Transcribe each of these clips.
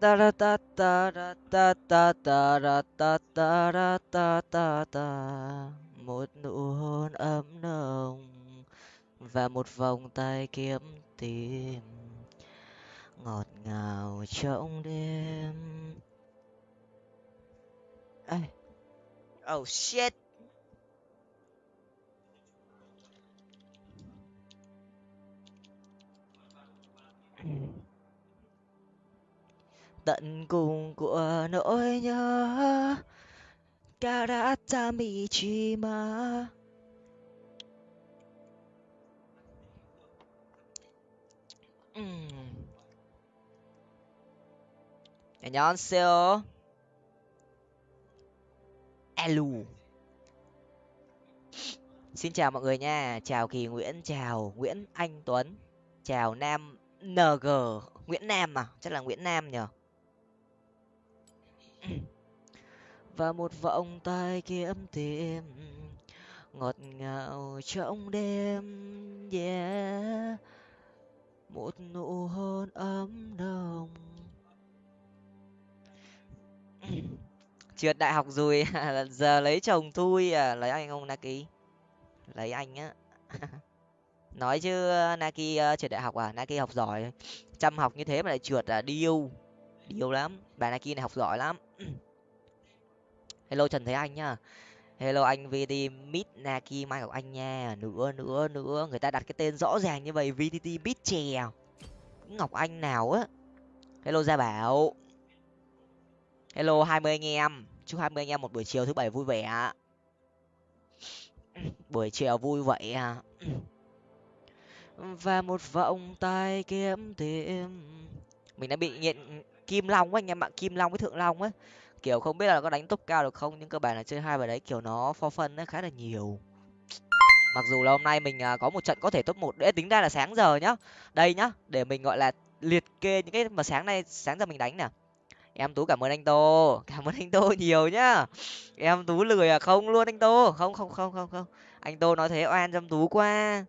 ta ra ta ta ra ta ta ta ra ta ta ra ta ta ta một nụ hôn ấm nồng và một vòng tay kiếm tìm ngọt ngào trong đêm Ê. oh shit Mm-hmm tận cùng của nỗi nhớ Karatamichima 음. 안녕하세요. Alo. Xin chào mọi người nha. Chào Kỳ Nguyễn, chào Nguyễn Anh Tuấn, chào Nam NG, Nguyễn Nam à, chắc là Nguyễn Nam nhờ. Và một vòng tay kiếm tìm ngọt ngào trong đêm, yeah. Một nụ hôn ấm nồng. Trượt đại học rồi, giờ lấy chồng thui à, lấy anh không Naki? Lấy anh á. Nói chứ Naki uh, trượt đại học à, Naki học giỏi. Chăm học như thế mà lại trượt à, điêu. Điêu lắm, bà Naki này học giỏi lắm. Hello Trần Thế Anh nhá. Hello anh VT Mid Naki Mai Ngọc Anh nha. Nữa nữa nữa, người ta đặt cái tên rõ ràng như vậy VTT Mid chè. À? Ngọc Anh nào á. Hello Gia Bảo. Hello hai mươi anh em. Chúc hai mươi anh em một buổi chiều thứ bảy vui vẻ. Buổi chiều vui vậy à. Và một vòng tay kiếm tìm. Mình đã bị nghiện Kim Long á anh em ạ, Kim Long với Thượng Long á kiểu không biết là có đánh top cao được không, nhưng cơ bản là chơi hai bài đấy, kiểu nó for phân nó khá là nhiều. Mặc dù là hôm nay mình à, có một trận có thể top một để tính ra là sáng giờ nhá. Đây nhá, để mình, gọi là, liệt kê những cái mà sáng nay, sáng giờ mình đánh nè. Em tú cảm ơn anh tô, cảm ơn anh tô nhiều nhá. Em tú lười à? Không luôn anh tô. Không không không không không. Anh tô nói thế oan cho em tú qua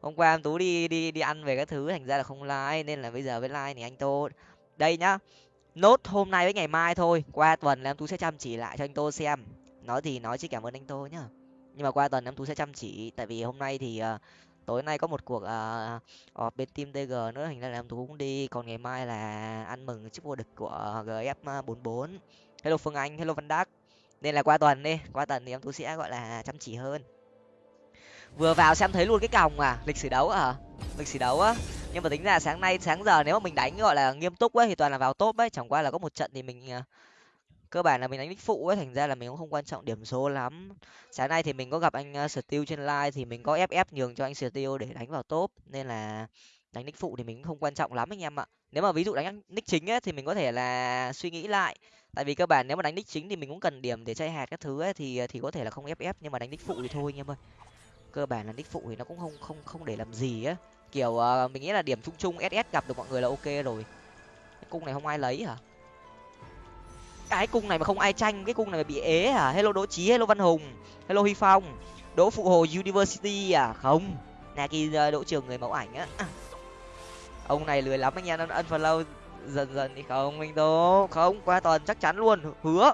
hôm qua em tú đi đi đi ăn về các thứ, thành ra là không like, nên là bây giờ với like thì anh tô. Đây nhá nốt hôm nay với ngày mai thôi. Qua tuần em tú sẽ chăm chỉ lại cho anh tô xem. Nói thì nói chứ cảm ơn anh tô nhá. Nhưng mà qua tuần em tú sẽ chăm chỉ. Tại vì hôm nay thì uh, tối nay có một cuộc uh, họp bên team tg nữa. Thành ra là em tú cũng đi. Còn ngày mai là ăn mừng chức vô địch của gf bốn bốn. Hello phương anh hello văn đắc. Nên là qua tuần đi. Qua tuần thì em tú sẽ gọi là chăm chỉ hơn. Vừa vào xem thấy luôn cái còng à. Lịch sử đấu à. Lịch sử đấu á nhưng mà tính ra sáng nay sáng giờ nếu mà mình đánh gọi là nghiêm túc ấy thì toàn là vào top ấy. Chẳng qua là có một trận thì mình à, cơ bản là mình đánh đích phụ ấy thành ra là mình cũng không quan trọng điểm số lắm. Sáng nay thì mình có gặp anh uh, steel trên live thì mình có ff nhường cho anh steel để đánh vào top. Nên là đánh nick phụ thì mình cũng không quan trọng lắm anh em ạ. Nếu mà ví dụ đánh nick chính ấy thì mình có thể là suy nghĩ lại. Tại vì cơ bản nếu mà đánh nick chính thì mình cũng cần điểm để chơi hạt các thứ ấy thì à, thì có thể là không ff nhưng mà đánh nick phụ thì thôi anh em ơi. Cơ bản là nick phụ thì nó cũng không không không để làm gì á kiểu uh, mình nghĩ là điểm chung chung ss gặp được mọi người là ok rồi. Cái cung này không ai lấy hả? Cái cung này mà không ai tranh cái cung này mà bị ế hả? Hello đỗ trí hello văn hùng hello huy phong đỗ phụ hồ university à? Không. Naki uh, ờ, đỗ trường người mẫu ảnh á. Ông này lười lắm anh em ân lâu dần dần thì không anh tô không qua tuần chắc chắn luôn hứa.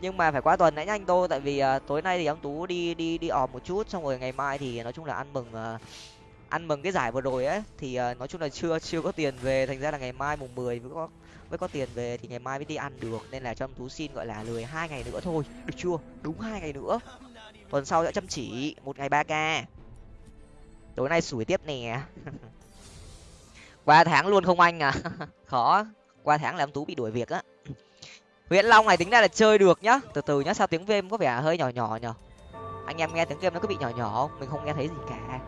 Nhưng mà phải qua tuần đã nhanh tô tại vì uh, tối nay thì ông tú đi đi đi ọp một chút xong rồi ngày mai thì nói chung là ăn mừng uh, ăn mừng cái giải vừa rồi ấy thì uh, nói chung là chưa chưa có tiền về. Thành ra là ngày mai mùng mười mới có mới có tiền về thì ngày mai mới đi ăn được. Nên là cho tú xin gọi là lười hai ngày nữa thôi. Được chưa? Đúng hai ngày nữa. Tuần sau sẽ chăm chỉ một ngày ba k. Tối nay sủi tiếp nè. Qua tháng luôn không anh à? Khó. Qua tháng là ông tú bị đuổi việc á. Huyện long này tính ra là chơi được nhá. Từ từ nhá sao tiếng game có vẻ hơi nhỏ nhỏ nhở? Anh em nghe tiếng game nó có bị nhỏ nhỏ không? Mình không nghe thấy gì cả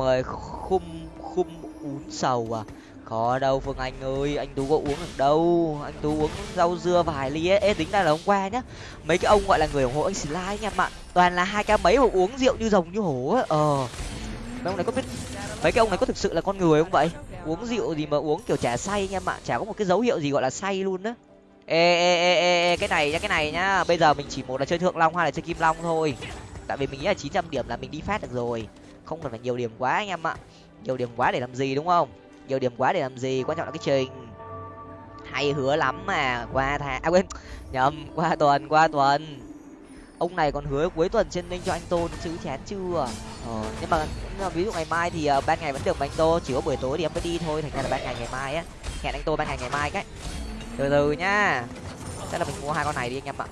mời khum khum uống sầu à? Khó đâu phương anh ơi anh tú có uống được đâu. Anh tú uống rau dưa vài ly ấy. Ê, tính ra là hôm qua nhá mấy cái ông gọi là người ủng hộ anh slide anh em ạ toàn là hai ca mấy mà uống rượu như rồng như hổ á. Ờ. Mấy ông này có biết mấy cái ông này có thực sự là con người không vậy? Uống rượu gì mà uống kiểu chả say anh em ạ chả có một cái dấu hiệu gì gọi là say luôn á. Ê ê ê ê cái này nhá cái này nhá. Bây giờ mình chỉ một là chơi thượng long hay là chơi kim long thôi. Tại vì mình nghĩ là chín trăm điểm là mình đi phát được rồi không cần phải nhiều điểm quá anh em ạ. Nhiều điểm quá để làm gì đúng không? Nhiều điểm quá để làm gì quan trọng là cái trình. Hay hứa lắm mà qua tháng à quên. Nhầm qua tuần qua tuần. Ông này còn hứa cuối tuần trên ninh cho anh tôn chứ chán chưa? Ờ, nhưng mà, nhưng mà ví dụ ngày mai thì uh, ban ngày vẫn được mà anh tô chỉ có buổi tối thì em mới đi thôi thành ra là ban ngày ngày mai á. Hẹn anh tô ban ngày ngày mai cái. Từ từ nhá. Chắc là mình mua hai con này đi anh em ạ.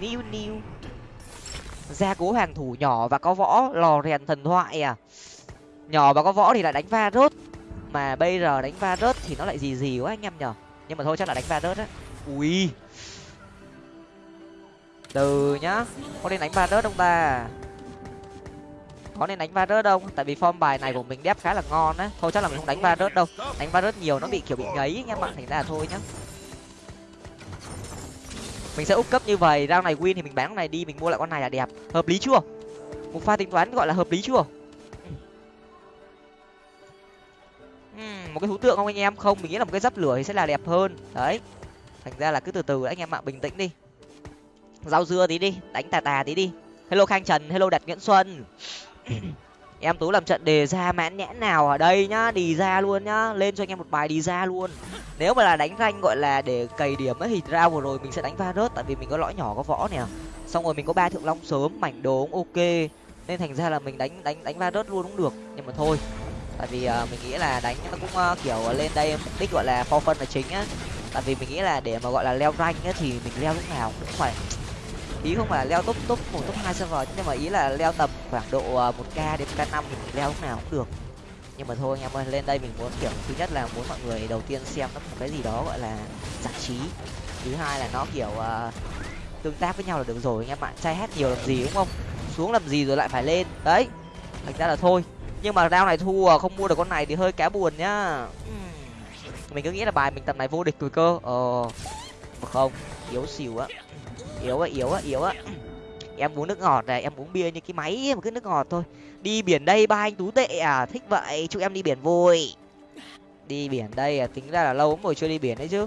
New new gia cố hàng thủ nhỏ và có võ lò rèn thần thoại à. Nhỏ và có võ thì lại đánh va rớt. Mà bây giờ đánh va rớt thì nó lại gì gì quá anh em nhở. Nhưng mà thôi, chắc là đánh va rớt á. Ui. Từ nhá, có nên đánh va rớt không ta? Có nên đánh va rớt không? Tại vì form bài này của mình đép khá là ngon á. Thôi, chắc là mình không đánh va rớt đâu. Đánh va rớt nhiều nó bị, kiểu, bị ngấy anh em ạ. Thành ra là thôi nhá mình sẽ úp cấp như vậy rau này win thì mình bán con này đi, mình mua lại con này là đẹp. Hợp lý chưa? Một pha tính toán gọi là hợp lý chưa? Hmm, một cái thú tượng không anh em? Không, mình nghĩ là một cái giáp lửa thì sẽ là đẹp hơn. Đấy, thành ra là cứ từ từ anh em ạ, bình tĩnh đi. Rau dưa tí đi, đánh tà tà tí đi. Hello khang trần, hello đặt nguyễn xuân. em tú làm trận đề ra mãn nhãn nào ở đây nhá đi ra luôn nhá lên cho anh em một bài đi ra luôn. Nếu mà là đánh ranh gọi là để cày điểm ấy thì ra vừa rồi mình sẽ đánh va rớt tại vì mình có lõi nhỏ có võ nè. Xong rồi mình có ba thượng long sớm mảnh đồ cũng ok. Nên thành ra là mình đánh đánh đánh va rớt luôn cũng được nhưng mà thôi. Tại vì uh, mình nghĩ là đánh nó cũng uh, kiểu lên đây mục đích gọi là for phân là chính á. Tại vì mình nghĩ là để mà gọi là leo rank á thì mình leo lúc nào cũng phải ý không phải leo top top một top hai server nhưng mà ý là leo tầm khoảng độ một k đến k năm thì mình leo lúc nào cũng được. Nhưng mà thôi anh em ơi lên đây mình muốn kiểu thứ nhất là muốn mọi người đầu tiên xem nó một cái gì đó gọi là giải trí. Thứ hai là nó kiểu uh, tương tác với nhau là được rồi anh em ạ trai hát nhiều làm gì đúng không? Xuống làm gì rồi lại phải lên. Đấy thành ra là thôi. Nhưng mà rau này thua không mua được con này thì hơi cá buồn nhá. Mình cứ nghĩ là bài mình tầm này vô địch rồi cơ. Ờ mà không yếu xỉu á yếu á yếu á yếu á em uống nước ngọt này, em uống bia như cái máy mà cứ nước ngọt thôi. Đi biển đây, ba anh tú tệ à? Thích vậy, chúc em đi biển vui. Đi biển đây à tính ra là lâu lắm rồi chưa đi biển đấy chứ.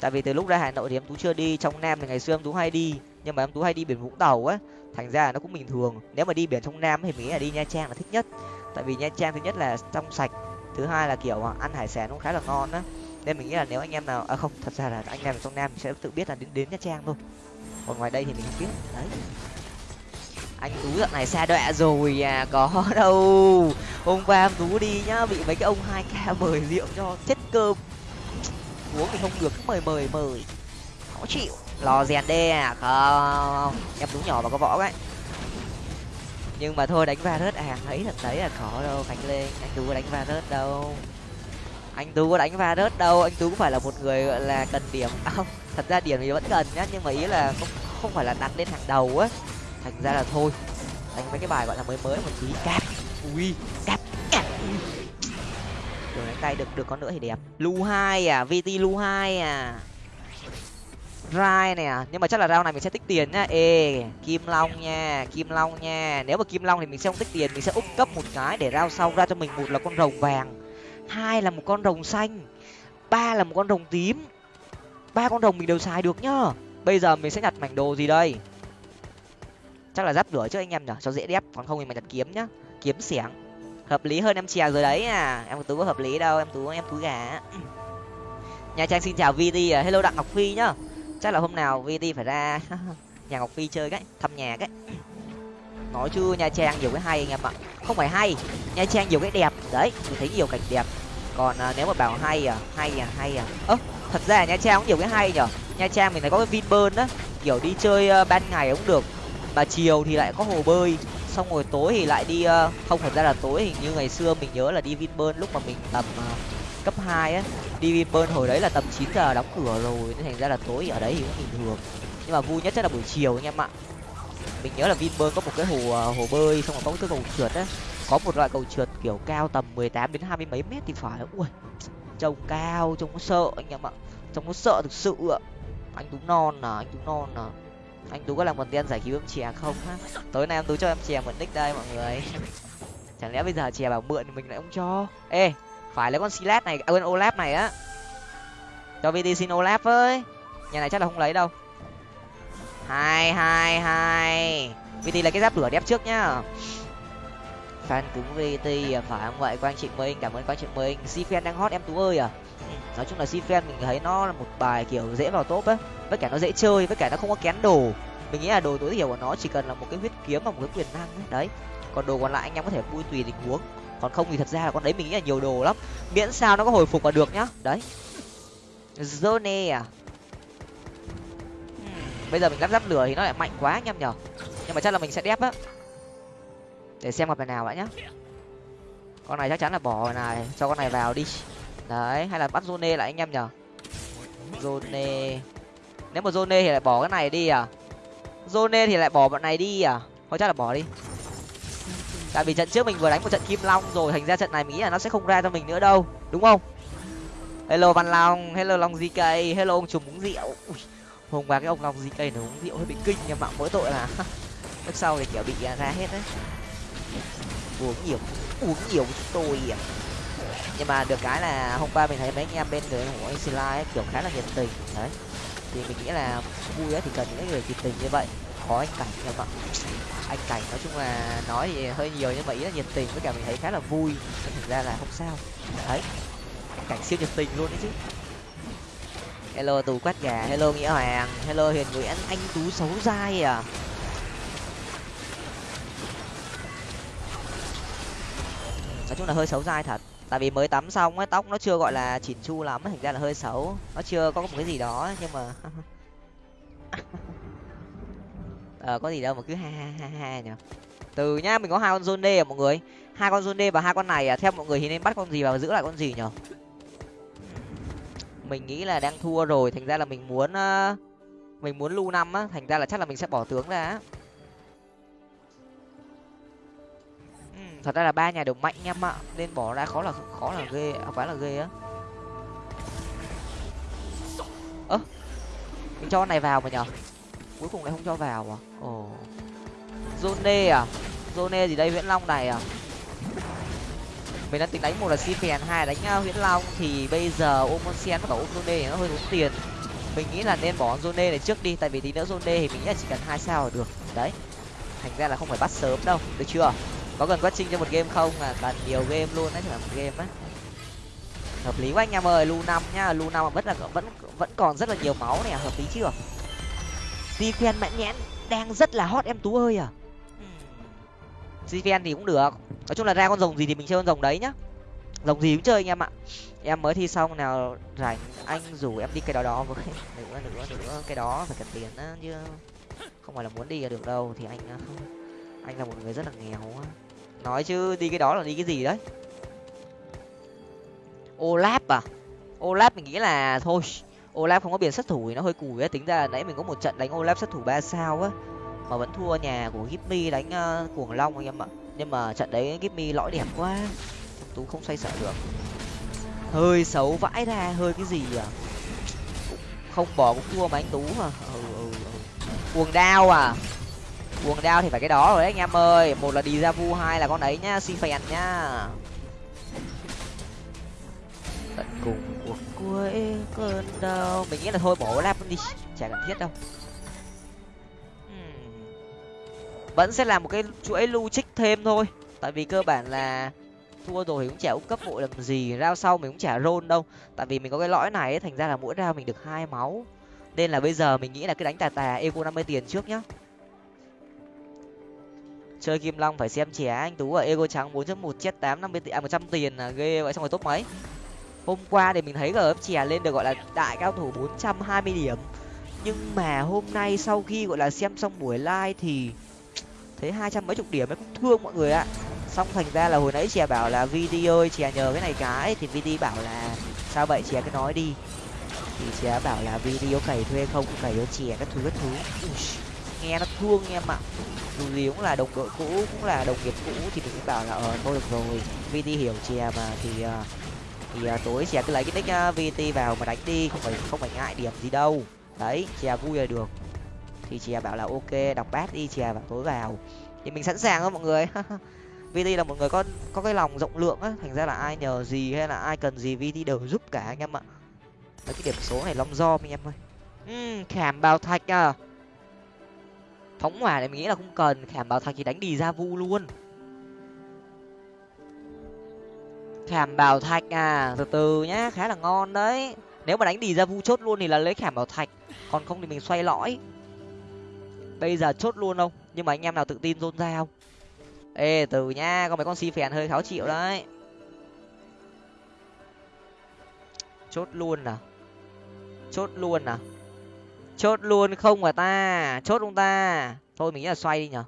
Tại vì từ lúc ra hà nội thì em tú chưa đi. Trong nam thì ngày xưa em tú hay đi, nhưng mà em tú hay đi biển vũng tàu á. Thành ra là nó cũng bình thường. Nếu mà đi biển trong nam thì mình nghĩ là đi nha trang là thích nhất. Tại vì nha trang thứ nhất là trong sạch, thứ hai là, kiểu, ăn hải sản cũng khá là ngon á. Nên mình nghĩ là nếu anh em nào à không, thật ra là anh em ở trong nam sẽ tự biết là đến đến nha trang thôi còn ngoài đây thì mình không biết đấy. Anh tú dạo này xa đọa rồi à có đâu. Hôm qua em tú đi nhá, bị mấy cái ông hai k mời rượu cho chết cơm. Uống thì không được mời mời mời. Khó chịu. Lò rèn đê à? Không. Em tú nhỏ mà có võ đấy nhưng mà thôi, đánh va rớt à? Thấy thật đấy là khó đâu, khánh lên anh tú có đánh va rớt đâu anh tú có đánh va rớt đâu anh tú cũng phải là một người gọi là cần điểm? À, không thật ra điểm thì vẫn cần nhá nhưng mà ý là không không phải là đặt lên hàng đầu á. Thành ra là thôi đánh mấy cái bài gọi là mới mới một tí. Cáp. Ui cáp. Đường đánh tay được được con nữa thì đẹp. Lu hai à vt lu hai à. Rai nè à, nhưng mà chắc là rau này mình sẽ tích tiền nhá. Ê kim long nha kim long nha. Nếu mà kim long thì mình sẽ không tích tiền mình sẽ úp cấp một cái để rau sau ra cho mình một là con rồng vàng hai là một con rồng xanh, ba là một con rồng tím. Ba con rồng mình đều xài được nhá. Bây giờ mình sẽ nhặt mảnh đồ gì đây? Chắc là giáp lửa trước anh em nhở cho dễ đép, còn không thì mình nhặt kiếm nhá. Kiếm xẻng. Hợp lý hơn em chèo rồi đấy à. Em tú có hợp lý đâu, em tú em tú gà. Nhà trang xin chào vt à. hello đặng ngọc phi nhá. Chắc là hôm nào vt phải ra nhà ngọc phi chơi cái, thăm nhà cái. nói chứ nha trang nhiều cái hay anh em ạ không phải hay nha trang nhiều cái đẹp. Đấy mình thấy nhiều cảnh đẹp. Còn à, nếu mà bảo hay à hay à hay à. Ơ thật ra nha trang cũng nhiều cái hay nhở? Nha trang mình thấy có cái vinpearl á. Kiểu đi chơi uh, ban ngày cũng được. Mà chiều thì lại có hồ bơi. Xong rồi tối thì lại đi uh, không thật ra là tối hình như ngày xưa mình nhớ là đi vinpearl lúc mà mình tầm uh, cấp hai á. Đi vinpearl hồi đấy là tầm chín giờ đóng cửa rồi. Nên thành ra là tối ở đấy thì cũng bình thường. Nhưng mà vui nhất chắc là buổi chiều anh em ạ mình nhớ là vinpearl có một cái hồ à, hồ bơi xong rồi có một cái cầu trượt á. Có một loại cầu trượt kiểu cao tầm mười tám đến hai mươi mấy mét thì phải. Ui trông cao trông có sợ anh em ạ. Trông có sợ thực sự ạ. Anh tú non à anh tú non à. Anh tú có làm content giải cứu em chè không ha? Tối nay em tú cho em chè mượn nick đây mọi người. Chẳng lẽ bây giờ chè bảo mượn thì mình lại không cho? Ê phải lấy con silat này à, quên olap này á. Cho vt xin olap với. Nhà này chắc là không lấy đâu hai hai hai. Vt là cái giáp lửa đẹp trước nhá. Fan cứng vt phải không vậy? Quang chị minh, cảm ơn quang chị minh. Si fan đang hot em tú ơi à? Nói chung là si fan mình thấy nó là một bài kiểu dễ vào top á. Với cả nó dễ chơi, với cả nó không có kén đồ. Mình nghĩ là đồ tối thiểu của nó chỉ cần là một cái huyết kiếm và một cái quyền năng ấy. đấy. Còn đồ còn lại anh em có thể vui tùy tình huống. Còn không thì thật ra là con đấy mình nghĩ là nhiều đồ lắm. Miễn sao nó có hồi phục là được nhá. Đấy. Zone à? Bây giờ mình lắp ráp lửa thì nó lại mạnh quá anh em nhở. Nhưng mà chắc là mình sẽ đép á. Để xem gặp bài nào vậy nhá. Con này chắc chắn là bỏ này cho con này vào đi. Đấy hay là bắt zone lại anh em nhở. Zone. Nếu mà zone thì lại bỏ cái này đi à? Zone thì lại bỏ bọn này đi à? Thôi chắc là bỏ đi. Tại vì trận trước mình vừa đánh một trận kim long rồi thành ra trận này mình nghĩ là nó sẽ không ra cho mình nữa đâu. Đúng không? Hello văn long hello long gk hello ông trùm uống rượu. Ui, hôm qua cái ông long gì cây nó uống rượu hơi bị kinh nhưng mà mỗi tội là lúc sau thì, kiểu, bị à, ra hết đấy. Uống nhiều uống nhiều chúng tôi à. Nhưng mà được cái là hôm qua mình thấy mấy anh em bên người của anh Sila kiểu, khá là nhiệt tình, đấy. Thì mình nghĩ là vui ấy, thì cần những người nhiệt tình như vậy. Khó anh cảnh em ạ. Anh cảnh nói chung là nói thì hơi nhiều nhưng mà ý là nhiệt tình với cả mình thấy khá là vui. Nên thực ra là không sao. Đấy anh cảnh siêu nhiệt tình luôn đấy chứ hello tù quát gà. Hello, nghĩa hoàng. Hello hiền nguyễn. Anh tú xấu dai à? Nói chung là hơi xấu dai thật. Tại vì mới tắm xong ấy, tóc nó chưa gọi là chỉn chu lắm thành ra là hơi xấu. Nó chưa có một cái gì đó nhưng mà ờ có gì đâu mà cứ ha ha ha ha nhỉ? Từ nhá, mình có hai con zone à mọi người? Hai con zone và hai con này à? Theo mọi người thì nên bắt con gì và giữ lại con gì nhở mình nghĩ là đang thua rồi. Thành ra là mình muốn uh, mình muốn lưu năm á. Thành ra là chắc là mình sẽ bỏ tướng ra ừ, thật ra là ba nhà đều mạnh em ạ. Nên bỏ ra khó là khó là ghê à, quá là ghê á. Ơ mình cho con này vào mà nhở cuối cùng lại không cho vào à? Ồ. Zone à? Zone gì đây? Nguyễn long này à? Mình đang tính đánh một là si phèn hai đánh uh, long. Thì bây giờ ôm con sen zone nó hơi tốn tiền. Mình nghĩ là nên bỏ zone này trước đi tại vì tí nữa zone thì mình nghĩ là chỉ cần hai sao là được. Đấy. Thành ra là không phải bắt sớm đâu được chưa? Có cần quét trinh cho một game không? Mà cần nhiều game luôn đấy là một game á. Hợp lý quá anh em ơi lu năm nhá. Lu năm mà vẫn là vẫn vẫn còn rất là nhiều máu này à, hợp lý chưa? Stephen mạnh nhẽn đang rất là hot em tú ơi à. Stephen thì cũng được. Nói chung là ra con rồng gì thì mình chơi con rồng đấy nhá. Rồng gì cũng chơi anh em ạ. Em mới thi xong nào rảnh anh rủ em đi cái đó đó với. Nữa nữa nữa, cái đó phải cần tiền á, chứ không phải là muốn đi là được đâu, thì anh ờ, anh là một người rất là nghèo á. Nói chứ đi cái đó là đi cái gì đấy? Olap à? Olap mình nghĩ là thôi, olap không có biển sát thủ thì nó hơi cùi á. Tính ra nãy mình có một trận đánh olap sát thủ ba sao á mà vẫn thua nhà của gipmy đánh uh, cuồng long anh em ạ. Nhưng mà trận đấy gipmy lõi đẹp quá. Tú không xoay sở được. Hơi xấu vãi ra hơi cái gì à không bỏ cũng thua mà anh tú à ừ, ừ, ừ. cuồng đao à? Cuồng đao thì phải cái đó rồi đấy anh em ơi. Một là đi ra vu hai là con đấy nhá si phèn nhá. Tận cùng cuộc cuối cơn đau. Mình nghĩ là thôi bỏ lap đi chả cần thiết đâu. Vẫn sẽ là một cái chuỗi lưu trích thêm thôi. Tại vì cơ bản là thua rồi thì cũng chả úp cấp vội làm gì rao sau mình cũng chả rôn đâu. Tại vì mình có cái lõi này ấy, thành ra là mỗi rao mình được hai máu. Nên là bây giờ mình nghĩ là cái đánh tà tà eco năm mươi tiền trước nhá. Chơi kim long phải xem trẻ anh tú ở ego trắng bốn chấm một chết tám năm mươi à một trăm tiền là ghê vậy xong rồi top mấy? Hôm qua thì mình thấy gf chè lên được gọi là đại cao thủ bốn trăm hai mươi điểm. Nhưng mà hôm nay sau khi gọi là xem xong buổi live thì thấy hai trăm mấy chục điểm ấy cũng thương mọi người ạ. Xong thành ra là hồi nãy chè bảo là vd ơi chè nhờ cái này cái thì vd bảo là sao vậy chè cứ nói đi. Thì chè bảo là video cày thuê không cày cho chè các thứ các thứ. Ui, nghe nó thương em ạ. Dù gì cũng là đồng đội cũ cũng là đồng nghiệp cũ thì mình cũng bảo là ờ thôi được rồi vt hiểu chè mà thì ờ, thì ờ, tối chè cứ lấy cái nick ờ, uh, vt vào mà đánh đi không phải không phải ngại điểm gì đâu. Đấy chè vui là được thì chè bảo là ok đọc bát đi chè và tối vào. Thì mình sẵn sàng đó mọi người. Vt là một người có có cái lòng rộng lượng á thành ra là ai nhờ gì hay là ai cần gì vt đều giúp cả anh em ạ. Mấy cái điểm số này long do anh em ơi. Uhm, khảm bào thạch à. Phóng hỏa này mình nghĩ là không cần khảm bào thạch thì đánh đi ra vu luôn. Khảm bảo thạch à từ từ nhá khá là ngon đấy. Nếu mà đánh đi ra vu chốt luôn thì là lấy khảm bảo thạch còn không thì mình xoay lõi bây giờ chốt luôn không? Nhưng mà anh em nào tự tin rôn ra không? Ê, từ nha có mấy con si phèn hơi khó chịu đấy. Chốt luôn à? Chốt luôn à? Chốt luôn không mà ta? Chốt không ta? Thôi mình nghĩ là xoay đi nhở.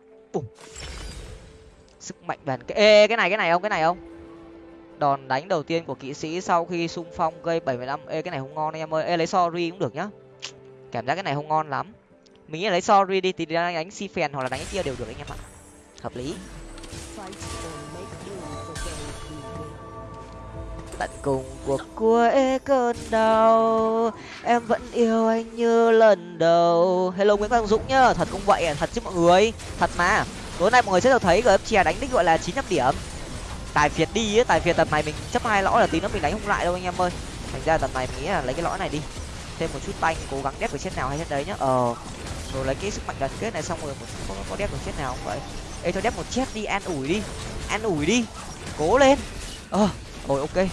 Sức mạnh bền ê, cái này cái này không? Cái này không? Đòn đánh đầu tiên của kỵ sĩ sau khi xung phong gây bảy mươi lăm ê, cái này không ngon em ơi. Ê, lấy sorry cũng được nhá. Cảm giác cái này không ngon lắm mình nghĩ là lấy sorry đi, thì đánh si phèn hoặc là đánh cái kia đều được anh em ạ. Hợp lý. Tận cùng cuộc cuối cơn đau, em vẫn yêu anh như lần đầu. Hello nguyễn quang dũng nhá, thật cũng vậy, thật chứ mọi người. Thật mà. Tối nay mọi người sẽ được thấy gf chè đánh đích gọi là chín trăm điểm. Tài phiệt đi ấy, tài phiệt tập này mình chấp hai lõi là tí nữa mình đánh không lại đâu anh em ơi. Thành ra tập này mình nghĩ là lấy cái lõi này đi. Thêm một chút tanh, cố gắng đép cái chết nào hay chết đấy nhá. Ờ rồi lấy cái sức mạnh đoàn kết này xong rồi một có, có đép được chết nào không vậy? Ê cho đép một chết đi an ủi đi. An ủi đi. Cố lên. Ờ rồi ok.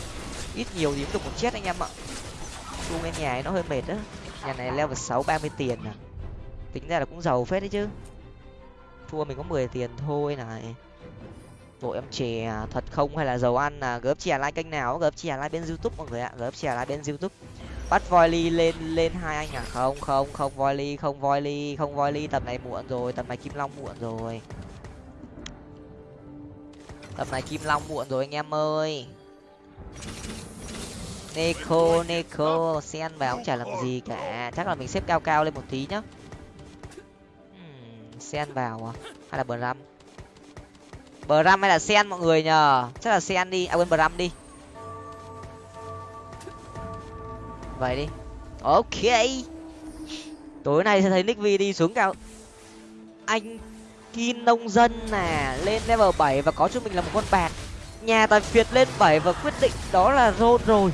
Ít nhiều thì cũng được một chết anh em ạ. Chu bên nhà ấy nó hơi mệt đó nhà này level sáu ba mươi tiền à. Tính ra là cũng giàu phết đấy chứ. Thua mình có mười tiền thôi này. Bộ em chè à, thật không? Hay là dầu ăn à? Gớp chè like kênh nào? Gớp chè like bên youtube mọi người ạ. Gớp chè like bên youtube bắt volley lên lên hai anh à không không không volley không volley không volley tầm này muộn rồi tầm này kim long muộn rồi tầm này kim long muộn rồi anh em ơi Nico, Nico, sen vào chả làm gì cả. Chắc là mình xếp cao cao lên một tí nhá. Hmm, sen vào à? Hay là bờ ram bờ ram hay là sen mọi người nhờ? Chắc là sen đi, à quên ram đi. Vậy đi. Ok. Tối nay sẽ thấy Nick V đi xuống cao. Anh Kim nông dân nè, lên level bảy và có cho mình là một con bạc. Nhà tài phiệt lên bảy và quyết định đó là rôn rồi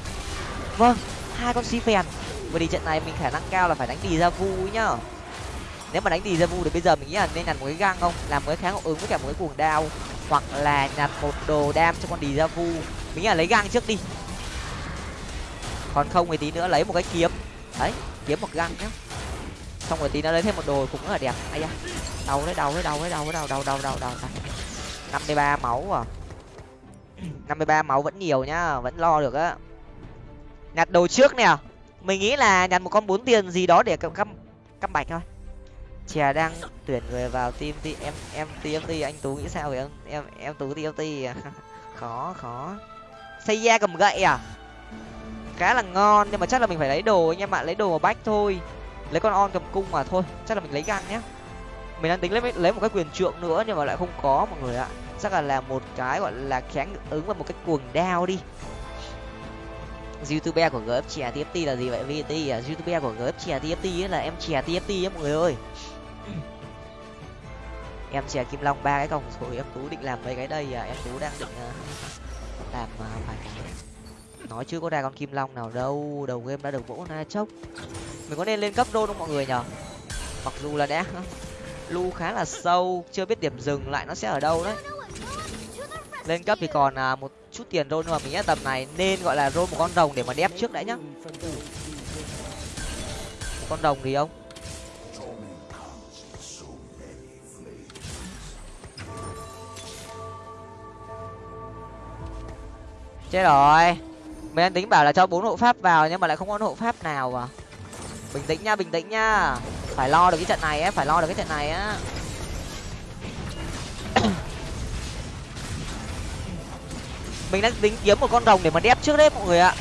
vâng hai con xi phèn bởi vì trận này mình khả năng cao là phải đánh đi ra vu nhá nếu mà đánh đi ra vu thì bây giờ mình nghĩ là nên nhặt một cái găng không làm một cái kháng ứng với cả một cái cuồng đao hoặc là nhặt một đồ đam cho con đi ra vu mình nghĩ là lấy găng trước đi còn không thì tí nữa lấy một cái kiếm. Đấy, kiếm một găng nhá. Xong rồi tí nữa lấy thêm một đồ cũng rất là đẹp. Ai da. Đau đấy đau đấy đau đấy đau đấy, đau đau đau đau đau. Năm mươi ba máu à. Năm mươi ba máu vẫn nhiều nhá, vẫn lo được á. Nhặt đồ trước nè. Mình nghĩ là nhặt một con bốn tiền gì đó để căm căm căm bạch thôi. Chè đang tuyển người vào team thì em em tmt anh tú nghĩ sao vậy em em em tú tmt à? khó khó. Xây da cầm gậy à? Khá là ngon, nhưng mà chắc là mình phải lấy đồ anh em ạ, lấy đồ bách thôi. Lấy con on cầm cung mà thôi, chắc là mình lấy găng nhé. Mình đang tính lấy lấy một cái quyền trượng nữa nhưng mà lại không có mọi người ạ. Chắc là làm một cái gọi là kháng ứng và một cái cuồng đao đi. Youtuber của gf chè tft là gì vậy vt à? Youtuber của gf chè tft là em chè tft á mọi người ơi. Em chè kim long ba cái còng rồi em tú định làm mấy cái đây à? Em tú đang định à, làm vài cái nói chưa có ra con kim long nào đâu đầu game đã được vỗ na chốc. Mình có nên lên cấp đô không mọi người nhở mặc dù là đã lu khá là sâu chưa biết điểm dừng lại nó sẽ ở đâu đấy. Lên cấp thì còn à, một chút tiền rồi nhưng mà mình nghĩ tầm này nên gọi là rôn một con rồng để mà đép trước đã nhá. Một con rồng thì không chết rồi mình đang tính bảo là cho bốn hộ pháp vào nhưng mà lại không có hộ pháp nào à? Bình tĩnh nha, bình tĩnh nha. Phải lo được cái trận này ấy phải lo được cái trận này á. Mình đang tính kiếm một con rồng để mà đép trước đấy mọi người ạ.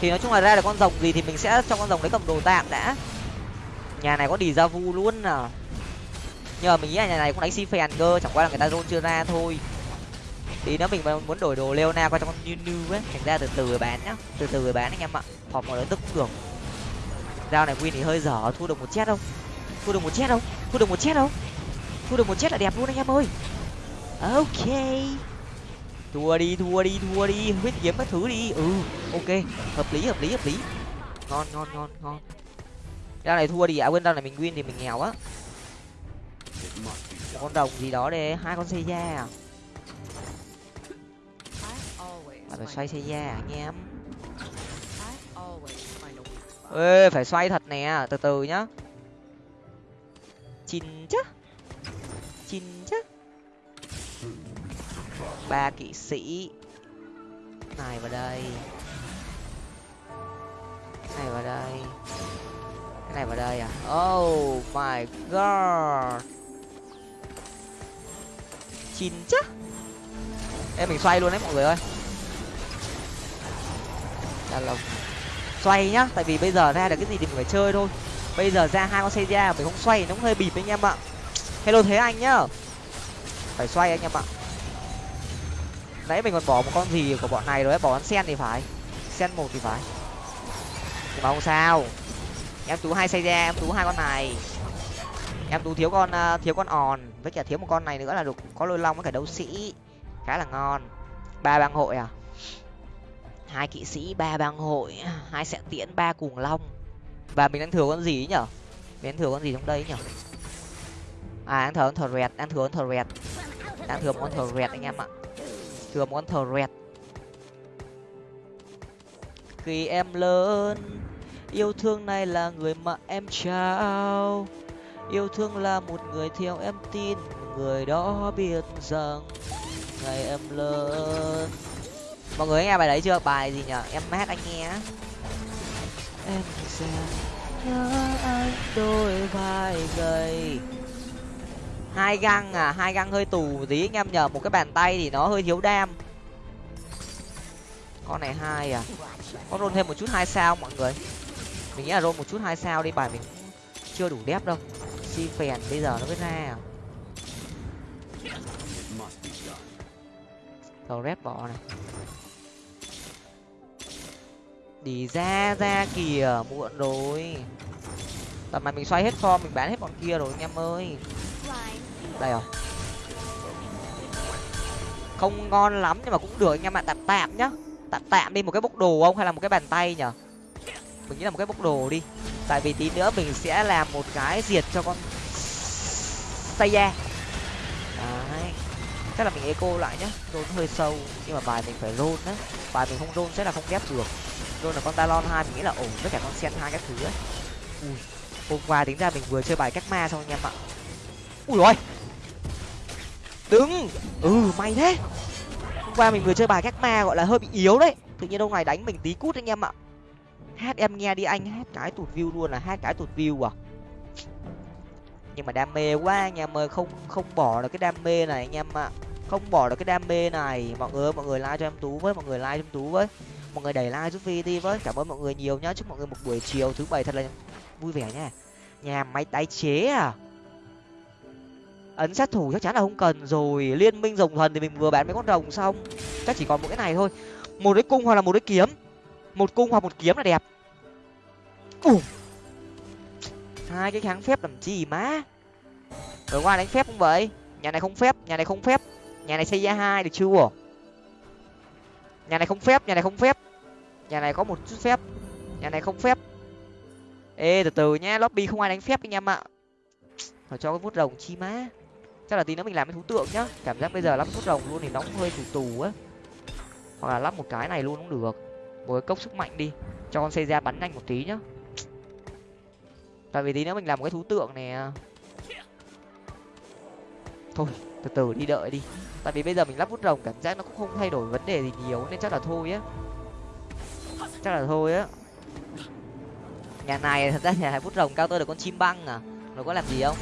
Thì nói chung là ra được con rồng gì thì mình sẽ cho con rồng đấy cầm đồ tạm đã. Nhà này có đi ra vu luôn à. Nhưng mà mình nghĩ là nhà này cũng đánh si phèn cơ, chẳng qua là người ta rôn chưa ra thôi thì nữa mình muốn đổi đồ leona qua trong new new ấy, thành ra từ từ bán nhá. Từ từ bán anh em ạ. Họp một lớn tức cũng được. Này win thì hơi dở, thu được một chết không thu được một chết không thu được một chết không thu được một chết là đẹp luôn anh em ơi. Ok. Thua đi thua đi thua đi. Huyết kiếm các thứ đi. Ừ ok. Hợp lý hợp lý hợp lý. Ngon ngon ngon ngon. Dao này thua đi. À quên dao này mình win thì mình nghèo á. Con đồng gì đó để hai con xây da à? Bạn phải xoay xe ra à, anh em. Ê, phải xoay thật nè, từ từ nhá. Chín chứ. Chín chứ. Ba kỵ sĩ. Này vào đây. Này vào đây. Cái này vào đây à? Oh my god. Chín chứ. Em mình xoay luôn đấy, mọi người ơi là lồng xoay nhá. Tại vì bây giờ ra được cái gì thì mình phải chơi thôi. Bây giờ ra hai con xe ra mình không? Xoay nó cũng hơi bịp anh em ạ. Hello thế anh nhá. Phải xoay anh em ạ. Nãy mình còn bỏ một con gì của bọn này rồi bỏ con sen thì phải. Sen một thì phải. Nhưng mà không sao. Em tú hai xây ra em tú hai con này. Em tú thiếu con uh, thiếu con òn. Với cả thiếu một con này nữa là được có lôi long với cả đấu sĩ. Khá là ngon. Ba bang hội à? Hai kỵ sĩ, ba bang hội, hai sẽ tiễn, ba cuồng long. Và mình đang thừa con gì ấy nhở? Mình đang thừa con gì trong đây nhở? À đang thừa con thờ rẹt, đang thừa con thờ rẹt. Đang thừa một con thờ rẹt anh em ạ. Thừa một con thờ rẹt. Khi em lớn, yêu thương này là người mà em trao. Yêu thương là một người theo em tin người đó biết rằng ngày em lớn mọi người nghe bài đấy chưa? Bài gì nhở? Em hát anh nghe em sẽ nhớ anh đôi vai gầy. Hai găng à? Hai găng hơi tù tí anh em nhờ. Một cái bàn tay thì nó hơi thiếu đam. Con này hai à? Có roll thêm một chút hai sao mọi người? Mình nghĩ là roll một chút hai sao đi. Bài mình chưa đủ đép đâu. Si phèn bây giờ nó mới ra à? Tàu rép bỏ này đi ra ra kìa, muộn rồi. Tầm này mình xoay hết form, mình bán hết bọn kia rồi anh em ơi. Đây rồi. Không ngon lắm nhưng mà cũng được, anh em ạ. Tạm tạm nhá. Tạm tạm đi một cái bốc đồ không? Hay là một cái bàn tay nhở mình nghĩ là một cái bốc đồ đi. Tại vì tí nữa mình sẽ làm một cái diệt cho con tay da đấy. Chắc là mình eco lại nhá. Rôn hơi sâu, nhưng mà bài mình phải rôn á. Bài mình không rôn sẽ là không ghép được rôn là con talon hai, mình nghĩ là ổn với cả con sen hai các thứ ấy. Ui, hôm qua tính ra mình vừa chơi bài cách ma xong anh em ạ. Ui rồi đứng. Ừ may thế. Hôm qua mình vừa chơi bài cách ma gọi là hơi bị yếu đấy. Tự nhiên đâu này đánh mình tí cút anh em ạ. Hát em nghe đi anh, hát cái tụt view luôn là hát cái tụt view à. Nhưng mà đam mê quá anh em ơi, không không bỏ được cái đam mê này anh em ạ. Không bỏ được cái đam mê này. Mọi người mọi người like cho em tú với, mọi người like cho em tú với mọi người đẩy like, giúp vi đi với. Cảm ơn mọi người nhiều nhá. Chúc mọi người một buổi chiều thứ bảy thật là vui vẻ nha. Nhà máy tái chế à? Ấn sát thủ chắc chắn là không cần rồi. Liên minh rồng thần thì mình vừa bán mấy con rồng xong. Chắc chỉ còn một cái này thôi. Một cái cung hoặc là một cái kiếm. Một cung hoặc một kiếm là đẹp. Ủa. hai cái kháng phép làm gì má? Rồi qua đánh phép không vậy? Nhà này không phép, nhà này không phép. Nhà này xây ra hai được chưa? Nhà này không phép, nhà này không phép. Nhà này có một chút phép. Nhà này không phép. Ê, từ từ nhá, lobby không ai đánh phép anh em ạ. Phải cho cái vút rồng chi má. Chắc là tí nữa mình làm cái thú tượng nhá. Cảm giác bây giờ lắp vút rồng luôn thì nó cũng hơi tù tù á. Hoặc là lắp một cái này luôn cũng được. Một cái cốc sức mạnh đi. Cho con xây ra bắn nhanh một tí nhá. Tại vì tí nữa mình làm một cái thú tượng này thôi, từ từ đi đợi đi tại vì bây giờ mình lắp vút rồng cảm giác nó cũng không thay đổi vấn đề gì nhiều, nên chắc là thôi á. Chắc là thôi á. Nhà này, thật ra nhà này vút rồng cao tơ được con chim băng à. Nó có làm gì không?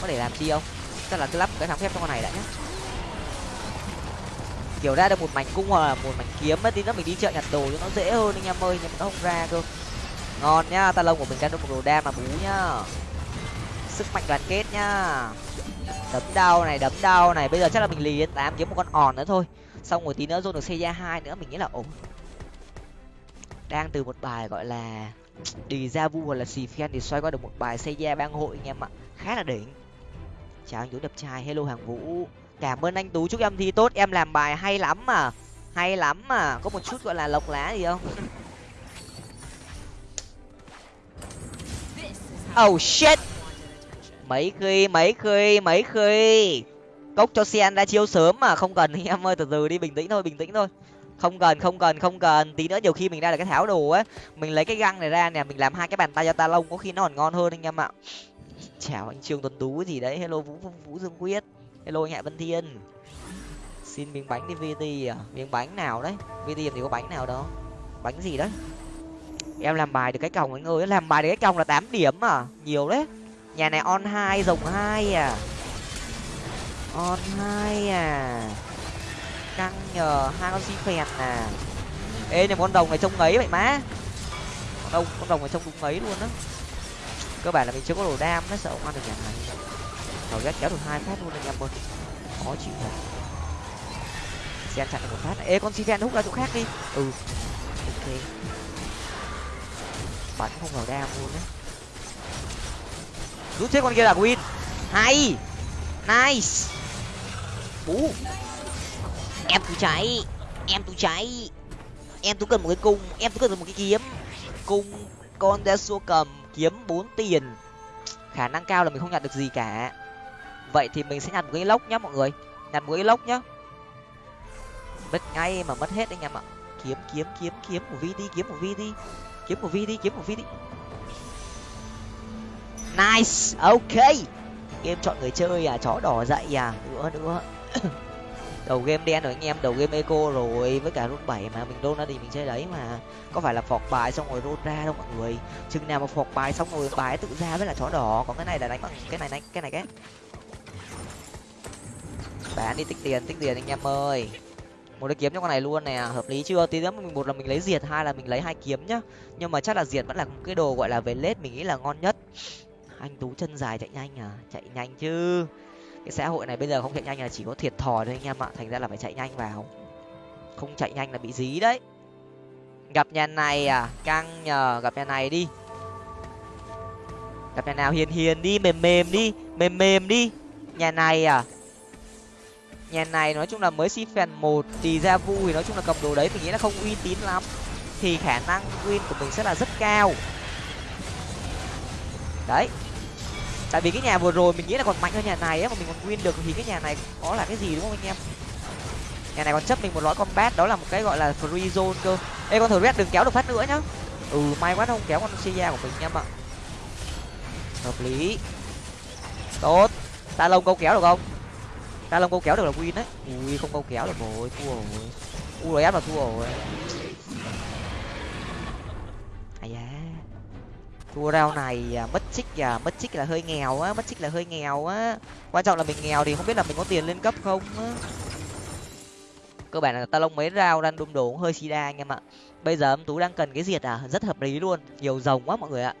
Có để làm chi không? Chắc là cứ lắp cái thắng phép cho con này đã nhá. Kiểu ra được một mảnh cung hoặc là một mảnh kiếm ấy tí nữa mình đi chợ nhặt đồ cho nó dễ hơn anh em ơi, nhưng mà nó không ra cơ. Ngon nhá, ta lông của mình ra được một đồ đam mà bú nhá. Sức mạnh đoàn kết nhá đấm đau này đấm đau này. Bây giờ chắc là mình lì đến tám kiếm một con òn nữa thôi. Xong rồi tí nữa dồn được xây ra hai nữa mình nghĩ là ổn. Đang từ một bài gọi là đi ra vu hoặc là xì phen thì xoay qua được một bài xây ra bang hội anh em ạ. Khá là đỉnh. Chào anh tú đập trai hello hàng vũ. Cảm ơn anh tú chúc em thi tốt. Em làm bài hay lắm mà. Hay lắm mà. Có một chút gọi là lộc lá gì không? Oh shit mấy khi mấy khi mấy khi. Cốc cho sen ra chiêu sớm mà, không cần. Anh em ơi, từ từ đi, bình tĩnh thôi, bình tĩnh thôi. Không cần không cần không cần. Tí nữa nhiều khi mình ra được cái tháo đồ ấy mình lấy cái găng này ra nè, mình làm hai cái bàn tay cho ta lông, có khi nó còn ngon hơn anh em ạ. Chào anh trương tuấn tú gì đấy. Hello, vũ vũ dương quyết. Hello, anh hạ vân thiên. Xin miếng bánh đi vt à. Miếng bánh nào đấy? Vt thì có bánh nào đó? Bánh gì đấy? Em làm bài được cái còng anh ơi, làm bài được cái còng là tám điểm à. Nhiều đấy nhà này on hai rồng hai à. On hai à. Căng nhờ hai con si phèn à. Ê nhưng con đồng này trông ấy vậy má. Con đồng con đồng này trông đúng ấy luôn á. Cơ bản là mình chưa có đồ đam nó sợ không ăn được nhà này. Thảo ghét kéo được hai phát luôn anh em ơi. Khó chịu thật. Xem chặn được một phát. Ê, con si phèn hút ra chỗ khác đi. Ừ. Ok. Bắn không vào đam luôn á rút chết con kia là win. Hay. Nice. Bú. Em tôi cháy. Em tôi cháy. Em tôi cần một cái cung. Em tôi cần một cái kiếm. Cung con đa xua cầm, kiếm bốn tiền. Khả năng cao là mình không nhặt được gì cả. Vậy thì mình sẽ nhặt một cái lốc nhá mọi người. Nhặt một cái lốc nhá. Mất ngay mà mất hết anh em ạ. Kiếm kiếm kiếm kiếm một vi đi, kiếm một vi đi. Kiếm một vi đi, kiếm một vi đi nice. Ok. Game chọn người chơi à? Chó đỏ dậy à? Nữa nữa đầu game đen rồi anh em. Đầu game eco rồi. Với cả rút bảy mà. Mình đôn ra thì mình chơi đấy mà. Có phải là phọt bài xong rồi rút ra đâu mọi người? Chừng nào mà phọt bài xong rồi bài tự ra với là chó đỏ. Còn cái này là đánh bằng cái này đánh cái này cái. Bán đi, tích tiền tích tiền anh em ơi. Một cái kiếm trong con này luôn nè. Hợp lý chưa? Tí nữa mình một là mình lấy diệt, hai là mình lấy hai kiếm nhá. Nhưng mà chắc là diệt vẫn là cái đồ gọi là về lết mình nghĩ là ngon nhất anh tú chân dài chạy nhanh à? Chạy nhanh chứ. Cái xã hội này bây giờ không chạy nhanh là chỉ có thiệt thòi thôi anh em ạ. Thành ra là phải chạy nhanh vào. Không chạy nhanh là bị dí đấy. Gặp nhà này à? Căng nhờ, gặp nhà này đi. Gặp nhà nào hiền hiền đi, mềm mềm đi, mềm mềm đi. Nhà này à? Nhà này nói chung là mới si phèn một thì ra vu thì nói chung là cầm đồ đấy mình nghĩ là không uy tín lắm. Thì khả năng win của mình sẽ là rất cao. Đấy tại vì cái nhà vừa rồi mình nghĩ là còn mạnh hơn nhà này á, mà mình còn win được thì cái nhà này có là cái gì đúng không anh em? Nhà này còn chấp mình một lõi combat, đó là một cái gọi là free zone cơ. Ê, con thử red đừng kéo được phát nữa nhá. Ừ may quá không kéo con sia của mình em ạ hợp lý. Tốt. Ta lông câu kéo được không? Ta lông câu kéo được là win đấy. Ui, không câu kéo được rồi, thua rồi. U rồi ép là thua rồi. Thua rau này mất chích à mất chích à, là hơi nghèo á, mất chích là hơi nghèo á. Quan trọng là mình nghèo thì không biết là mình có tiền lên cấp không á. Cơ bản là ta lông mấy rau đang đun đổ cũng hơi đa anh em ạ. Bây giờ âm tú đang cần cái diệt à rất hợp lý luôn. Nhiều rồng quá mọi người ạ.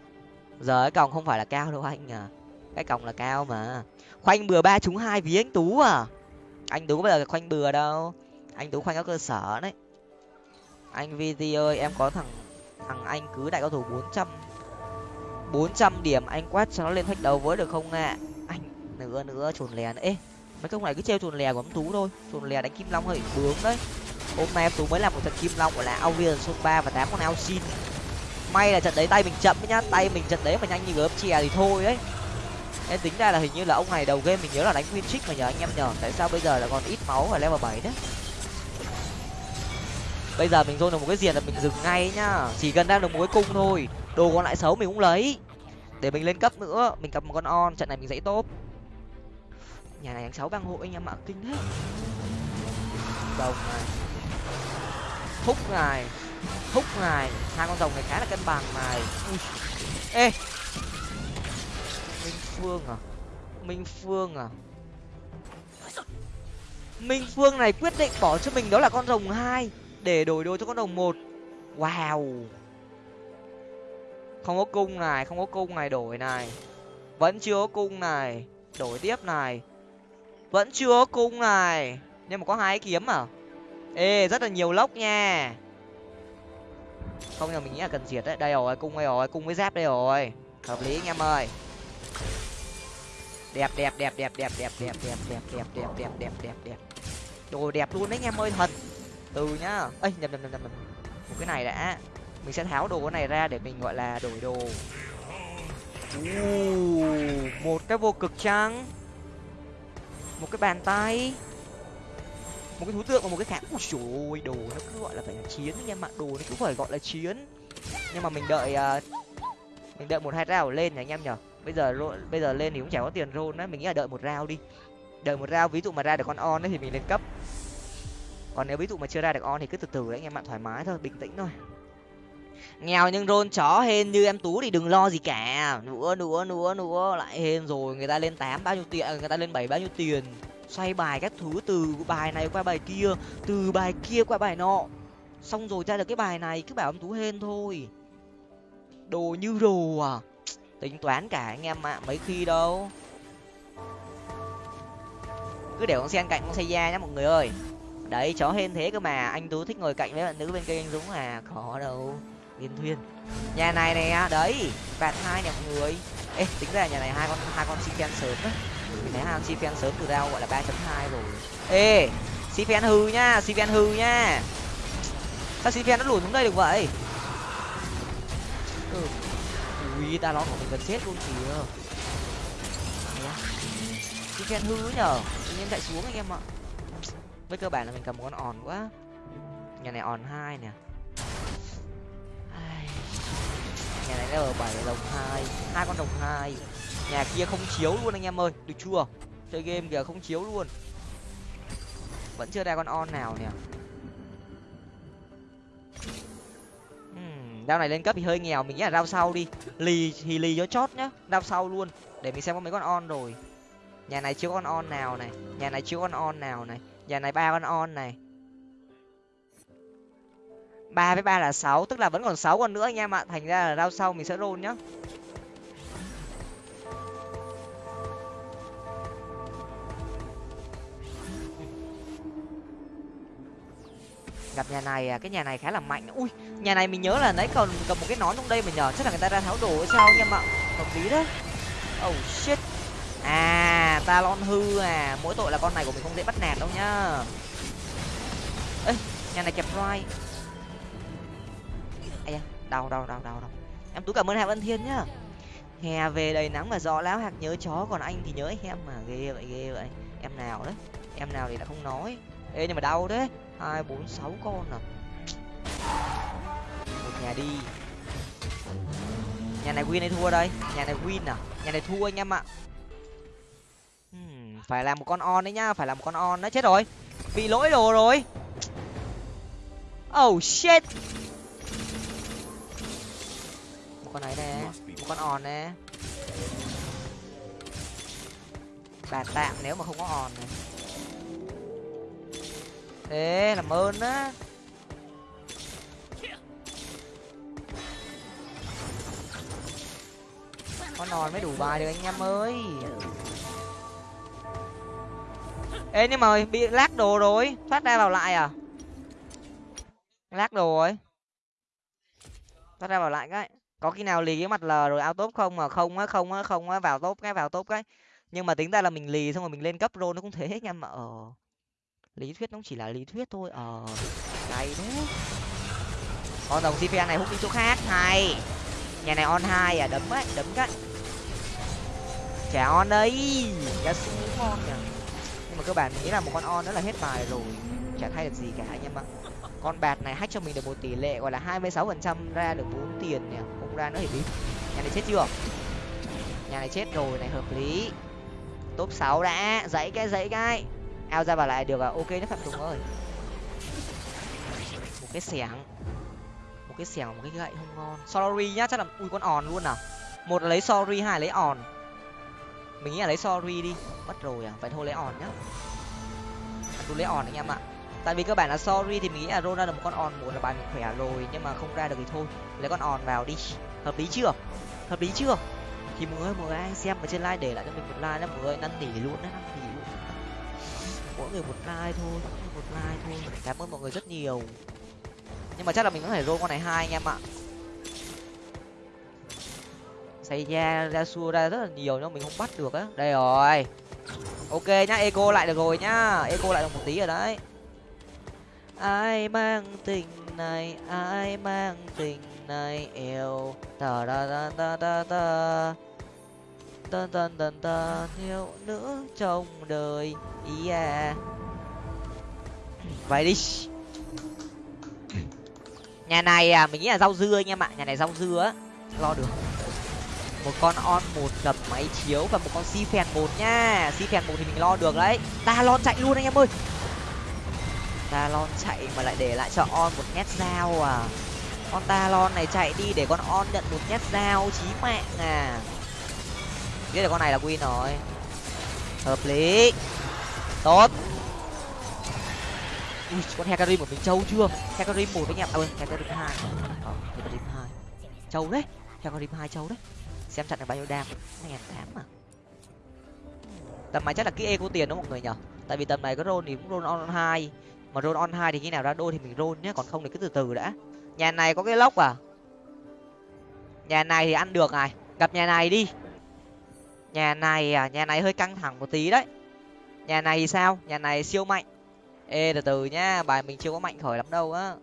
Giờ cái còng không phải là cao đâu anh à. Cái còng là cao mà. Khoanh bừa ba trúng hai ví anh tú à. Anh tú bây giờ khoanh bừa đâu. Anh tú khoanh có cơ sở đấy. Anh vt ơi, em có thằng thằng anh cứ đại cao thủ bốn trăm bốn trăm điểm, anh quát cho nó lên thách đầu với được không ạ? À? anh nữa nữa chuồn lè ê, mấy công này cứ treo chuồn lè của ông tú thôi. Chuồn lè đánh kim long hơi bướng đấy. Hôm nay em tú mới làm một trận kim long gọi là Aurion số ba và tám con ao xin. May là trận đấy tay mình chậm nhá. Tay mình trận đấy mà nhanh như gớm chè thì thôi đấy. Em tính ra là hình như là ông này đầu game mình nhớ là đánh win trick mà nhờ anh em nhờ. Tại sao bây giờ là còn ít máu và level bảy đấy bây giờ mình thôi được một cái diệt là mình dừng ngay nhá. Chỉ cần đang được một cái cung thôi đồ còn lại xấu mình cũng lấy. Để mình lên cấp nữa, mình cầm một con on, trận này mình dãy tốt nhà này đánh sáu vang hộ anh em ạ, kinh hết Rồng này. Húc này. Húc này. Hai con rồng này khá là cân bằng này. Ui. ê. Minh phương à? Minh phương à? Minh phương này quyết định bỏ cho mình đó là con rồng hai, để đổi đồ cho con rồng một. Wow không có cung này không có cung này đổi này vẫn chưa có cung này đổi tiếp này vẫn chưa có cung này nhưng mà có hai kiếm à ê rất là nhiều lốc nha không nhưng mình nghĩ là cần diệt đấy đây rồi cung đây rồi cung với giáp đây rồi hợp lý anh em ơi đẹp đẹp đẹp đẹp đẹp đẹp đẹp đẹp đẹp đẹp đẹp đẹp đẹp đẹp đẹp đồ đẹp luôn đấy anh em ơi thật từ nhá ơi nhầm nhầm nhầm nhầm một cái này đã mình sẽ tháo đồ cái này ra để mình gọi là đổi đồ. Một cái vô cực trắng một cái bàn tay. Một cái thú tượng và một cái kháng ui trời ơi đồ nó cứ gọi là phải là chiến anh em ạ đồ nó cứ phải gọi là chiến. Nhưng mà mình đợi uh, mình đợi một hai rào lên nhỉ anh em nhở bây giờ bây giờ lên thì cũng chả có tiền rôn á mình nghĩ là đợi một rào đi. Đợi một rào. ví dụ mà ra được con on ấy thì mình lên cấp. Còn nếu ví dụ mà chưa ra được on thì cứ từ từ đấy anh em ạ thoải mái thôi bình tĩnh thôi nghèo nhưng rôn chó hên như em tú thì đừng lo gì cả. Nữa nữa nữa nữa lại hên rồi. Người ta lên tám bao nhiêu tiền à, người ta lên bảy bao nhiêu tiền? Xoay bài các thứ, từ bài này qua bài kia, từ bài kia qua bài nọ. Xong rồi ra được cái bài này, cứ bảo em tú hên thôi. Đồ như đồ à. Tính toán cả anh em ạ, mấy khi đâu. Cứ để con sen cạnh con xe da nhá mọi người ơi. Đấy, chó hên thế cơ mà. Anh tú thích ngồi cạnh với bạn nữ bên kia anh dũng à? Khó đâu liên thuyên. Nhà này nè, đấy bạt hai nè mọi người. Ê, tính ra nhà này hai con hai con si sớm đấy mình thấy hai con si sớm từ đâu gọi là ba chấm hai rồi. Ê si hư nhá si hư nhá sao si nó lùi xuống đây được vậy? Ừ. ui, ta lo của mình gần chết luôn kìa. Si phen hư nhở tự nhiên chạy xuống anh em ạ. Với cơ bản là mình cầm một con òn quá. Nhà này òn hai nè. Nhà này ở bảy đồng hai hai con đồng hai. Nhà kia không chiếu luôn anh em ơi được chưa? Chơi game kìa không chiếu luôn. Vẫn chưa ra con on nào nè. Uhm, này lên cấp thì hơi nghèo mình nghĩ là đao sau đi. Lì thì lì cho chót nhá đao sau luôn để mình xem có mấy con on rồi. Nhà này chưa con on nào này nhà này chưa con on nào này nhà này ba con on này ba với ba là sáu, tức là vẫn còn sáu con nữa anh em ạ. Thành ra là rau sau mình sẽ roll nhá. Gặp nhà này à, cái nhà này khá là mạnh. Ui, nhà này mình nhớ là nãy còn cầm một cái nón trong đây mà nhờ. Chắc là người ta ra tháo đồ hay sao anh em ạ? Hợp lý đấy. Oh shit. À talon hư à. Mỗi tội là con này của mình không dễ bắt nạt đâu nhá. Ê, nhà này kẹp roi đau đau đau đau đau. Em tú cảm ơn hà văn thiên nhá. Hè về đầy nắng mà gió láo hạt nhớ chó còn anh thì nhớ em mà. Ghê vậy ghê vậy. Em nào đấy? Em nào thì đã không nói. Ê nhưng mà đau đấy hai bốn sáu con à. Một nhà đi. Nhà này win hay thua đây? Nhà này win à? Nhà này thua anh em ạ. Hmm, phải làm một con on đấy nhá phải làm một con on đấy chết rồi. Bị lỗi đồ rồi. Oh shit con ấy nè. Một con on nè. Bà tạm nếu mà không có on này thế làm ơn á. Con on mới đủ bài được anh em ơi. Ê nhưng mà bị lát đồ rồi. Thoát ra vào lại à? Lát đồ rồi. Thoát ra vào lại cái có khi nào lì cái mặt l rồi ao top không mà không á không á không á, vào top cái, vào top cái. Nhưng mà tính ra là mình lì xong rồi mình lên cấp rô nó cũng thế anh em mà ờ. Lý thuyết nó chỉ là lý thuyết thôi ờ. Hay thế. Con đồng cpn này hút đi chỗ khác, hay. Nhà này on hai à đấm ấy, đấm cái. Trẻ on đấy giá su ngon nhỉ. Nhưng mà cơ bản nghĩ là một con on đó là hết bài rồi, chả thay được gì cả anh em ạ con bạt này hack cho mình được một tỷ lệ, gọi là hai mươi sáu phần trăm ra được bốn tiền nhỉ không ra nữa thì biết nhà này chết chưa? Nhà này chết rồi, này hợp lý. Top sáu đã, dãy cái dãy cái. Ao ra vào lại được à? Ok đấy phạm tùng ơi một cái xẻng. Một cái xẻng, một cái gậy không ngon. Sorry nhá, chắc là ui, con òn luôn à? Một là lấy sorry, hai là lấy òn. Mình nghĩ là lấy sorry đi. Mất rồi à? Phải thôi, lấy òn nhá. Tôi lấy òn anh em ạ tại vì cơ bản là sorry thì mình nghĩ là rona ra được một con on một là bài mình khỏe rồi, nhưng mà không ra được thì thôi. Lấy con on vào đi. Hợp lý chưa? Hợp lý chưa? Thì mọi người mọi người ai xem ở trên like để lại cho mình một like nhá mọi người năn nỉ luôn đấy, năn nỉ luôn. Mỗi người một like thôi, mỗi người một like thôi. Cảm ơn mọi người rất nhiều. Nhưng mà chắc là mình có thể roll con này hai anh em ạ. Xây ra ra xua ra rất là nhiều nhưng mình không bắt được á. Đây rồi. Ok nhá, eco lại được rồi nhá. Eco lại được một tí rồi đấy ai mang tình này, ai mang tình này yêu ta ta ta ta ta ta ta ta ta ta thiếu nữ trong đời. Yeah à. vậy đi. Nhà này à mình nghĩ là rau dưa anh em ạ nhà này rau dưa á. Lo được. Một con on một đập máy chiếu và một con si phèn một nha. Si phèn một thì mình lo được đấy. Ta lon chạy luôn anh em ơi ta lon chạy mà lại để lại cho on một nhát dao à. Con ta lon này chạy đi để con on nhận một nhát dao, chí mạng à. Biết là con này là win rồi. Hợp lý. Tốt. Ui con hecarim của mình trâu chưa? Hecarim một với em à ơi hecarim hai. Ờ hecarim hai. Trâu đấy hecarim hai trâu đấy. Xem trận được bao nhiêu đam. Ngàn tám mà tầm này chắc là kỹ e có tiền đó mọi người nhở? Tại vì tầm này có roll thì cũng roll on hai mà roll on hai thì khi nào ra đôi thì mình roll nhé, còn không thì cứ từ từ đã. Nhà này có cái lốc à? Nhà này thì ăn được này, gặp nhà này đi. Nhà này à nhà này hơi căng thẳng một tí đấy. Nhà này thì sao? Nhà này siêu mạnh. Ê, từ từ nhá, bài mình chưa có mạnh khởi lắm đâu á.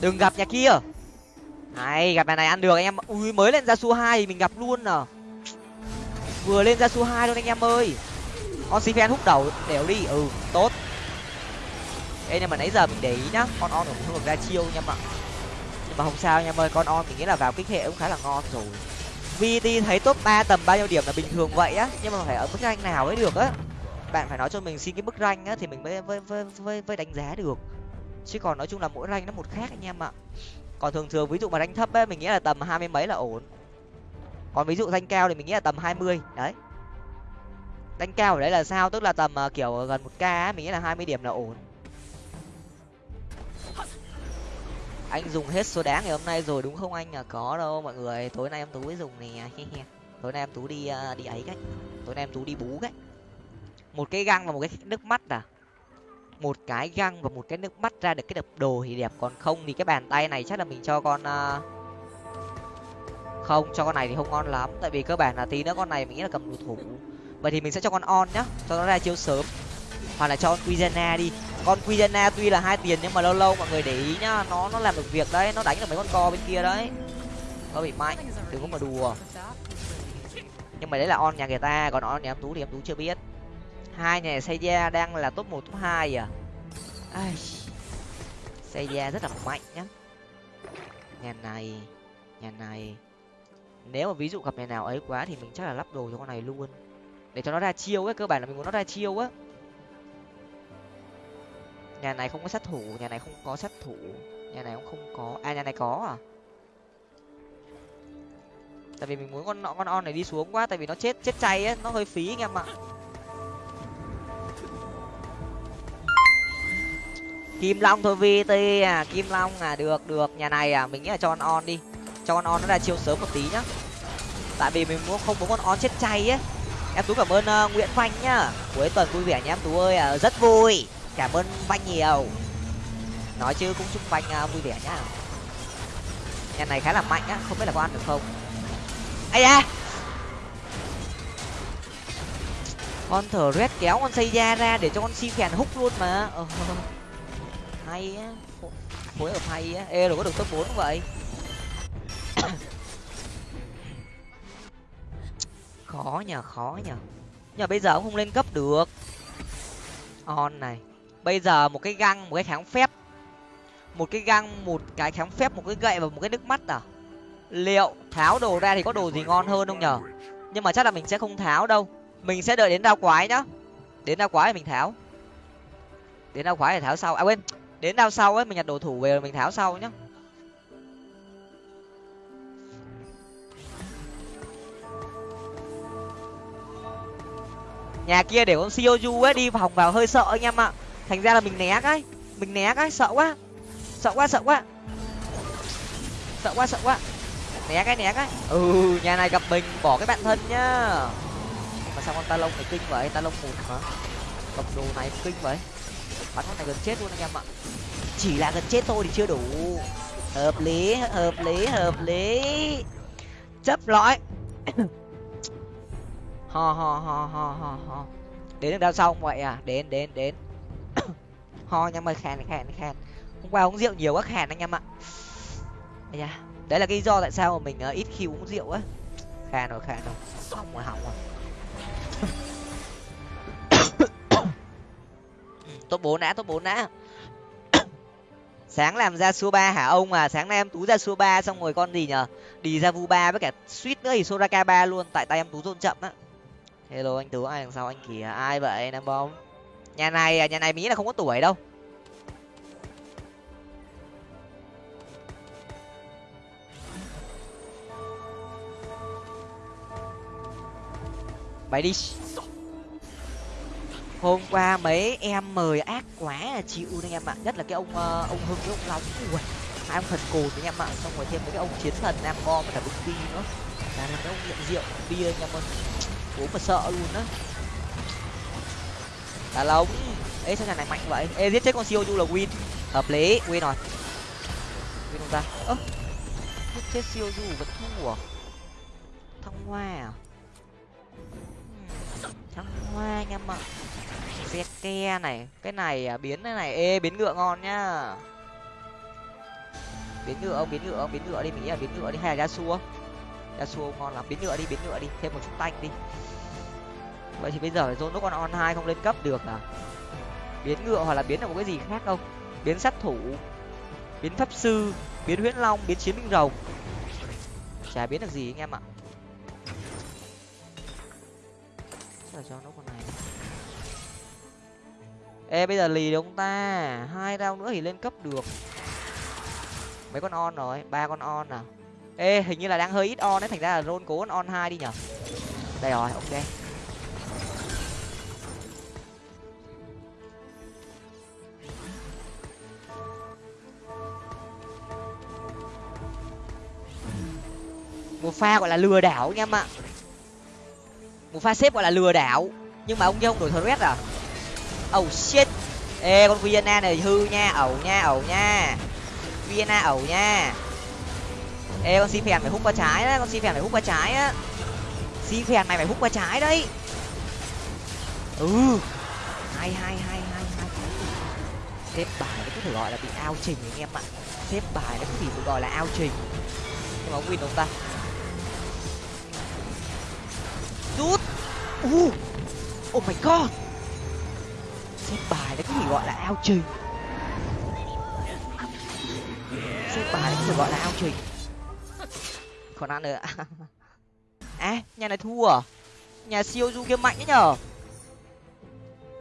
Đừng gặp nhà kia. Này, gặp nhà này ăn được anh em ui, mới lên ra su hai thì mình gặp luôn à vừa lên ra su hai luôn anh em ơi. Con si hút đầu đều đi. Ừ tốt. Ê nhưng mà nãy giờ mình để ý nhá con on cũng không được ra chiêu nha mà nhưng mà không sao nha ơi con on mình nghĩ là vào kích hệ cũng khá là ngon rồi. Vt thấy top ba tầm bao nhiêu điểm là bình thường vậy á nhưng mà phải ở mức rank nào mới được á? Bạn phải nói cho mình xin cái mức rank á thì mình mới với với với, với đánh giá được. Chứ còn nói chung là mỗi rank nó một khác anh em ạ. Còn thường thường ví dụ mà rank thấp ấy mình nghĩ là tầm hai mươi mấy là ổn còn ví dụ danh cao thì mình nghĩ là tầm hai mươi đấy. Danh cao ở đấy là sao? Tức là tầm uh, kiểu gần một k mình nghĩ là hai mươi điểm là ổn. Anh dùng hết số đáng ngày hôm nay rồi đúng không anh? À có đâu mọi người. Tối nay em tú mới dùng nè. Tối nay em tú đi uh, đi ấy cách. Tối nay em tú đi bú cách. Một cái găng và một cái nước mắt à? Một cái găng và một cái nước mắt ra được cái đập đồ thì đẹp. Còn không thì cái bàn tay này chắc là mình cho con uh không, cho con này thì không ngon lắm. Tại vì cơ bản là tí nữa con này mình nghĩ là cầm đồ thủ. Vậy thì mình sẽ cho con on nhá. Cho nó ra chiêu sớm. Hoặc là cho con quizena đi. Con quizena tuy là hai tiền nhưng mà lâu lâu mọi người để ý nhá. Nó nó làm được việc đấy. Nó đánh được mấy con co bên kia đấy. Nó bị mạnh. Đừng có mà đùa. Nhưng mà đấy là on nhà người ta. Còn on nhà em tú thì em tú chưa biết. Hai nhà xây da đang là top một, top hai à? Ai. Xây da rất là mạnh nhá. Nhà này. Nhà này nếu mà ví dụ gặp nhà nào ấy quá thì mình chắc là lắp đồ cho con này luôn. Để cho nó ra chiêu ấy, cơ bản là mình muốn nó ra chiêu á. Nhà này không có sát thủ, nhà này không có sát thủ. Nhà này cũng không có. À nhà này có à? Tại vì mình muốn con con on này đi xuống quá, tại vì nó chết chết chay á, nó hơi phí anh em ạ. Kim long thôi vt à kim long à được được. Nhà này à mình nghĩ là cho con on đi cho con on nó ra chiêu sớm một tí nhá. Tại vì mình muốn không muốn con on chết chay ấy. em tú cảm ơn uh, nguyễn phanh nhá. Cuối tuần vui vẻ nhá em tú ơi uh, rất vui. Cảm ơn phanh nhiều. Nói chứ cũng chúc phanh uh, vui vẻ nhá. Nhà này khá là mạnh á không biết là có ăn được không. Ai da! Con thở rét kéo con xây da ra để cho con si phèn hút luôn mà. Ờ, hay á. Phối hợp hay á. Ê rồi có được top bốn vậy? khó nhờ khó nhờ. Nhưng mà bây giờ cũng không lên cấp được. On này. Bây giờ một cái găng, một cái kháng phép. Một cái găng, một cái kháng phép, một cái gậy và một cái nước mắt à? Liệu tháo đồ ra thì có đồ gì ngon hơn không nhở nhưng mà chắc là mình sẽ không tháo đâu. Mình sẽ đợi đến đao quái nhá. Đến đao quái thì mình tháo. Đến đao quái thì tháo sau. À quên, đến đao sau ấy, mình nhặt đồ thủ về rồi mình tháo sau nhá. Nhà kia để con shioju ấy đi vòng vào hơi sợ anh em ạ. Thành ra là mình né cái. Mình né cái, sợ quá. Sợ quá sợ quá. Sợ quá sợ quá. Né cái né cái. Ừ nhà này gặp mình, bỏ cái bạn thân nhá. Mà sao con ta lông này kinh vậy? Ta lông một hả? Cầm đồ này kinh vậy. Bắn con này gần chết luôn anh em ạ. Chỉ là gần chết thôi thì chưa đủ. Hợp lý hợp lý hợp lý. Chấp lõi ho ho ho ho ho ho. Đến được đâu xong vậy à? Đến đến đến. Ho anh em ơi khen khen. Hôm qua uống rượu nhiều quá khen anh em ạ. À. đấy là cái lý do tại sao mà mình uh, ít khi uống rượu á. Khen rồi khen rồi. Hỏng rồi hỏng rồi. Top bố nã top bố nã sáng làm ra số ba hả ông à? Sáng nay em tú ra số ba xong rồi con gì nhở đi ra vu ba với cả suýt nữa thì soraka ba luôn. Tại tay em tú dồn chậm á hello anh tú ai đằng sau anh kìa? Ai vậy nam bom nhà này à, nhà này mỹ là không có tuổi đâu. Mày đi. Hôm qua mấy em mời ác quá là chịu anh em ạ. Nhất là cái ông uh, ông hưng với ông long. Ui hai ông thần cồn anh em ạ. Xong rồi thêm mấy cái ông chiến thần nam bom và cả bưng nữa. Là mấy ông nghiện rượu bia anh em ơi cố mà sợ luôn á. Đá lông ê sao nhà này mạnh vậy? Ê giết chết con siêu du là win. Hợp lý win rồi. Win không ta? Ơ giết chết siêu du vẫn thua à? Thăng hoa à? Hmm, thăng hoa anh em ạ. Xe ke này cái này à, biến cái này. Ê biến ngựa ngon nhá. Biến ngựa ông biến ngựa ông biến ngựa đi mình nghĩ là biến ngựa đi. Hay là xua ra xua ngon lắm. Biến ngựa đi biến ngựa đi. Thêm một chút tanh đi vậy thì bây giờ dồn nó còn on hai không lên cấp được à? Biến ngựa hoặc là biến được một cái gì khác không biến sát thủ, biến pháp sư, biến huyễn long, biến chiến binh rồng. Chả biến được gì anh em ạ. Chắc là cho nó con này. Ê, bây giờ lì được ông ta. Hai rau nữa thì lên cấp được. Mấy con on rồi, ba con on à? Ê, hình như là đang hơi ít on đấy, thành ra là rôn cố on hai đi nhở? Đây rồi, ok. Một pha gọi là lừa đảo anh em ạ. Một pha xếp gọi là lừa đảo nhưng mà ông kia không đổi thread à? Oh shit. Ê con vienna này hư nha ẩu nha ẩu nha. Vienna ẩu nha. Ê con si phèn phải hút qua trái á, con si phèn phải hút qua trái á. Si phèn này phải hút qua trái đấy. Ừ. Hai hai hai hai hai xếp bài nó có thể gọi là bị ao trình anh em ạ. Xếp bài nó có thể được gọi là ao trình nhưng mà ông win ông ta? Rút. Uh oh my god. Xếp bài đấy có thể gọi là ao trình xếp bài đấy có thể gọi là ao trình còn ăn nữa. À nhà này thua à? Nhà siêu du kiếm mạnh ấy nhở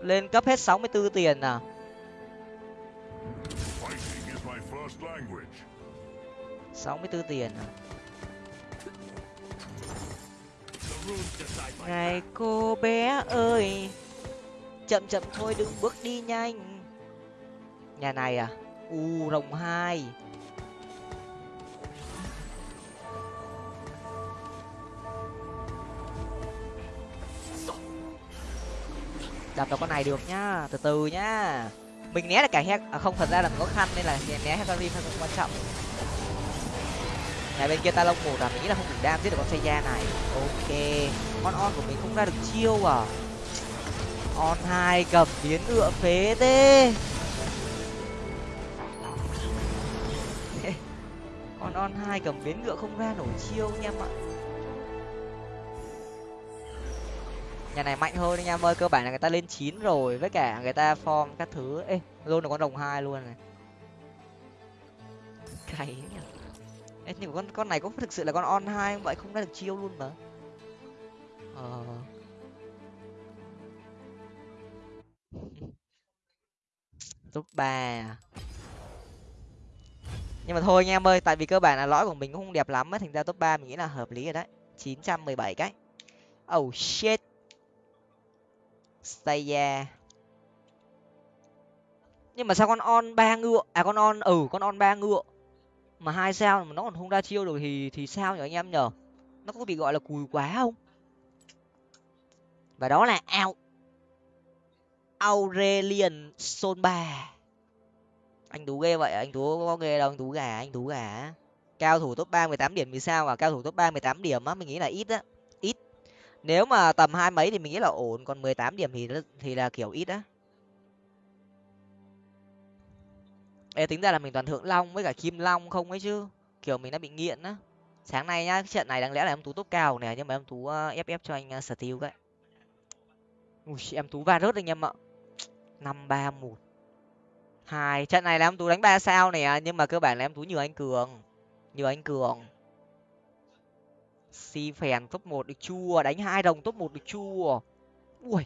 lên cấp hết sáu mươi 64 tiền à? sáu mươi bốn tiền à? Này cô bé ơi. Chậm chậm thôi đừng bước đi nhanh. Nhà này à? U rồng hai. Đập vào con này được nhá từ từ nhá. Mình né được cả hết à, không thật ra là có khăn nên là né hecarim không quan trọng nhà bên kia ta lông một là mình nghĩ là không đủ đam giết được con xe da này. Ok, con on của mình không ra được chiêu à? On hai cầm biến ngựa phế thế. Con on hai cầm biến ngựa không ra nổi chiêu anh em ạ nhà này mạnh hơn anh em ơi cơ bản là người ta lên chín rồi, với cả người ta form các thứ. Ê, luôn là con đồng hai luôn này. Cày ê nhưng con con này có thực sự là con on hai không? Vậy không ra được chiêu luôn mà. Ờ. Top ba à? nhưng mà thôi anh em ơi tại vì cơ bản là lõi của mình cũng không đẹp lắm á thành ra top ba mình nghĩ là hợp lý rồi đấy. Chín trăm mười bảy cái. Oh shit. Staya. Nhưng mà sao con on ba ngựa, à con on ừ con on ba ngựa mà hai sao mà nó còn không ra chiêu được thì thì sao nhỉ anh em nhở? Nó có bị gọi là cùi quá không? Và đó là ao Aurelian Son ba Anh Tú ghê vậy, anh Tú có ghê đâu, anh Tú gà, anh Tú gà. Cao thủ top ba mười tám điểm vì sao à? Cao thủ top ba mười tám điểm á, mình nghĩ là ít á ít. nếu mà tầm hai mấy thì mình nghĩ là ổn còn mười tám điểm thì thì là kiểu ít á Ê, tính ra là mình toàn thượng long với cả kim long không ấy chứ. Kiểu mình đã bị nghiện á. Sáng nay nhá trận này đáng lẽ là em tú tốt cao này nhưng mà em tú ờ, ép ép cho anh ờ, sở steel cái ui em tú va rớt anh em ạ. Năm ba một. Hai trận này là em tú đánh ba sao này nhưng mà cơ bản là em tú nhiều anh cường. Nhiều anh cường. Si phèn top một được chua đánh hai đồng top một được chua. Ui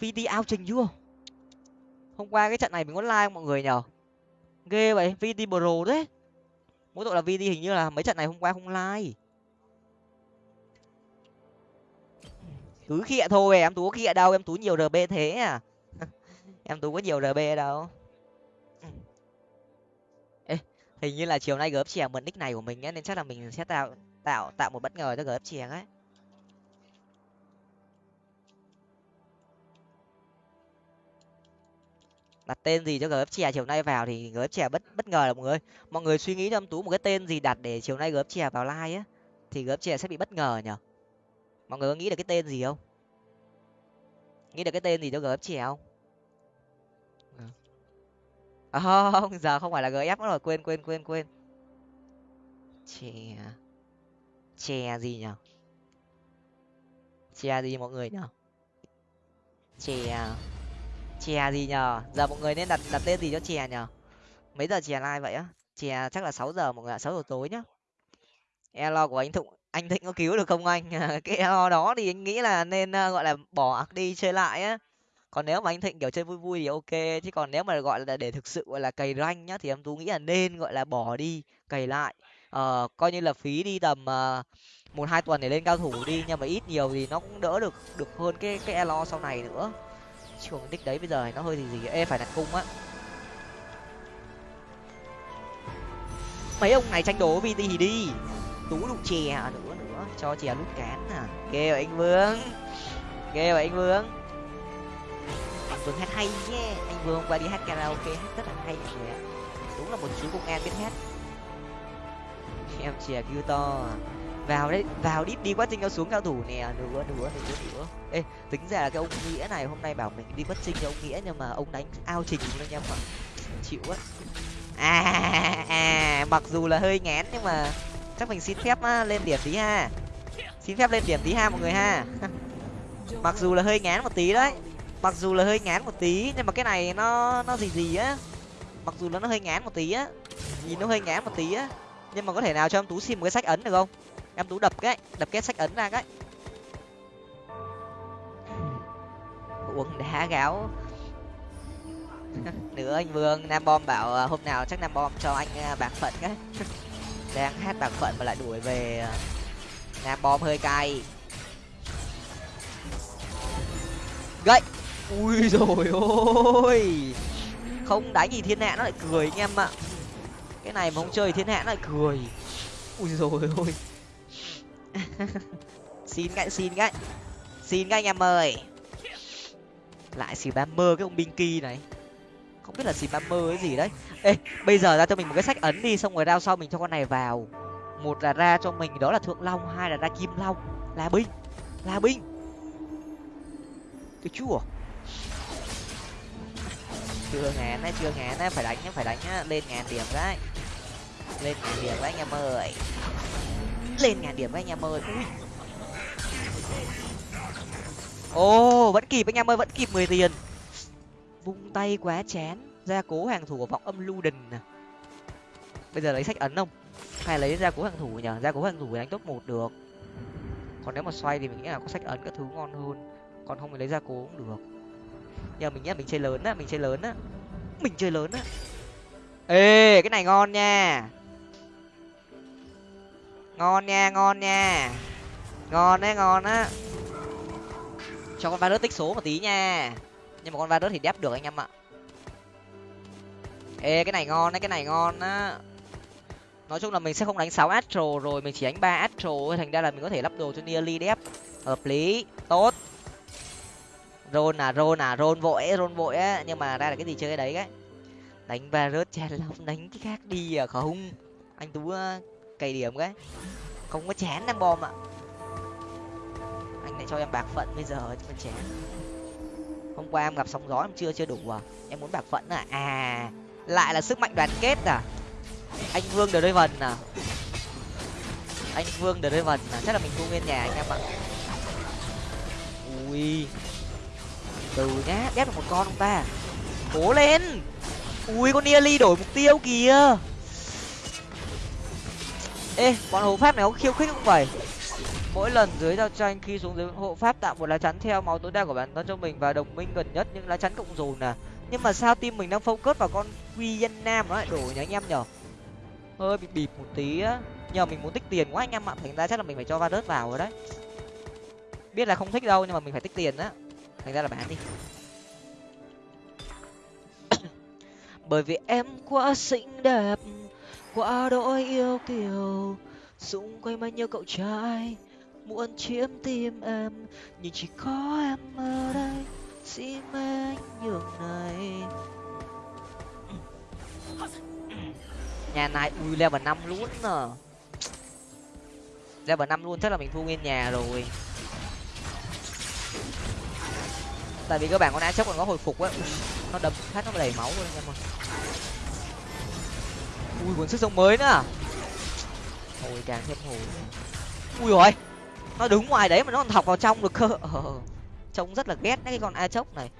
vd ao trình chưa? Hôm qua cái trận này mình online mọi người nhở ghê vậy VD pro đấy mỗi tội là VD hình như là mấy trận này hôm qua không like. Cứ khịa thôi em tú có khịa đâu em tú nhiều rb thế à? Em tú có nhiều rb đâu. Ê, hình như là chiều nay gớp chèng mượn nick này của mình á nên chắc là mình sẽ tạo tạo tạo một bất ngờ cho gớp chèng ấy đặt tên gì cho gớp chè chiều nay vào thì gớp chè bất bất ngờ là mọi người. Mọi người suy nghĩ cho tú một cái tên gì đặt để chiều nay gớp chè vào like á thì gớp chè sẽ bị bất ngờ nhở mọi người có nghĩ được cái tên gì không? Nghĩ được cái tên gì cho gớp chè không? À, không giờ không phải là gf nữa rồi quên quên quên quên. Chè chè gì nhở chè gì mọi người nhở chè chè gì nhờ? Giờ mọi người nên đặt đặt tên gì cho chè nhờ? Mấy giờ chè live vậy á? Chè chắc là sáu giờ mọi người ạ sáu giờ tối nhá. Elo của anh thụng anh thịnh có cứu được không anh? Cái elo đó thì anh nghĩ là nên ờ, gọi là bỏ đi chơi lại á. Còn nếu mà anh thịnh kiểu chơi vui vui thì ok chứ còn nếu mà gọi là để thực sự gọi là cày ranh nhá thì em tú nghĩ là nên gọi là bỏ đi cày lại. Ờ coi như là phí đi tầm uh, một hai tuần để lên cao thủ đi nhưng mà ít nhiều thì nó cũng đỡ được được hơn cái cái elo sau này nữa chứ đích đấy bây giờ nó hơi gì gì, ê, phải đặt cung á. Mấy ông này tranh đấu vt thì đi. Tú đụng chè nữa nữa. Cho chè lút cán à ghê vậy anh vương. Ghê vậy anh vương. Anh vương hát hay nhé. Anh vương hôm qua đi hát karaoke, hát rất là hay mọi người ạ. Đúng là một chú công an biết hát. Em chè kêu to à vào đấy vào đít đi quá trình cho xuống cao thủ nè. Nữa nữa nữa nữa ê tính ra là cái ông nghĩa này hôm nay bảo mình đi quá trình cho ông nghĩa nhưng mà ông đánh ao trình luôn anh em ạ. Chịu á à, à, à mặc dù là hơi ngán nhưng mà chắc mình xin phép á, lên điểm tí ha. Xin phép lên điểm tí ha mọi người ha. Mặc dù là hơi ngán một tí đấy. Mặc dù là hơi ngán một tí nhưng mà cái này nó nó gì gì á. Mặc dù là nó hơi ngán một tí á. Nhìn nó hơi ngán một tí á. Nhưng mà có thể nào cho em tú xin một cái sách ấn được không? Em tú đập cái đập cái sách ấn ra cái. Uống đá gáo. Nữa anh vương, nam bom bảo à, hôm nào chắc nam bom cho anh à, bạc phận cái. Đang hát bạc phận mà lại đuổi về à, nam bom hơi cay. Gậy. Ui rồi ôi. Không đánh gì thiên hạ nó lại cười anh em ạ. Cái này mà không chơi thiên hạ nó lại cười. Ui rồi ôi. xin cái xin cái xin cái anh em ơi. Lại xì ba mơ cái ông binh kỳ này. Không biết là xì ba mơ cái gì đấy. Ê, bây giờ ra cho mình một cái sách ấn đi, xong rồi rao sau mình cho con này vào. Một là ra cho mình, đó là thượng long, hai là ra kim long. Là binh là binh. Cái chua à? chưa ngàn đấy, chưa ngàn đấy, phải đánh nhá, phải đánh nhá. Lên ngàn điểm đấy. Lên ngàn điểm đấy, anh em ơi lên ngàn điểm đấy anh em ơi. Ui ồ, vẫn kịp, anh em ơi, vẫn kịp mười tiền. Vung tay quá chán gia cố hàng thủ của vọng âm lưu đình bây giờ lấy sách ấn không? Hay lấy gia cố hàng thủ nhở gia cố hàng thủ đánh top một được. Còn nếu mà xoay thì mình nghĩ là có sách ấn các thứ ngon hơn. Còn không thì lấy gia cố cũng được. Nhờ mình nghĩ là mình chơi lớn á, mình chơi lớn á. Mình chơi lớn á. Ê, cái này ngon nha ngon nha ngon nha. Ngon đấy, ngon á. Cho con virus tích số một tí nha. Nhưng mà con virus thì đép được anh em ạ. Ê, cái này ngon đấy, cái này ngon á. Nói chung là mình sẽ không đánh sáu astro rồi, mình chỉ đánh ba astro thành ra là mình có thể lắp đồ cho nearly đép. Hợp lý, tốt. Rôn à rôn à rôn vội rôn vội á. Nhưng mà ra là cái gì chơi cái đấy cái đánh virus chen long đánh cái khác đi à không anh tú cày điểm cái. Không có chán em bom ạ. Anh lại cho em bạc phận bây giờ, chứ còn chán hôm qua em gặp sóng gió em chưa chưa đủ à? Em muốn bạc phận à? À lại là sức mạnh đoàn kết à? Anh vương đời vần à? Anh vương đời vần à? Chắc là mình thu nguyên nhà anh em ạ. Ui. Từ nhá ép được một con ông ta. Cố lên. Ui, con nearly đổi mục tiêu kìa ê, bọn hộ pháp này có khiêu khích không vậy? Mỗi lần dưới giao tranh, khi xuống dưới hộ pháp tạo một lá chắn theo máu tối đa của bản thân cho mình và đồng minh gần nhất, những lá chắn cộng dồn à. Nhưng mà sao team mình đang focus vào con quy dân nam nó lại đổi nhá anh em nhở? Hơi bị bịp một tí á. Nhờ mình muốn tích tiền quá, anh em ạ thành ra chắc là mình phải cho varus vào rồi đấy. Biết là không thích đâu, nhưng mà mình phải tích tiền á. Thành ra là bán đi. Bởi vì em quá xinh đẹp quá đỗi yêu kiều xung quanh bao nhiêu cậu trai, muốn chiếm tim em, nhưng chỉ có em ở đây, xin anh nhường này. Nhà này, ui, level năm luôn à level năm luôn, chắc là mình thu nguyên nhà rồi. Tại vì các bạn con á chốc còn có hồi phục á. Nó đâm phát, nó đầy máu luôn em ơi ui cuốn sức sống mới nữa. Hồi càng thêm hồi ui rồi nó đứng ngoài đấy mà nó còn thọc vào trong được cơ. Ờ, ờ, ờ. trông rất là ghét cái con a chốc này.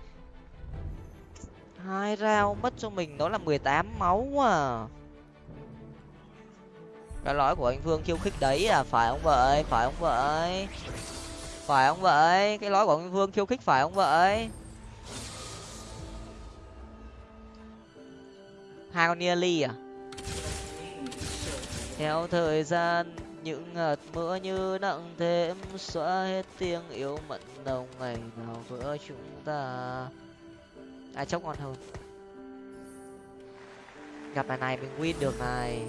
Hai rau mất cho mình đó là mười tám máu à. Cái lõi của anh vương khiêu khích đấy à phải không vậy? Phải không vậy? Phải không vậy? Cái lõi của anh vương khiêu khích phải không vậy? Hai con nearly à? Theo thời gian, những hạt mưa như nặng thêm xóa hết tiếng yêu mận đầu ngày nào vỡ chúng ta. Ai chốc ngon hơn. Gặp bài này mình win được này.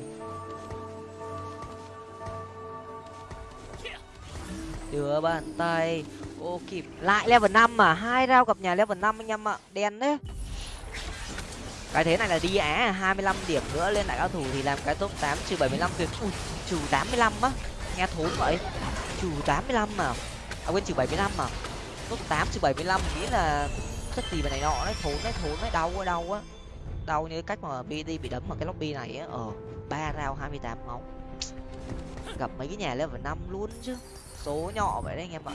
Đưa bàn tay. Ô, kịp. Lại level năm mà hai rau gặp nhà level năm anh em ạ. Đen đấy cái thế này là đi á, hai mươi lăm điểm nữa lên lại cao thủ thì làm cái top tám, trừ bảy mươi lăm tuyệt ui, trừ tám mươi lăm á, nghe thốn vậy. Trừ tám mươi lăm mà à quên, trừ bảy mươi lăm mà top tám, trừ bảy mươi lăm nghĩ là chất gì mà này nọ đấy, thốn đấy thốn đấy, đau quá, đau á đau như cách mà bd bị đấm vào cái lobby này á. Ờ ba rau hai mươi tám máu. Gặp mấy cái nhà level năm luôn chứ. Số nhỏ vậy đấy, anh em ạ.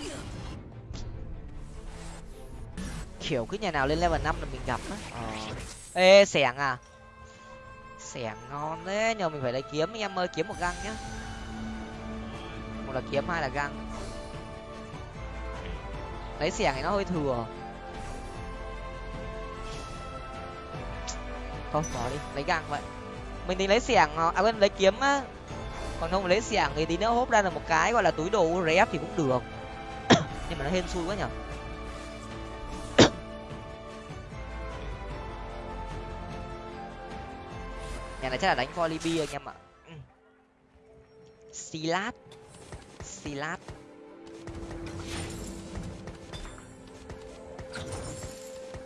Kiểu cứ nhà nào lên level năm là mình gặp á. Ờ ê, xẻng à? Xẻng ngon đấy nhờ mình phải lấy kiếm, anh em ơi, kiếm một găng nhá. Một là kiếm, hai là găng. Lấy xẻng thì nó hơi thừa. Thôi, bỏ đi, lấy găng vậy. Mình tính lấy xẻng à, à quên, lấy kiếm á. Còn không lấy xẻng thì tí nữa hốt ra là một cái, gọi là túi đồ rép thì cũng được. Nhưng mà nó hên xui quá nhở. Nhà này chắc là đánh volibi anh em ạ. Ừ. Silat. Silat.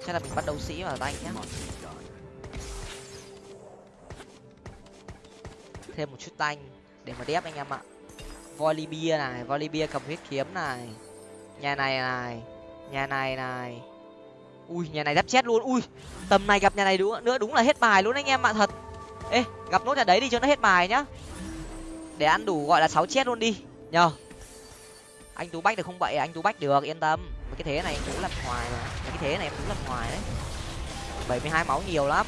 Chắc là mình bắt đấu sĩ vào tay nhá. Thêm một chút tanh để mà đép anh em ạ. Volibia này volibia cầm huyết kiếm này. Nhà này này, nhà này này. Ui, nhà này đắp chết luôn. Ui, tầm này gặp nhà này đúng nữa đúng là hết bài luôn anh em ạ, thật ê gặp nốt nhà đấy đi cho nó hết bài nhá. Để ăn đủ gọi là sáu chết luôn đi. Nhờ. Anh tú bách được không vậy anh tú bách được yên tâm. Cái thế này tú lật hoài mà cái thế này em tú lật hoài đấy. Bảy mươi hai máu nhiều lắm.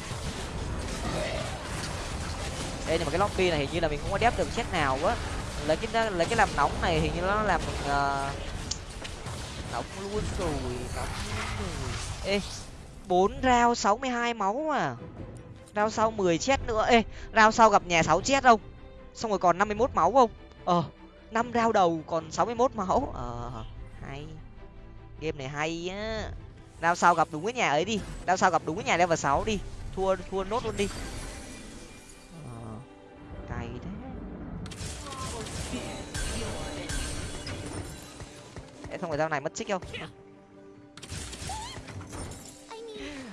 Ê nhưng mà cái lobby này hình như là mình không có đép được chết nào quá. Lấy cái lấy cái làm nóng này hình như nó làm mình uh, nóng luôn rồi nóng luôn rồi. Ê bốn rau sáu mươi hai máu à rao sau mười chết nữa. Ê rao sau gặp nhà sáu chết không? Xong rồi còn năm mươi mốt máu không? Ờ năm rao đầu còn sáu mươi mốt máu. Ờ hay. Game này hay á. Rao sau gặp đúng cái nhà ấy đi. Rao sau gặp đúng cái nhà level sáu đi. Thua thua nốt luôn đi. Ờ cày thế. Ê, xong rồi rao này mất chích không?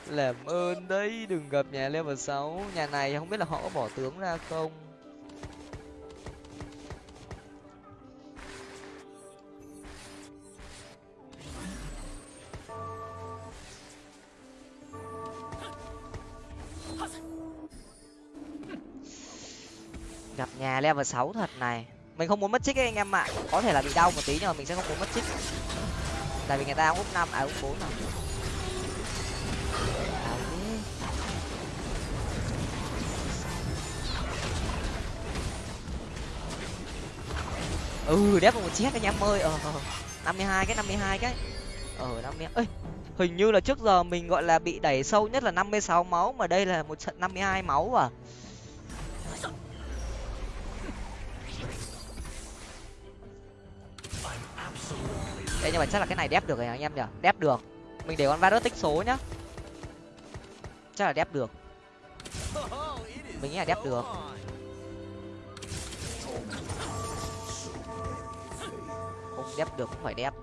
Làm ơn đấy, đừng gặp nhà level sáu. Nhà này không biết là họ có bỏ tướng ra không? Gặp nhà level sáu thật này. Mình không muốn mất chích ấy, anh em ạ. Có thể là bị đau một tí, nhưng mà mình sẽ không muốn mất chích tại vì người ta úp năm à úp bốn rồi. Ừ đép một chết anh em ơi. Ờ, ờ, ờ năm mươi hai cái năm mươi hai cái. Ờ năm mươi ơi hình như là trước giờ mình gọi là bị đẩy sâu nhất là năm mươi sáu máu mà đây là một trận năm mươi hai máu à? Ê, nhưng mà chắc là cái này đép được rồi anh em nhỉ? Đép được. Mình để con virus tích số nhá. Chắc là đép được. Mình nghĩ là đép được. Không đép được cũng phải đép.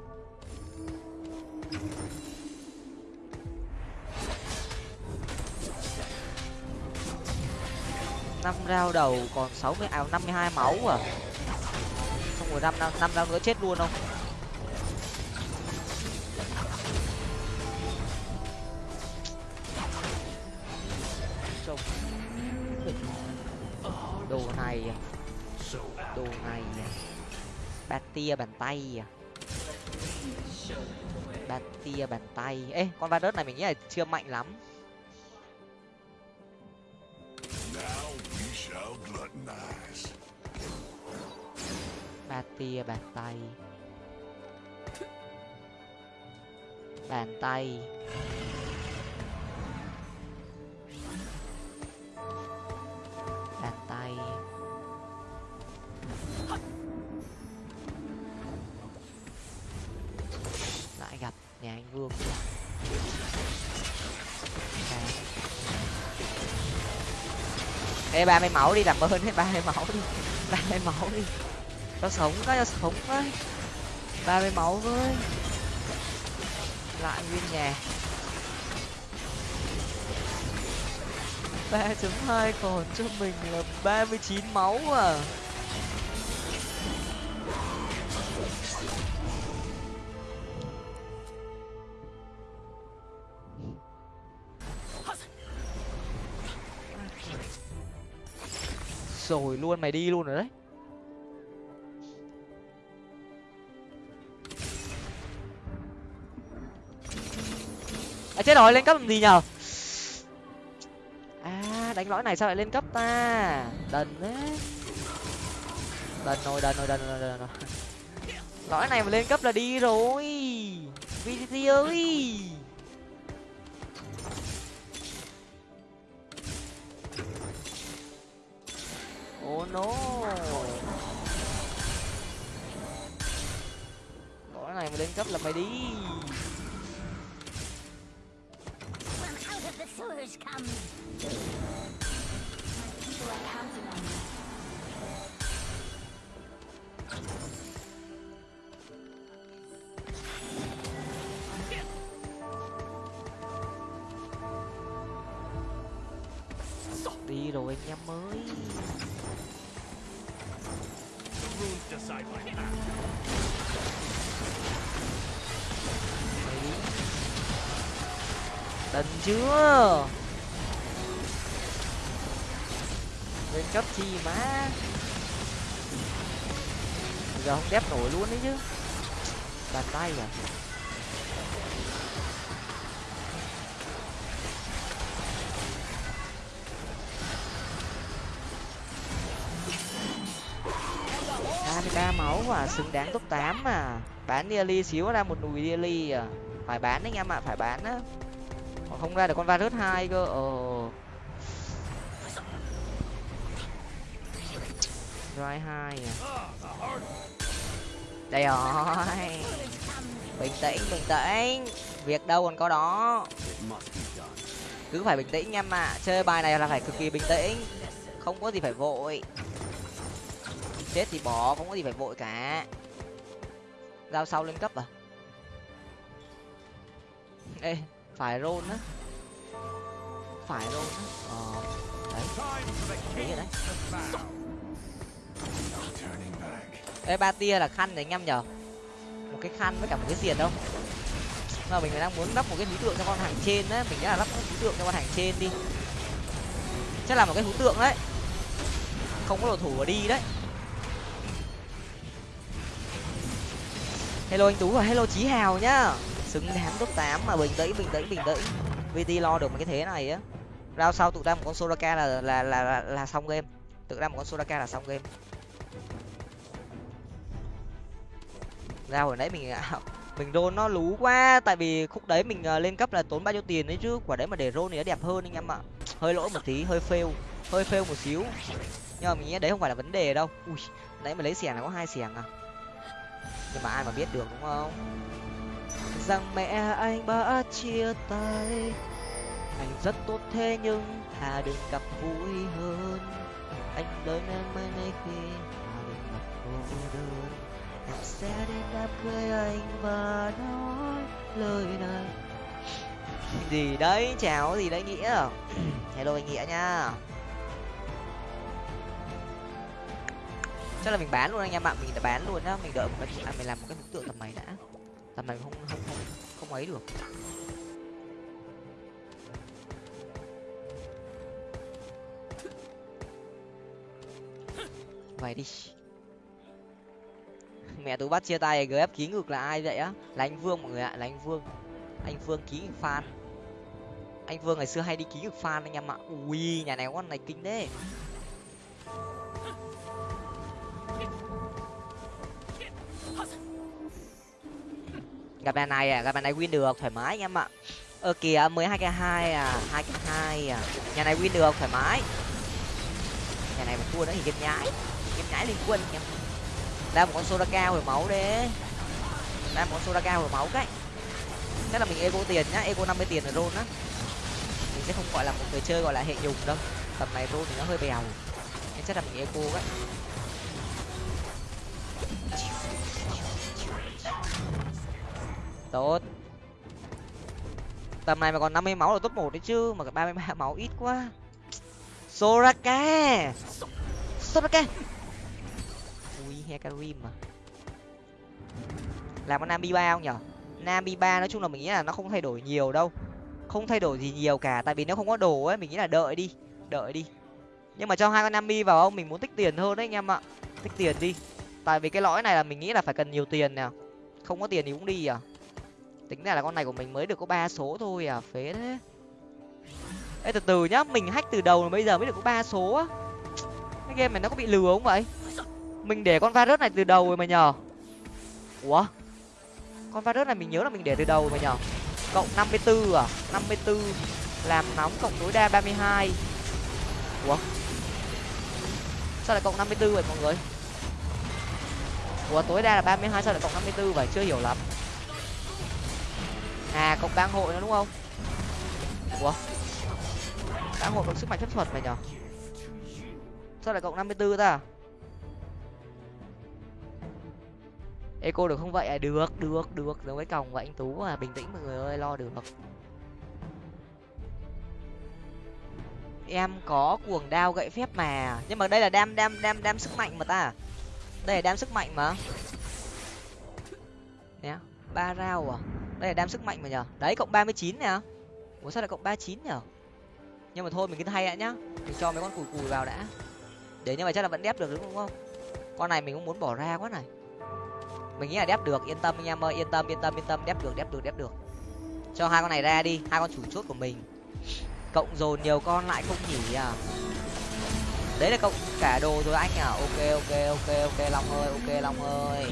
Năm rau đầu còn sáu mươi ào năm mươi hai máu à? Xong rồi năm năm rau nữa chết luôn không? Đồ này à? đồ này à? Bát tia bàn tay à. Bát tia bàn tay. Ê, con va đớt này mình nghĩ là chưa mạnh lắm. Ba tia bàn tay. Bàn tay. Bàn tay. Nhà anh vương ê, ba mươi máu đi, làm ơn ấy ba mươi máu đi. Ba mươi máu đi. Cho sống có cho sống với ba mươi máu với lại nguyên nhà. Ba chấm hai còn cho mình là ba mươi chín máu à. Rồi luôn, mày đi luôn rồi đấy. À chết rồi, lên cấp làm gì nhở à đánh lõi này sao lại lên cấp ta? Đần đấy. Đần rồi đần rồi đần rồi đần rồi lõi này mà lên cấp là đi rồi. Vt ơi. Oh no. Bỏ này mà lên cấp là mày đi. Đi rồi anh em ơi on decide my path. anh đần chưa? Lên cấp chi má. Giờ không đép nổi luôn đấy chứ. Bàn tay à? Mà, xứng đáng top tám mà. Bán Nearly xíu ra một nùi Nearly à. Phải bán đấy anh em ạ phải bán á. Còn không ra được con virus hai cơ ờ Dry hai à. Đây rồi. Bình tĩnh bình tĩnh. Việc đâu còn có đó. Cứ phải bình tĩnh em ạ chơi bài này là phải cực kỳ bình tĩnh. Không có gì phải vội chết thì bỏ không có gì phải vội cả. Giao sau lên cấp à? Ê phải rôn á. Phải rôn á. Ờ đấy. Đấy rồi đấy. Ê ba tia là khăn đấy anh em nhở? Một cái khăn với cả một cái diệt đâu. Mà mình đang muốn lắp một cái hú tượng cho con hàng trên đấy, mình nghĩ là lắp một hú tượng cho con hàng trên đi. Chắc là một cái hú tượng đấy. Không có đồ thủ ở đi đấy. Hello anh tú và hello chí hào nhá. Xứng đáng top tám mà bình tĩnh bình tĩnh bình tĩnh. Vt lo được một cái thế này á. Rao sau tụi ra một con soraka là là là là, là xong game. Tự ra một con soraka là xong game. Ra hồi nãy mình à, mình rôn nó lú quá. Tại vì khúc đấy mình à, lên cấp là tốn bao nhiêu tiền đấy chứ. Quả đấy mà để rôn thì nó đẹp hơn anh em ạ. Hơi lỗi một tí hơi fail hơi fail một xíu. Nhưng mà mình nghĩ đấy không phải là vấn đề đâu. Ui nãy mà lấy xẻng là có hai xẻng à nhưng mà ai mà biết được, đúng không? Rằng mẹ anh đã chia tay. Anh rất tốt thế nhưng hà đừng gặp vui hơn. Anh đợi em mai nay khi hà đừng gặp cô đơn. Em sẽ đến đám cưới anh và nói lời này. Gì đấy, chào gì đấy nghĩa? Hello anh nghĩa nha. Chắc là mình bán luôn anh em ạ mình đã bán luôn nhá mình đợi một cái à, mình làm một cái bức tượng tầm này đã. Tầm này không không không không ấy được. Vậy đi. Mẹ tôi bắt chia tay gf ký ngược là ai vậy á? Là anh vương mọi người ạ là anh vương. Anh vương ký ngược fan. Anh vương ngày xưa hay đi ký ngược fan anh em ạ. Ui nhà này con này kinh đấy gặp nhà này à gặp nhà này win được, thoải mái anh em ạ. Ờ kìa, mười hai k hai à hai k hai à. Nhà này win được, thoải mái. Nhà này mà thua nữa thì game nhái. Game nhái liên quân anh em. Ra một con soda cao hồi máu đấy ra một con soda cao hồi máu cái. Chắc là mình ego tiền nhá, ego năm mươi tiền rồi rôn á. Mình sẽ không gọi là một người chơi gọi là hệ nhùng đâu. Tầm này rôn thì nó hơi bèo. Nên chắc là mình ego đấy tốt. Tầm này mà còn năm mươi máu là top một đấy chứ, mà ba mươi ba máu ít quá. Soraka! Soraka! Ui hekarim mà. Làm con nam ba không nhở? Nam ba nói chung là mình nghĩ là nó không thay đổi nhiều đâu. Không thay đổi gì nhiều cả, tại vì nếu không có đồ ấy, mình nghĩ là đợi đi đợi đi. Nhưng mà cho hai con nam vào không mình muốn tích tiền hơn đấy anh em ạ. Tích tiền đi. Tại vì cái lõi này là mình nghĩ là phải cần nhiều tiền nè. Không có tiền thì cũng đi à tính ra là con này của mình mới được có ba số thôi à phế thế. Ê, từ từ nhá, mình hack từ đầu bây giờ mới được có ba số á. Cái game này nó có bị lừa không vậy? Mình để con virus này từ đầu rồi mà nhờ. Ủa? Con virus này mình nhớ là mình để từ đầu rồi mà nhờ. Cộng năm mươi bốn à? năm mươi bốn làm nóng cộng tối đa ba mươi hai. Ủa? Sao lại cộng năm mươi bốn vậy mọi người? Ủa, tối đa là ba mươi hai, sao lại cộng năm mươi bốn vậy? Chưa hiểu lắm à cộng bang hội nó đúng không? Ủa? Bang hội cộng sức mạnh phép thuật mày nhở? Sao lại cộng năm mươi bốn ta? Eco được không vậy? À được được được. Giống với còng vậy anh tú à bình tĩnh, mọi người ơi, lo được. Em có cuồng đao gậy phép mà. Nhưng mà đây là đam đam đam đam sức mạnh mà ta. Đây là đam sức mạnh mà. Nè ba rau à? Đây là đam sức mạnh mà nhở đấy, cộng ba mươi chín nè. Ủa, sao lại cộng ba chín nhở nhưng mà thôi, mình cứ hay đã nhá. Mình cho mấy con cùi cùi vào đã. Để như vậy chắc là vẫn đép được, đúng không? Con này mình cũng muốn bỏ ra quá này. Mình nghĩ là đép được, yên tâm anh em ơi. Yên tâm yên tâm yên tâm. Đép được đép được đép được. Cho hai con này ra đi, hai con chủ chốt của mình. Cộng dồn nhiều con lại không nhỉ à? Đấy là cộng cả đồ rồi anh à. Ok ok ok ok, long ơi, ok, long ơi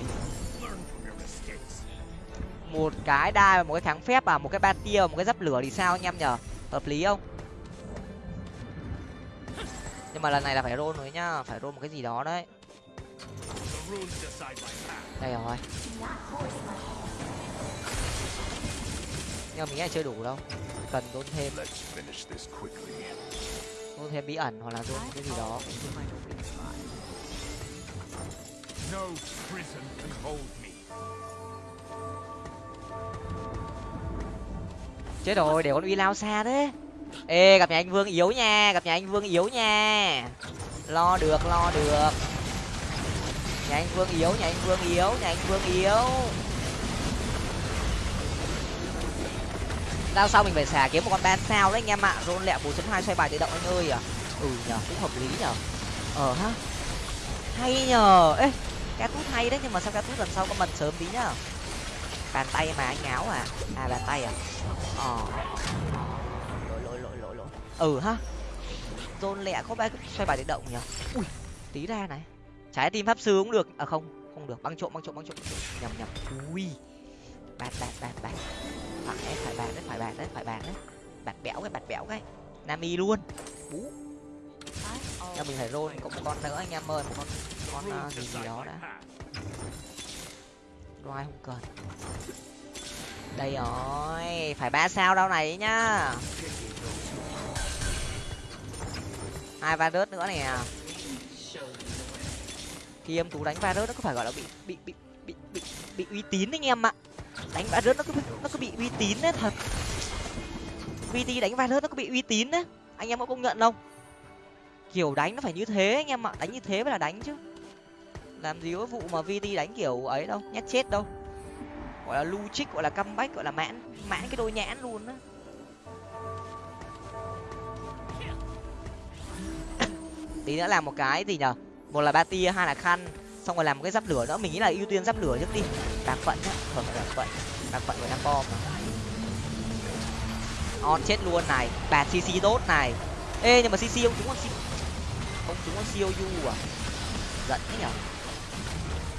một cái đai và một cái kháng phép à một cái ba tia, một cái giáp lửa thì sao anh em nhở hợp lý không? Nhưng mà lần này là phải roll rồi nhá, phải roll một cái gì đó đấy. Đây rồi. Nhưng mà mình nghĩ chưa đủ đâu, cần roll thêm. Roll thêm bí ẩn hoặc là roll cái gì đó. Chết rồi để con uy lao xa thế. Ê gặp nhà anh vương yếu nha gặp nhà anh vương yếu nha. Lo được lo được. Nhà anh vương yếu nhà anh vương yếu nhà anh vương yếu. Lao sau mình phải xả kiếm một con ban sao đấy anh em ạ. Rôn lẹ bốn chấm hai xoay bài tự động anh ơi à. Ừ nhờ cũng hợp lý nhờ, ờ ha hay nhờ. Ê cá tút hay đấy nhưng mà sao cá tút lần sau có mần sớm tí nhá bàn tay mà anh áo à? À bàn tay à? Ờ. Lỗi lỗi lỗi lỗi lỗi. Ừ ha. Dôn lẹ có ba xoay bài tự động nhỉ? Ui tí ra này. Trái tim pháp sư cũng được. À không không được. Băng trộm băng trộm băng trộm nhầm nhầm. Ui. Bạt bạt bạt bạt. Phải phải bạt đấy phải bạt đấy phải bạt đấy. Bạt béo cái bạt béo cái. Nami luôn. Bú. Cho mình phải roll cộng một con nữa anh em ơi một con con uh, gì gì đó đã loài không cần đây rồi phải ba sao đâu này nhá. Hai va rớt nữa nè. Khi em tú đánh va rớt nó có phải gọi là bị bị bị bị bị, bị uy tín anh em ạ. Đánh va rớt nó cứ nó cứ bị uy tín đấy thật. Vt đánh va rớt nó cứ bị uy tín đấy anh em có công nhận không? Kiểu đánh nó phải như thế anh em ạ đánh như thế mới là đánh chứ làm gì có vụ mà vt đánh kiểu ấy đâu, nhát chết đâu. Gọi là lu trích gọi là comeback, gọi là mãn mãn cái đôi nhãn luôn á. Tí nữa làm một cái gì nhở? Một là ba tia, hai là khăn, xong rồi làm một cái giáp lửa nữa. Mình nghĩ là ưu tiên giáp lửa trước đi. Đạc phận á thường là đạc phận đạc phận với năm bom on chết luôn này. Bà cc tốt này. Ê, nhưng mà cc không chúng con cc không chúng con siêu à? Giận thế nhở?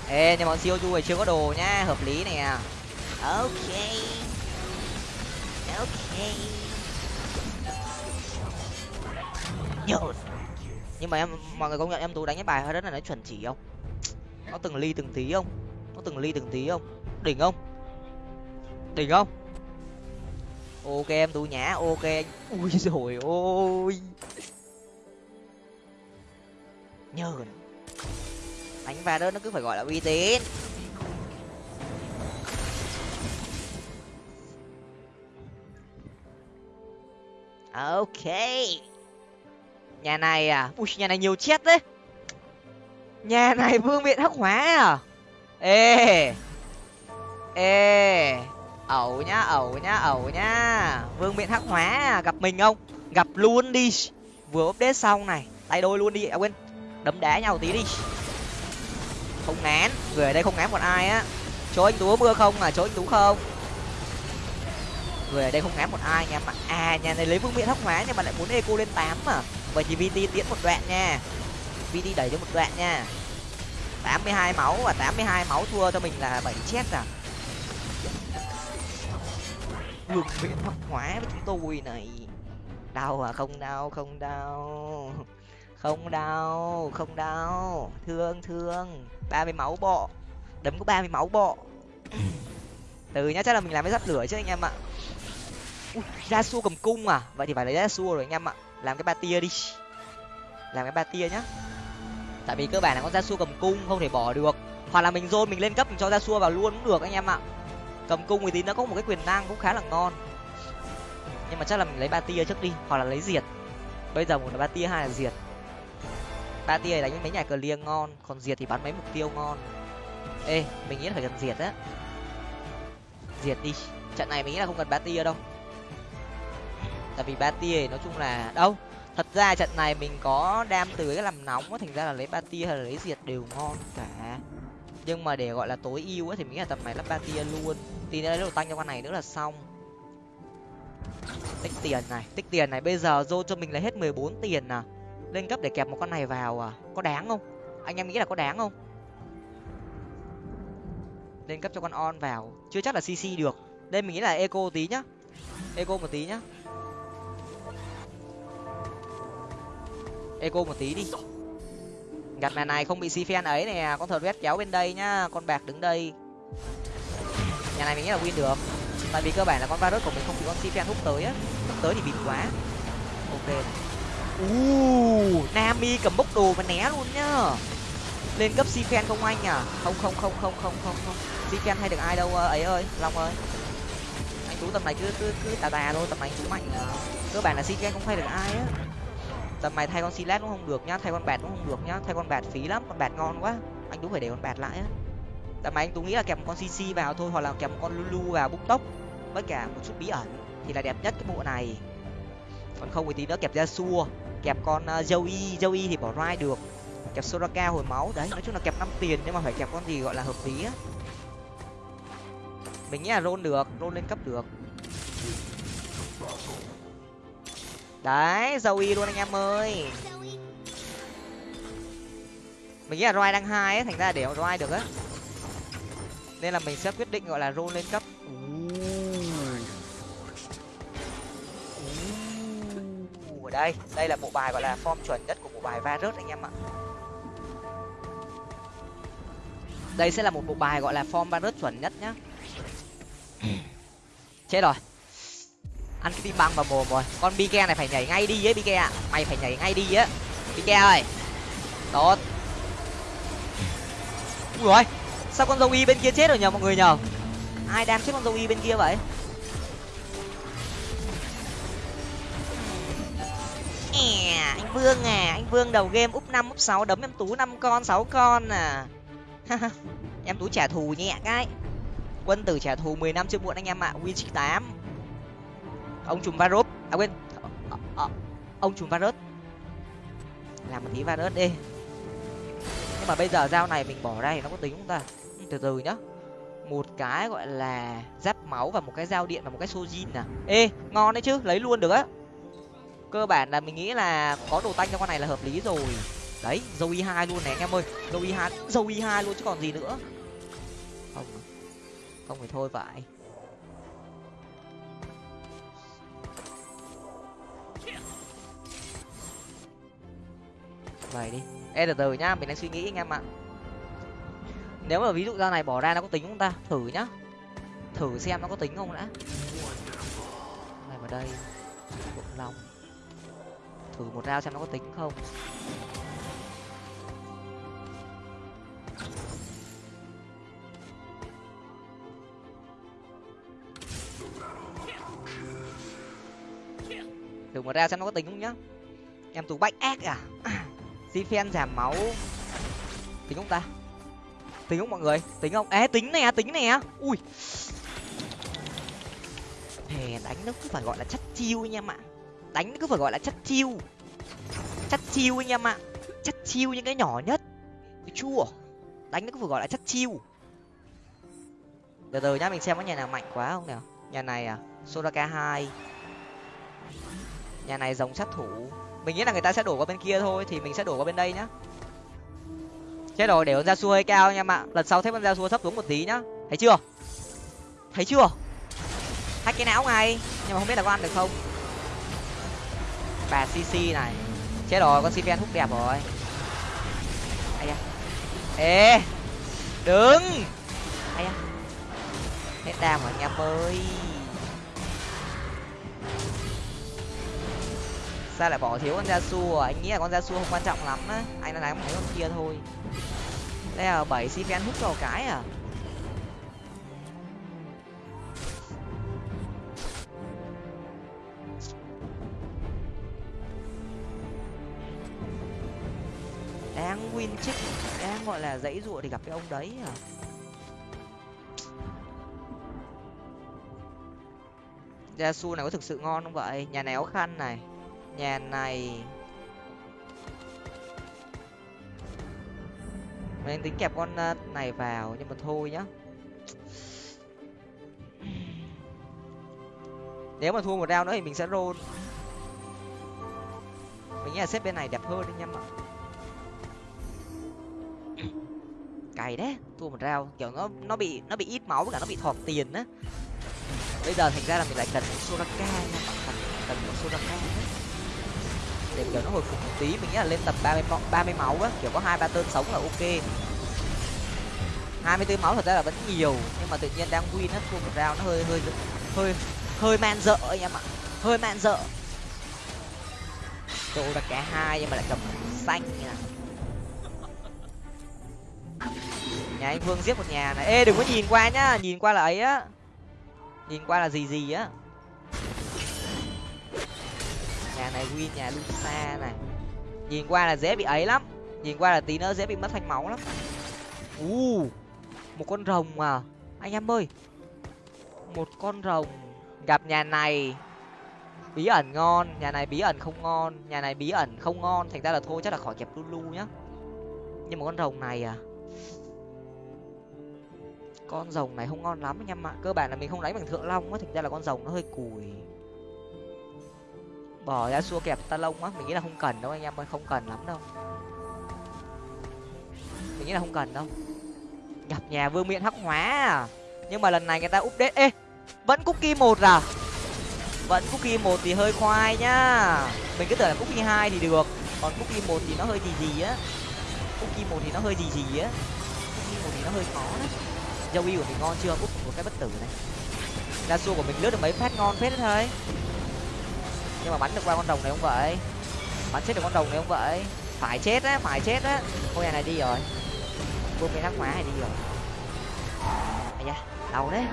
Ê nhưng mà siêu này chưa có đồ nhá hợp lý nè ok. Ok. Yo. nhưng mà em mọi người công nhận em tú đánh cái bài hơi rất là nó chuẩn chỉ không? Nó từng ly từng tí không? Nó từng ly từng tí không? Đỉnh không? Đỉnh không? Ok em tú nhá ok. Ui rồi ôi. Nhờ đánh va đó nó cứ phải gọi là uy tín. Ok. Nhà này à? Ui, nhà này nhiều chết đấy. Nhà này vương miện hắc hóa à? Ê. Ê. Ẩu nhá ẩu nhá ẩu nhá. Vương miện hắc hóa à? Gặp mình không? Gặp luôn đi. Vừa update xong này. Tay đôi luôn đi à quên. Đấm đá nhau tí đi không ngán người ở đây không ngán một ai á. Chỗ anh tú mưa không? À chỗ anh tú không. Người ở đây không ngán một ai nha. Mà à nhà này lấy vương miện hắc hóa nhưng mà lại muốn eco lên tám mà. Vậy thì vt tiến một đoạn nha. Vt đẩy cho một đoạn nha. tám mươi hai máu và tám mươi hai máu thua cho mình là bảy chết à. Vương miện hắc hóa với chúng tôi này. Đau à? Không đau không đau không đau không đau thương thương. Ba mươi máu bọ đấm có ba mươi máu bọ từ nhá chắc là mình làm cái giáp lửa chứ anh em ạ. Ra xua cầm cung à? Vậy thì phải lấy ra xua rồi anh em ạ. Làm cái ba tia đi. Làm cái ba tia nhá. Tại vì cơ bản là con ra xua cầm cung không thể bỏ được. Hoặc là mình dôn mình lên cấp mình cho ra xua vào luôn cũng được anh em ạ. Cầm cung thì tí nó có một cái quyền năng cũng khá là ngon. Nhưng mà chắc là mình lấy ba tia trước đi hoặc là lấy diệt. Bây giờ một là ba tia hai là diệt ba tia đánh mấy nhà cờ liêng ngon, còn diệt thì bắn mấy mục tiêu ngon. Ê, mình nghĩ là phải cần diệt á. Diệt đi, trận này mình nghĩ là không cần ba tia đâu. Tại vì ba tia nói chung là, đâu, thật ra trận này mình có đam từ cái làm nóng á, thành ra là lấy ba tia hay là lấy diệt đều ngon cả. Nhưng mà để gọi là tối ưu á, thì mình nghĩ là tầm này lắp ba tia luôn. Tí nữa lấy đồ tăng cho con này nữa là xong. Tích tiền này, tích tiền này, bây giờ dô cho mình là hết mười bốn tiền à lên cấp để kẹp một con này vào à? Có đáng không? Anh em nghĩ là có đáng không? Lên cấp cho con on vào. Chưa chắc là cc được. Đây mình nghĩ là eco tí nhá. Eco một tí nhá. Eco một tí đi. Gặt màn này không bị si phen ấy nè. Con thợ vét kéo bên đây nhá. Con bạc đứng đây. Nhà này mình nghĩ là win được. Tại vì cơ bản là con virus của mình không bị con si phen hút tới á. Hút tới thì bịt quá. Ok uh, nami cầm bốc đồ mà né luôn nhá. Lên cấp si phen không anh à? Không không không không không không không. Si phen hay được ai đâu ờ, ấy ơi long ơi. Anh tú tầm này cứ cứ cứ tà tà thôi tầm này tú mạnh à. cơ bản là si phen không hay được ai á. Tầm này thay con silat cũng không được nhá thay con bạt cũng không được nhá. Thay con bạt phí lắm con bạt ngon quá. Anh tú phải để con bạt lại á. Tầm này anh tú nghĩ là kèm một con cc vào thôi hoặc là kèm một con lulu vào bút tốc với cả một chút bí ẩn thì là đẹp nhất cái bộ này. Còn không thì tí nữa kẹp ra xua kẹp con uh, joey joey thì bỏ rai được. Kẹp soraka hồi máu. Đấy nói chung là kẹp năm tiền nhưng mà phải kẹp con gì gọi là hợp lý á. Mình nghĩ là roll được roll lên cấp được. Đấy joey luôn anh em ơi. Mình nghĩ là roi đang hai ấy thành ra để roi được á. Nên là mình sẽ quyết định gọi là roll lên cấp. Ở đây. Đây là bộ bài, gọi là form chuẩn nhất của bộ bài varus anh em ạ. Đây sẽ là một bộ bài gọi là form varus chuẩn nhất nhá. Chết rồi. Ăn cái tim băng vào mồm rồi. Con bike này phải nhảy ngay đi ấy bike ạ. Mày phải nhảy ngay đi á bike ơi. Tốt. Ui rồi sao con dâu y bên kia chết rồi nhờ mọi người nhờ? Ai đang chết con dâu y bên kia vậy? À, anh vương à anh vương đầu game úp năm úp sáu đấm em tú năm con sáu con à. Em tú trả thù nhẹ cái. Quân tử trả thù mười năm chưa muộn anh em ạ win tám. Ông trùm varus à quên ờ, ờ, ờ, ông trùm varus. Làm một tí varus đi. Nhưng mà bây giờ dao này mình bỏ ra thì nó có tính không ta? Ừ, từ từ nhá. Một cái gọi là giáp máu và một cái dao điện và một cái sojin à. Ê ngon đấy chứ lấy luôn được á cơ bản là mình nghĩ là có đồ tanh cho con này là hợp lý rồi. Đấy, dâu y hai luôn này, anh em ơi. Dâu y hai, dâu y hai luôn chứ còn gì nữa. Không. Không thì thôi vậy vậy đi. E từ từ nhá, mình đang suy nghĩ anh em ạ. Nếu mà ví dụ ra này bỏ ra nó có tính không ta? Thử nhá. Thử xem nó có tính không đã. Này vào đây. Bụng lòng thử một rau xem nó có tính không. Thử một ra xem nó có tính không nhá. Em tú bách ác à. Di phen giảm máu. Tính không ta? Tính không mọi người? Tính không? É tính nè tính nè. Ui. Hè đánh nó cứ phải gọi là chất chiêu anh em ạ đánh cứ phải gọi là chất chiêu. Chất chiêu anh em ạ. Chất chiêu những cái nhỏ nhất. Chua. Đánh cứ phải gọi là chất chiêu. Từ từ nhá, mình xem có nhà nào mạnh quá không nào. Nhà này à? Soraka hai. Nhà này dòng sát thủ. Mình nghĩ là người ta sẽ đổ qua bên kia thôi, thì mình sẽ đổ qua bên đây nhá. Chết rồi, để con ra xua hơi cao nha ạ. Lần sau thấy con ra xua thấp xuống một tí nhá. Thấy chưa? Thấy chưa? Hack cái não ngay, nhưng mà không biết là có ăn được không bà cc này. Chết rồi con CPN hút đẹp rồi. Ai da. Ê, đứng. Ai da. Hết đam rồi, anh em ơi. Sao lại bỏ thiếu con da su à? anh nghĩ là con da su không quan trọng lắm á. Anh đang đánh cái con kia thôi. Đây là bảy CPN hút vào cái à? Đang win chích đang, gọi là, dãy ruộng thì gặp cái ông đấy à? Gia su này có thực sự ngon không vậy? Nhà này áo khăn này, nhà này. Mình tính kẹp con à, này vào, nhưng mà thôi nhá. Nếu mà thua một round nữa thì mình sẽ roll. Mình nghĩ là xếp bên này đẹp hơn đấy em ạ cày đấy. Thua một rau kiểu nó nó bị nó bị ít máu với cả nó bị thọt tiền á. Bây giờ thành ra là mình lại cần một soraka nha cần cần một soraka để kiểu nó hồi phục một tí, mình nghĩ là lên tầm ba mươi ba mươi máu á, kiểu có hai, ba tơn sống là ok. Hai mươi máu thật ra là vẫn nhiều, nhưng mà tự nhiên đang win á, thua một rau nó hơi hơi hơi hơi man dợ anh em ạ hơi man dợ. Tô là hai nhưng mà lại cầm xanh nha nhà anh vương giết một nhà này. Ê, đừng có nhìn qua nhá, nhìn qua là ấy á. Nhìn qua là gì gì á. Nhà này win, nhà lusa này. Nhìn qua là dễ bị ấy lắm. Nhìn qua là tí nữa dễ bị mất thanh máu lắm. U một con rồng à. Anh em ơi. Một con rồng. Gặp nhà này. Bí ẩn ngon. Nhà này bí ẩn không ngon. Nhà này bí ẩn không ngon. Thành ra là thôi, chắc là khỏi kẹp lulu nhá. Nhưng mà con rồng này à con rồng này không ngon lắm anh em ạ. Cơ bản là mình không đánh bằng thượng long á, thành ra là con rồng nó hơi cùi. Bỏ ra xua kẹp ta lông á, mình nghĩ là không cần đâu anh em ơi, không cần lắm đâu. Mình nghĩ là không cần đâu. Nhập nhà vương miện hắc hóa à? Nhưng mà lần này người ta update, ê, vẫn cookie một à? Vẫn cookie một thì hơi khoai nhá. Mình cứ tưởng là cookie hai thì được, còn cookie một thì nó hơi gì gì á cookie một thì nó hơi gì gì á. Cookie một thì nó hơi khó đấy. Joey của mình ngon chưa? Úp, một cái bất tử này. Ra xua của mình lướt được mấy phát ngon phết thôi. Nhưng mà bắn được qua con rồng này không vậy? Bắn chết được con rồng này không vậy? Phải chết á, phải chết á. Ngôi nhà này đi rồi. Buông cái thắc hóa này đi rồi. À da, đau đấy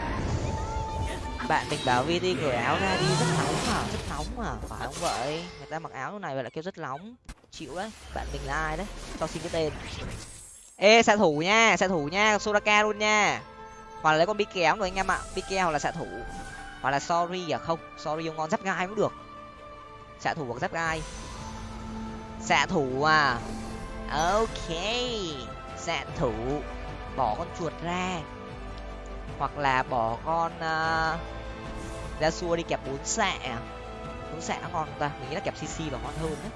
bạn mình bảo vt cởi áo ra đi, rất nóng mà, rất nóng mà. Phải không vậy? Người ta mặc áo lúc này vậy lại kêu rất nóng. Chịu đấy, bạn mình là ai đấy? Cho xin cái tên. Ê, xạ thủ nha, xạ thủ nha, soraka luôn nha. Hoặc là lấy con bi kéo rồi anh em ạ. Bi kéo hoặc là xạ thủ. Hoặc là sorry à không, sorry ông ngon giáp gai cũng được. Xạ thủ hoặc giáp gai. Xạ thủ à. Ok, xạ thủ. Bỏ con chuột ra hoặc là bỏ con uh, xua đi kẹp bốn xạ. Bốn xạ nó ngon ta mình nghĩ là kẹp cc và ngon hơn đấy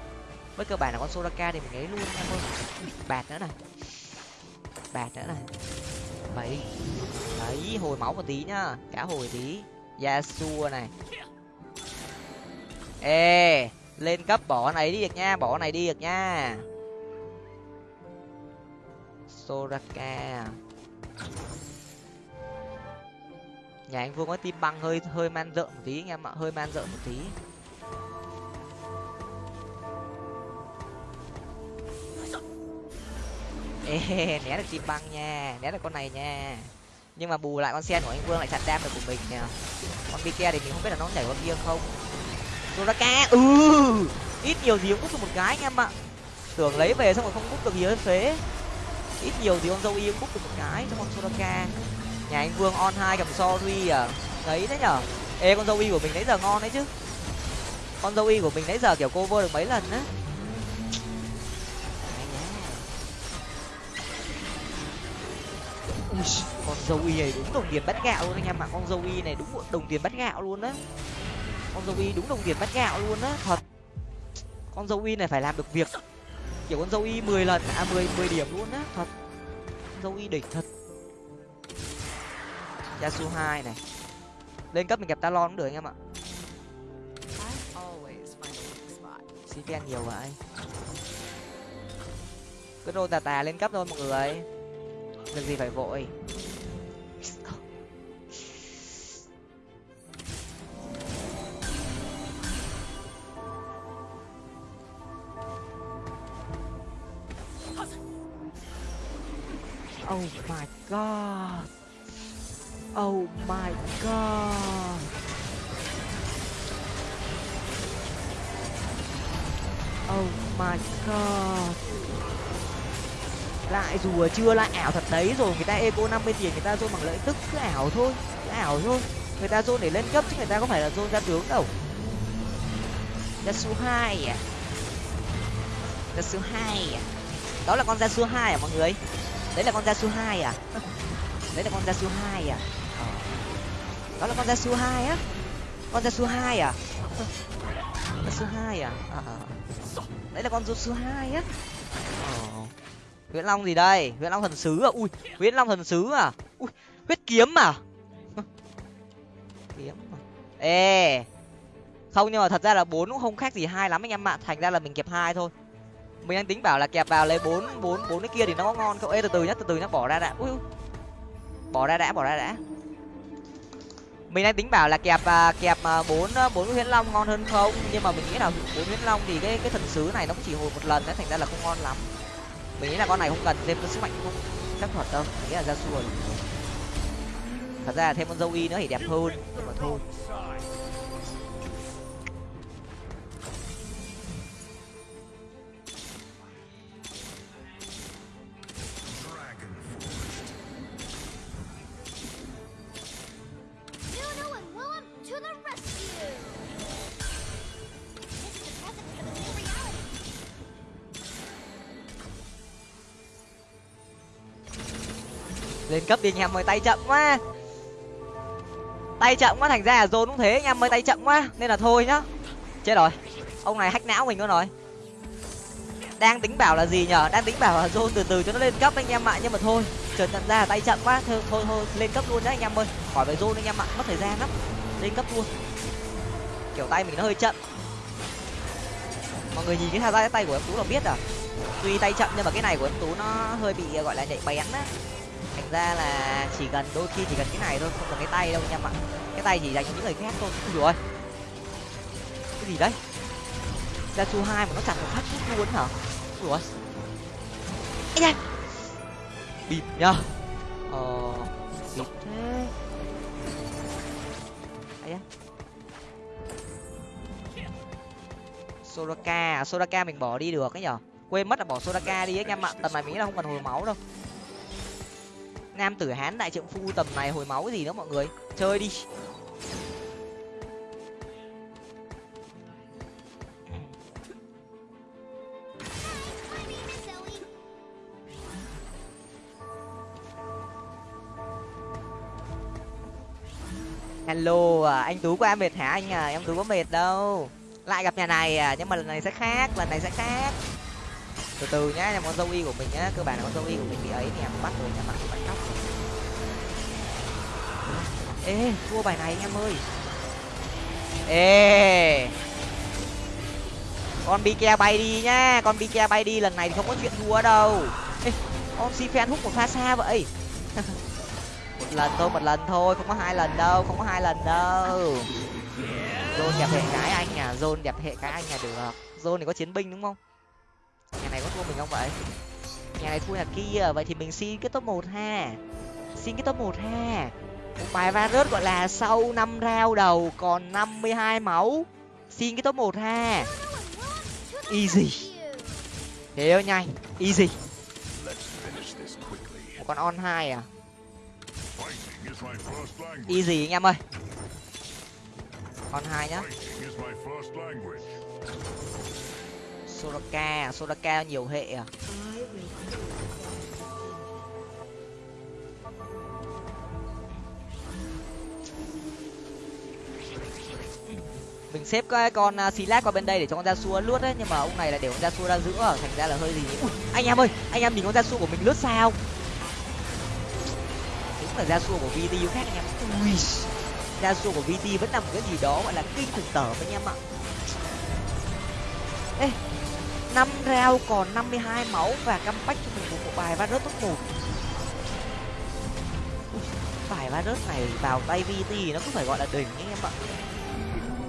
với cơ bản là con soraka thì mình lấy luôn em ơi bạt nữa này. Bạt nữa này. Bảy đấy hồi máu một tí nhá. Cá hồi tí. Yasuo này. Ê lên cấp bỏ này đi được nha bỏ này đi được nha. Soraka nhà anh vương có tim băng hơi hơi man rợ một tí anh em ạ, hơi man rợ một tí. Ê, né được tim băng nha, né được con này nha. Nhưng mà bù lại con sen của anh vương lại chặn đam được của mình nè con bike thì mình không biết là nó nhảy qua kia không. Soraka ừ ít nhiều gì cũng cút được một cái anh em ạ. Tưởng lấy về xong rồi không cút được gì hết phế ít nhiều thì con dâu y cũng cút được một cái cho con soraka nhà anh vương on hai cầm sorry à. Đấy đấy nhở? Ê con dâu y của mình nãy giờ ngon đấy chứ. Con dâu y của mình nãy giờ kiểu cover được mấy lần á. Ui, con dâu y này đúng đồng tiền bắt gạo luôn anh em ạ. Con dâu y này đúng đồng tiền bắt gạo luôn á. Con dâu y đúng đồng tiền bắt gạo luôn á thật. Con dâu y này phải làm được việc. Kiểu con dâu y mười lần à mười mười điểm luôn á thật. Con dâu y đỉnh thật. Yasu hai này. Lên cấp mình kẹp talon cũng được anh em ạ. Xin khen nhiều vậy. Cứ đô tà tà lên cấp thôi mọi người. Việc gì phải vội. Oh my god. Oh my god. Oh my god. Lại rùa chưa lại ảo thật đấy rồi người ta eco năm mươi tiền người ta dôn bằng lợi tức cứ ảo thôi, cứ ảo thôi. Người ta dôn để lên cấp chứ người ta có phải là dôn ra tướng đâu. Ra số hai à? Ra số hai à? Đó là con ra số hai à mọi người? Đấy là con ra số hai à? Đấy là con ra số hai à? Đó là con ra su hai á. Con ra su hai à? Da su hai à? à, à đấy là con da su hai á. Ờ. huyễn long gì đây? Huyễn long thần sứ à? Ui huyễn long thần sứ à? Ui huyết kiếm à? Kiếm à? Ê. Không nhưng mà thật ra là bốn cũng không khác gì hai lắm anh em ạ. Thành ra là mình kẹp hai thôi. Mình đang tính bảo là kẹp vào lấy bốn bốn bốn cái kia thì nó có ngon không? Ê từ từ nhá từ từ nhá bỏ ra đã. Ui. Bỏ ra đã bỏ ra đã mình đang tính bảo là kẹp à, kẹp à, bốn à, bốn huyễn long ngon hơn không? Nhưng mà mình nghĩ là bốn huyễn long thì cái cái thần sứ này nó cũng chỉ hồi một lần đấy thành ra là không ngon lắm. Mình nghĩ là con này không cần thêm sức mạnh không chắc thuật đâu mình nghĩ là ra xuôi thật ra là thêm con dâu y nữa thì đẹp hơn nhưng mà thôi. Lên cấp đi anh em ơi, tay chậm quá. Tay chậm quá, thành ra là dồn cũng thế, anh em ơi, tay chậm quá. Nên là thôi nhá. Chết rồi. Ông này hách não mình luôn rồi. Đang tính bảo là gì nhở? Đang tính bảo là dồn từ từ cho nó lên cấp anh em ạ. Nhưng mà thôi, chợt nhận ra là tay chậm quá. Thôi thôi thôi, lên cấp luôn đấy anh em ơi. Khỏi phải dồn anh em ạ, mất thời gian lắm. Lên cấp luôn. Kiểu tay mình nó hơi chậm. Mọi người nhìn cái thao tác tay của em tú là biết à? Tuy tay chậm nhưng mà cái này của em tú nó hơi bị, gọi là nhạy bén á ra là chỉ cần đôi khi chỉ cần cái này thôi không cần cái tay đâu anh em ạ cái tay chỉ dành cho những người khác thôi ui rồi cái gì đấy? Ra chu hai mà nó chặt một phát chút luôn hả? Ui rồi anh da. Bịt nhá ờ. Bịp thế. Ấy da Soraka, Soraka mình bỏ đi được ấy nhở? Quên mất là bỏ Soraka đi ấy anh em ạ, tầm này mình là không cần hồi máu đâu. Nam tử Hán đại trượng phu tầm này hồi máu gì nữa mọi người, chơi đi. Hello, à, anh Tú qua em mệt hả anh à? Em Tú có mệt đâu lại gặp nhà này à nhưng mà lần này sẽ khác lần này sẽ khác từ từ nhá, em con dâu y của mình nhá, cơ bản là con dâu y của mình bị ấy thì em bắt rồi nha bạn bắt cóc. Ê, thua bài này anh em ơi. Ê. Con bike bay đi nhá, con bike bay đi, lần này thì không có chuyện thua đâu. Ê, con si fan hút một pha xa vậy. Một lần thôi, một lần thôi, không có hai lần đâu, không có hai lần đâu. Zone đẹp hệ cái anh à zone đẹp hệ cái anh à được. Zone thì có chiến binh đúng không? Này có thua mình không vậy? Nhà này thua nhà kia, vậy thì mình xin cái top một ha. Xin cái top một ha. Một bài varus gọi là sau năm rao đầu còn năm mươi hai máu. Xin cái top một ha. Easy. Thế nhanh. Easy. Một con on hai à? Easy anh em ơi. On hai nhá. Soraka, Soraka nhiều hệ à? mình xếp cái con à, Silas qua bên đây để cho con ra xua lướt đấy nhưng mà ông này là để con ra xua ra giữa thành ra là hơi gì Ui, anh em ơi anh em nhìn con ra xua của mình lướt sao? Đúng là ra xua của VTU khác anh em. Ui đa của vt vẫn là một cái gì đó gọi là kinh khủng tởm anh em ạ. Ê năm round còn năm mươi hai máu và comeback cho mình một bộ bài va top một. Bài va này vào tay vt nó cũng phải gọi là đỉnh anh em ạ.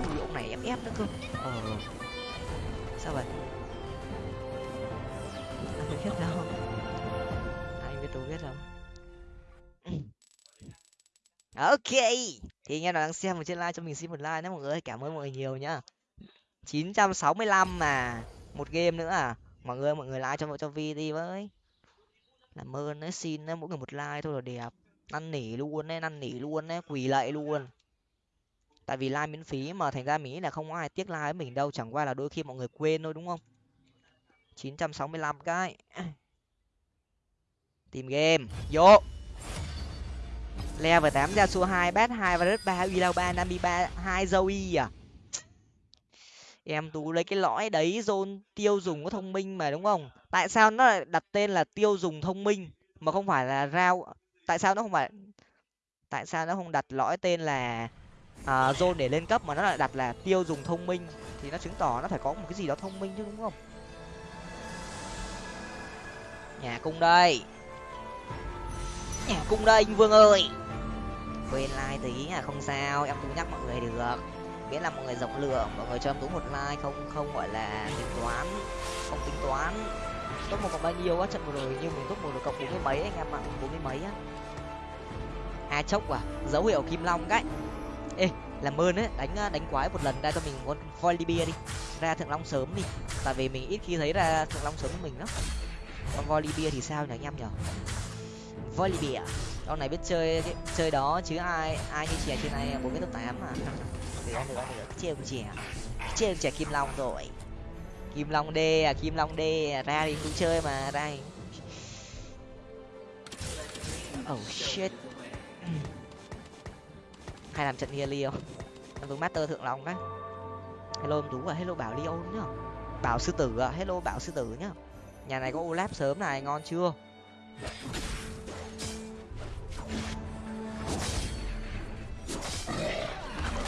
Ui, ông này em ép nữa cơ. Ờ. Sao vậy? Anh biết đâu? Anh biết tôi biết đâu. Ok. Thì anh em nào đang xem một trên like cho mình xin một like nhé mọi người cảm ơn mọi người nhiều nhá. 965 mà một game nữa à? Mọi người mọi người like cho cho vi đi với. Làm ơn đấy xin đấy mỗi người một like thôi là đẹp. Năn nỉ luôn đấy, năn nỉ luôn đấy, quỳ lạy luôn. Tại vì like miễn phí mà, thành ra mình nghĩ là không có ai tiếc like với mình đâu, chẳng qua là đôi khi mọi người quên thôi, đúng không? 965 cái. Tìm game. Vô. Level tám ra xua hai, bát hai, và rất ba, uy lao ba, nami ba, hai, zoe à? Em tú lấy cái lõi đấy zone tiêu dùng có thông minh mà đúng không? Tại sao nó lại đặt tên là tiêu dùng thông minh mà không phải là rau? Tại sao nó không phải tại sao nó không đặt lõi tên là à, zone để lên cấp mà nó lại đặt là tiêu dùng thông minh? Thì nó chứng tỏ nó phải có một cái gì đó thông minh chứ đúng không? Nhà cung đây. Nhà cung đây anh vương ơi. Quên like tí à không sao em cũng nhắc mọi người được nghĩa là mọi người rộng lượng, mọi người cho em tú một like, không không gọi là tính toán, không tính toán. Top một còn bao nhiêu á, trận vừa rồi như mình top một được cộng bốn mươi mấy anh em ạ, bốn mươi mấy á. A chốc à dấu hiệu kim long cái ê, làm ơn ấy, đánh à, đánh quái một lần ra cho mình con volibia đi, ra thượng long sớm đi. Tại vì mình ít khi thấy ra thượng long sớm của mình lắm. Con volibia thì sao nhỉ anh em nhở volibia à? con này biết chơi chơi đó chứ ai ai như trẻ trên này à, bốn mươi top tám mà nữa nữa nữa trêu chèo trêu chèo kim long rồi. Kim long đê à kim long đê à. ra thì cũng chơi mà, ra thì... oh shit. Hay làm trận hia liêu em vương master thượng long đấy hello em tú à hello bảo liêu nhá. Bảo sư tử à hello bảo sư tử nhá. Nhà này có olap sớm này, ngon chưa?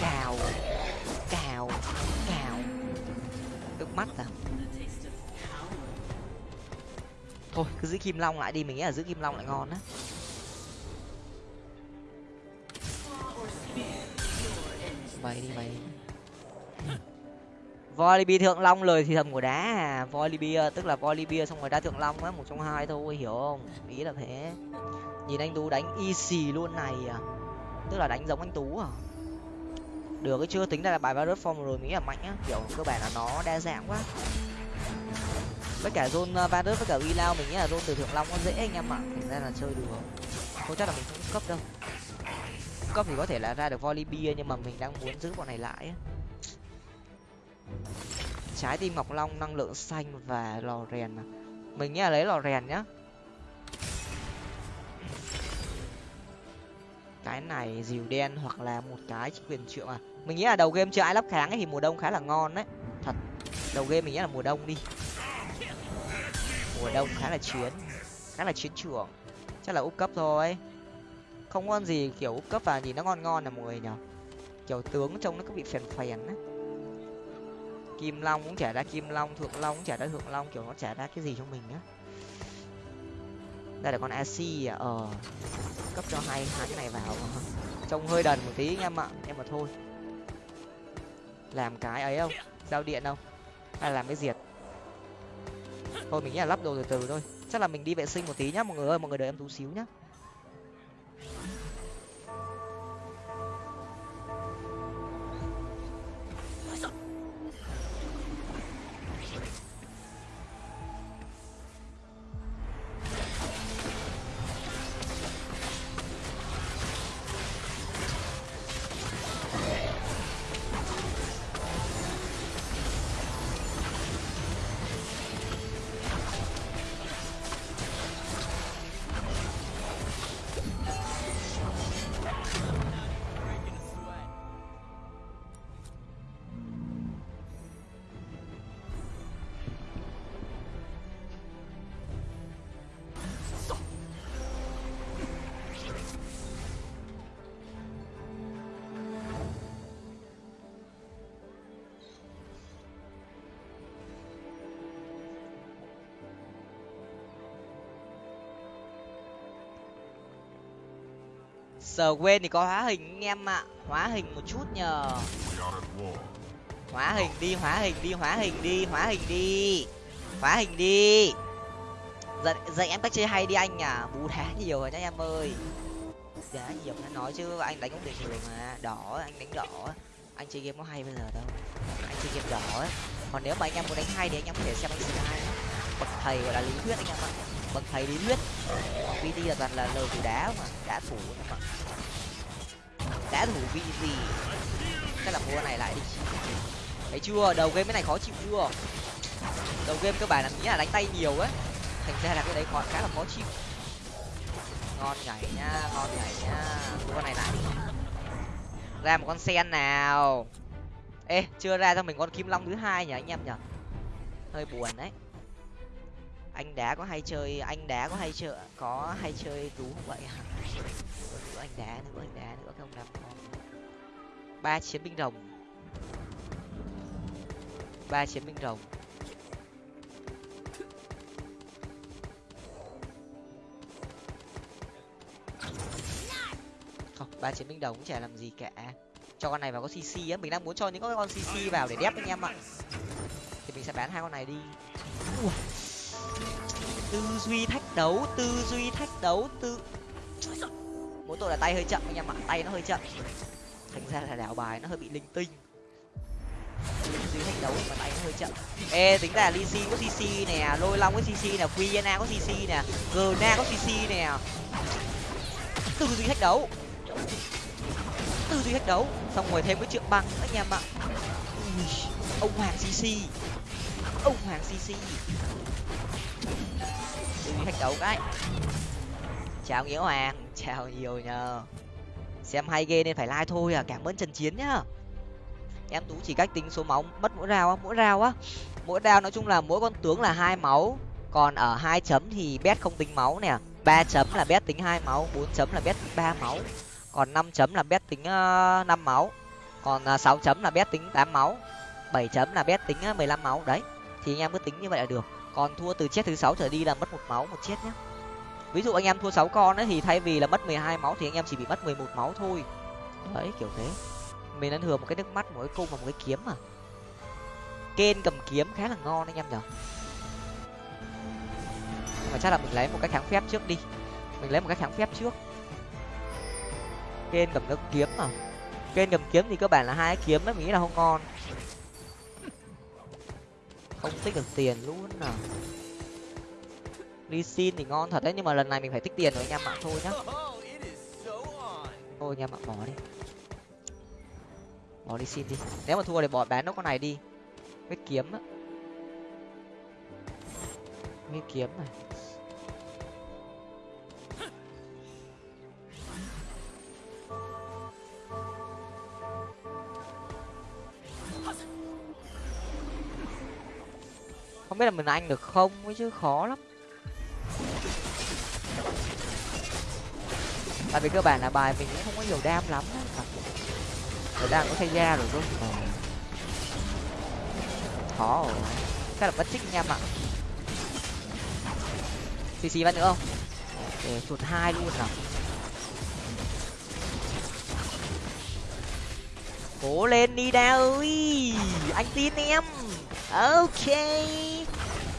cào. Cào. Cào. Tức mắt à? Thôi, cứ giữ kim long lại đi, mình nghĩ là giữ kim long lại ngon á. Mày đi mày đi. Thượng long lời thì thầm của đá à. Tức là Volibear xong rồi đá thượng long á, một trong hai thôi, hiểu không? Ý là thế. Nhìn anh tú đánh y easy luôn này à. Tức là đánh giống anh tú à được, cái chưa tính ra là bài virus form rồi nghĩ là mạnh á. Kiểu, cơ bản là nó đa dạng quá. Với cả zone ờ, virus với cả uy lao mình nghĩ là zone từ thượng long nó dễ anh em ạ. Thành ra là chơi được không chắc là mình không cấp đâu. Cấp thì có thể là ra được volley bia nhưng mà mình đang muốn giữ bọn này lại á. Trái tim ngọc long, năng lượng xanh và lò rèn à. mình nghĩ là lấy lò rèn nhá cái này dìu đen hoặc là một cái quyền triệu à? Mình nghĩ là đầu game chưa ai lắp kháng ấy thì mùa đông khá là ngon đấy. Thật, đầu game mình nghĩ là mùa đông đi. Mùa đông khá là chiến, khá là chiến trường. Chắc là úp cấp thôi. Không ngon gì kiểu úp cấp và nhìn nó ngon ngon là mọi người nhở kiểu tướng trông nó cứ bị phèn phèn á. Kim long cũng trả ra kim long, thượng long cũng trả ra thượng long, kiểu nó trả ra cái gì cho mình á đây là con ac à? Ờ. Cấp cho hai hai cái này vào trông hơi đần một tí anh em ạ em mà thôi. Làm cái ấy không? Giao điện không? Hay là làm cái diệt? Thôi mình nghĩ là lắp đồ từ từ thôi. Chắc là mình đi vệ sinh một tí nhá, mọi người ơi, mọi người đợi em tú xíu nhá. Sờ quên thì có hóa hình anh em ạ. Hóa hình một chút nhờ. Hóa hình đi, hóa hình đi, hóa hình đi, hóa hình đi. Hóa hình đi. Dạy dạy em cách chơi hay đi anh à? Bú đá nhiều rồi nhá em ơi. Đá nhiều nó nói chứ, anh đánh cũng được nhiều mà. Đỏ, anh đánh đỏ. Anh chơi game có hay bây giờ đâu. Anh chơi game đỏ ấy. Còn nếu mà anh em muốn đánh hay thì anh em có thể xem anh slide bậc thầy gọi là lý thuyết anh em ạ. Bậc thầy lý thuyết. Vt là toàn là lời thủ đá mà, đá thủ anh em ạ đã thủ vị gì? Chắc là mua này lại đi. Thấy chưa? Đầu game cái này khó chịu chưa? Đầu game cơ bản là nghĩ là đánh tay nhiều ấy. Thành ra là cái đấy khó khá là khó chịu. Ngon nhảy nhá ngon nhảy nhá con này lại ra một con sen nào. Ê, chưa ra cho mình con kim long thứ hai nhỉ anh em nhỉ? Hơi buồn đấy anh đá có hay chơi, anh đá có hay chơi, có hay chơi tú không vậy hả? Nữa anh đá nữa anh đá nữa, không làm con. Ba chiến binh rồng. Ba chiến binh rồng. Không, ba chiến binh đồng cũng chả làm gì cả. Cho con này vào có cc á, mình đang muốn cho những con cc vào để đép anh em ạ. Thì mình sẽ bán hai con này đi. Ui tư duy thách đấu, tư duy thách đấu, tư mỗi tội là tay hơi chậm anh em ạ, tay nó hơi chậm. Thành ra là đảo bài nó hơi bị linh tinh. Tư duy thách đấu mà tay nó hơi chậm. Ê, tính ra lisi có cc nè, lôi long có cc nè quyena có cc nè gna có cc nè. Tư duy thách đấu. Tư duy thách đấu. Xong rồi thêm cái trượng băng anh em ạ. Ông hoàng cc ông hoàng cc đừng thách đấu cái. Chào nghĩa hoàng, chào nhiều nhờ. Xem hay ghê nên phải like thôi à cảm ơn trần chiến nhá. Em tú chỉ cách tính số máu, mất mỗi rào á, mỗi rào á. Mỗi rào nói chung là mỗi con tướng là hai máu, còn ở hai chấm thì bet không tính máu nè. Ba chấm là bet tính hai máu, bốn chấm là bet tính ba máu. Còn năm chấm là bet tính ờ, năm máu. Còn ờ, sáu chấm là bet tính tám máu. Bảy chấm là bet tính ờ, mười lăm máu. Đấy, thì anh em cứ tính như vậy là được còn thua từ chết thứ sáu trở đi là mất một máu một chết nhé ví dụ anh em thua sáu con ấy thì thay vì là mất mười hai máu thì anh em chỉ bị mất mười một máu thôi. Đấy, kiểu thế. Mình đang thừa một cái nước mắt, một cái cung và một cái kiếm mà. Kên cầm kiếm khá là ngon anh em nhở. Nhưng mà chắc là mình lấy một cái kháng phép trước đi. Mình lấy một cái kháng phép trước. Kên cầm nước kiếm mà. Kên cầm kiếm thì cơ bản là hai cái kiếm ấy, mình nghĩ là không ngon không tích được tiền luôn à. Đi xin thì ngon thật đấy, nhưng mà lần này mình phải tích tiền rồi, anh em ạ thôi nhá. Thôi anh em ạ, bỏ đi. Bỏ đi xin đi. Nếu mà thua thì bỏ bán nó con này đi. Cái kiếm á. Cái kiếm này. Không biết là mình anh được không ấy chứ khó lắm. Tại vì cơ bản là bài mình cũng không có nhiều đam lắm rồi đang có thay da rồi ờ. khó rồi. Chắc là bất trích anh em ạ xì xì bắt nữa không? Để chuột hai luôn nào cố lên đi đa ơi! Anh tin em ok.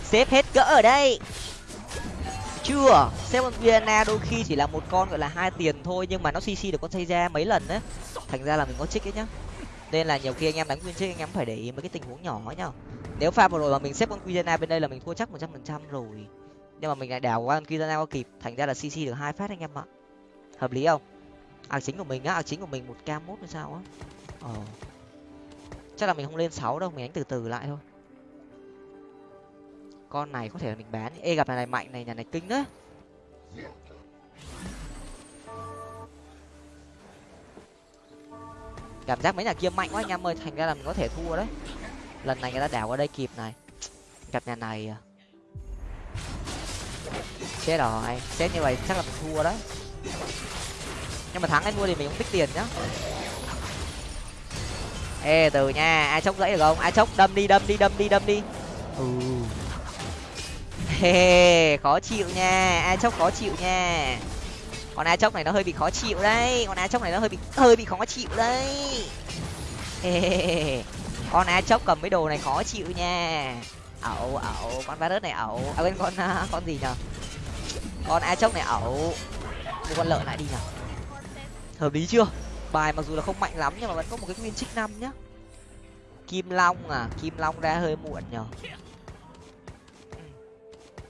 Xếp hết cỡ ở đây. Chưa. Xếp con vienna đôi khi chỉ là một con, gọi là hai tiền thôi, nhưng mà nó cc được con xây ra mấy lần đấy thành ra là mình có trích ấy nhá. Nên là nhiều khi anh em đánh nguyên trích, anh em phải để ý mấy cái tình huống nhỏ ấy nhá. Nếu pha vừa rồi mà mình xếp con vienna bên đây là mình thua chắc một trăm phần trăm rồi. Nhưng mà mình lại đảo qua con vienna qua kịp. Thành ra là cc được hai phát anh em ạ. Hợp lý không? Ạc chính của mình á ạc chính của mình một k mốt hay sao á. Ờ. Chắc là mình không lên sáu đâu, mình đánh từ từ lại thôi con này có thể là mình bán ê, gặp nhà này, mạnh này, nhà này kinh đấy cảm giác mấy nhà kia mạnh quá anh em ơi, thành ra là mình có thể thua đấy. Lần này người ta đảo qua đây kịp này. Gặp nhà này à. chết rồi, chết như vậy chắc là mình thua đấy. Nhưng mà thắng anh mua thì mình cũng tích tiền nhá. Ê, từ nha, ai chốc dãy được không? Ai chốc, đâm đi đâm đi đâm đi đâm đi. Ừ. Hey, khó chịu nha. A chốc khó chịu nha. Con a chốc này nó hơi bị khó chịu đấy. Con a chốc này nó hơi bị hơi bị khó chịu đấy. Hey, con a chốc cầm mấy đồ này khó chịu nha. Ẩu ẩu con virus này ẩu. À bên con à, con gì nhở con a chốc này ẩu. Mua con lợn lại đi nhở hợp lý chưa? Bài mặc dù là không mạnh lắm nhưng mà vẫn có một cái nguyên trích năm nhá. Kim long à kim long ra hơi muộn nhở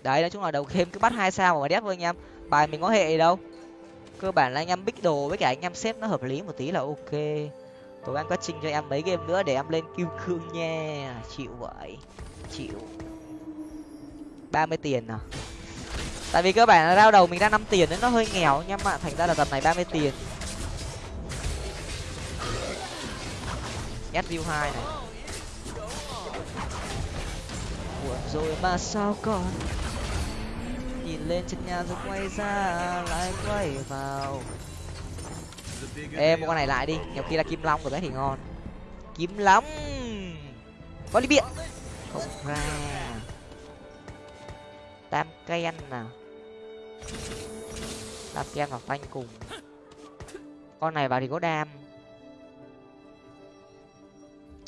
đấy, nói chung là đầu game cứ bắt hai sao mà đép thôi anh em. Bài mình có hệ gì đâu. Cơ bản là anh em bích đồ với cả anh em xếp nó hợp lý một tí là ok. Tối anh quá trình cho em mấy game nữa để em lên kim cương nha. Chịu vậy. Chịu. ba mươi tiền à? Tại vì cơ bản là rao đầu mình ra năm tiền nên nó hơi nghèo anh em ạ. Thành ra là tầm này ba mươi tiền. Nhét view hai này. Buồn rồi mà sao còn lên chân nhà rồi quay ra lại quay vào. Ê mua con này lại đi. nhiều khi là kim long rồi đấy thì ngon. Kim long! Có đi biện không ra. Tam ken nào tam ken và phanh cùng. Con này vào thì có đam.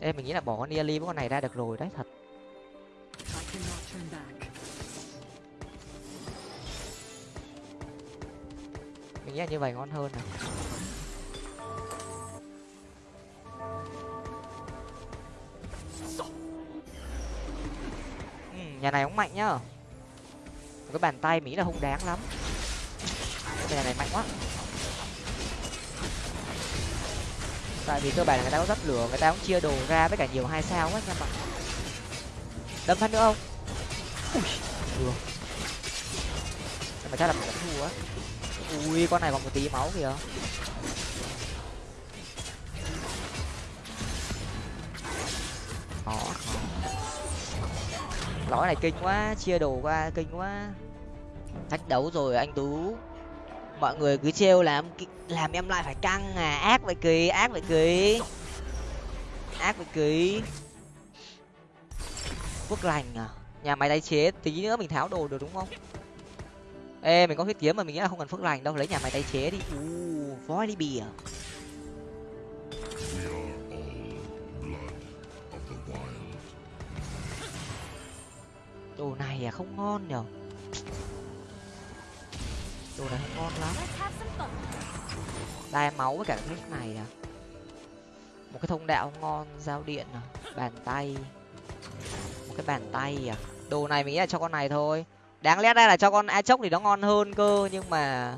Ê mình nghĩ là bỏ con Nearly với con này ra được rồi đấy thật nghĩ là như vậy ngon hơn này ừ, nhà này cũng mạnh nhá. Cái bàn tay mỹ là hung đáng lắm. Cái nhà này mạnh quá. Tại vì cơ bản người ta có rất lửa người ta cũng chia đồ ra với cả nhiều hai sao quá nha mà đâm phát nữa không? Ui được. Nhưng mà chắc là mình vẫn thua á ui, con này còn một tí máu kìa. Khó khó. Lõi này kinh quá, chia đồ qua kinh quá. Thách đấu rồi anh tú. Mọi người cứ trêu làm làm em lại phải căng à. Ác vậy kỳ ác vậy kỳ ác vậy kỳ quốc lành à. Nhà máy tái chế, tí nữa mình tháo đồ được đúng không? Ê mình có huyết kiếm mà mình nghĩ là không cần phước lành đâu lấy nhà máy tái chế đi. U voi đi bìa. Đồ này à không ngon nhở? Đồ này không ngon lắm. Đai máu với cả cái này à? Một cái thông đạo ngon giao điện à? Bàn tay. Một cái bàn tay à? Đồ này mình nghĩ là cho con này thôi đáng lẽ đây là cho con a chốc thì nó ngon hơn cơ, nhưng mà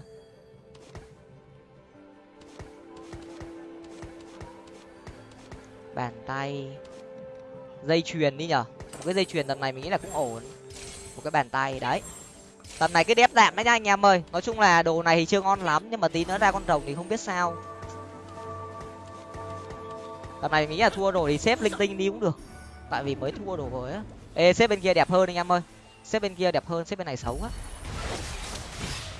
bàn tay. Dây chuyền đi nhở. Một cái dây chuyền tầm này mình nghĩ là cũng ổn. Một cái bàn tay, đấy. Tầm này cái đép đạm đấy nha anh em ơi. Nói chung là đồ này thì chưa ngon lắm, nhưng mà tí nữa ra con rồng thì không biết sao. Tầm này mình nghĩ là thua rồi thì xếp linh tinh đi cũng được. Tại vì mới thua đồ rồi á. Ê, xếp bên kia đẹp hơn anh em ơi xếp bên kia đẹp hơn, xếp bên này xấu á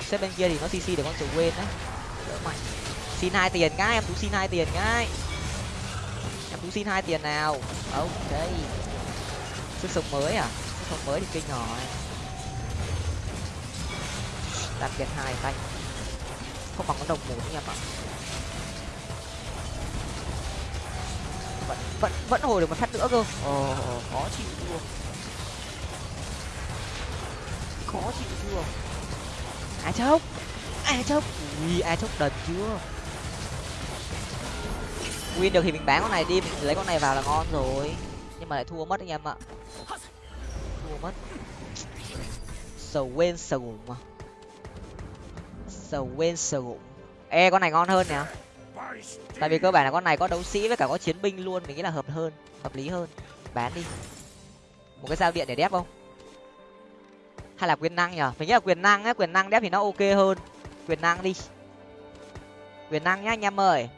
xếp bên kia thì nó cc để con sự quên đấy. Đỡ mạnh. Xin hai tiền ngay em tú xin hai tiền ngay. em tú xin hai tiền nào? Ok. Sức sống mới à? Sức sống mới thì kinh rồi. Đặt tiền hai tay. Không bằng con đồng một nha bạn. vẫn vẫn vẫn hồi được một phát nữa cơ. Ồ, khó chịu luôn khó chịu chưa? Ai chốc. Ai chốc. Ui ai chốc đần chưa? Win được thì mình bán con này đi, mình lấy con này vào là ngon rồi. Nhưng mà lại thua mất anh em ạ. Thua mất. Sầu quên, sầu mà. Sầu quên, sầu ê, con này ngon hơn nè. Tại vì cơ bản là con này có đấu sĩ với cả có chiến binh luôn, mình nghĩ là hợp hơn, hợp lý hơn. Bán đi. Một cái giao điện để đép không? Hay là quyền năng nhở mình nghĩ là quyền năng á quyền năng đép thì nó ok hơn. Quyền năng đi. Quyền năng nhá, anh em ơi.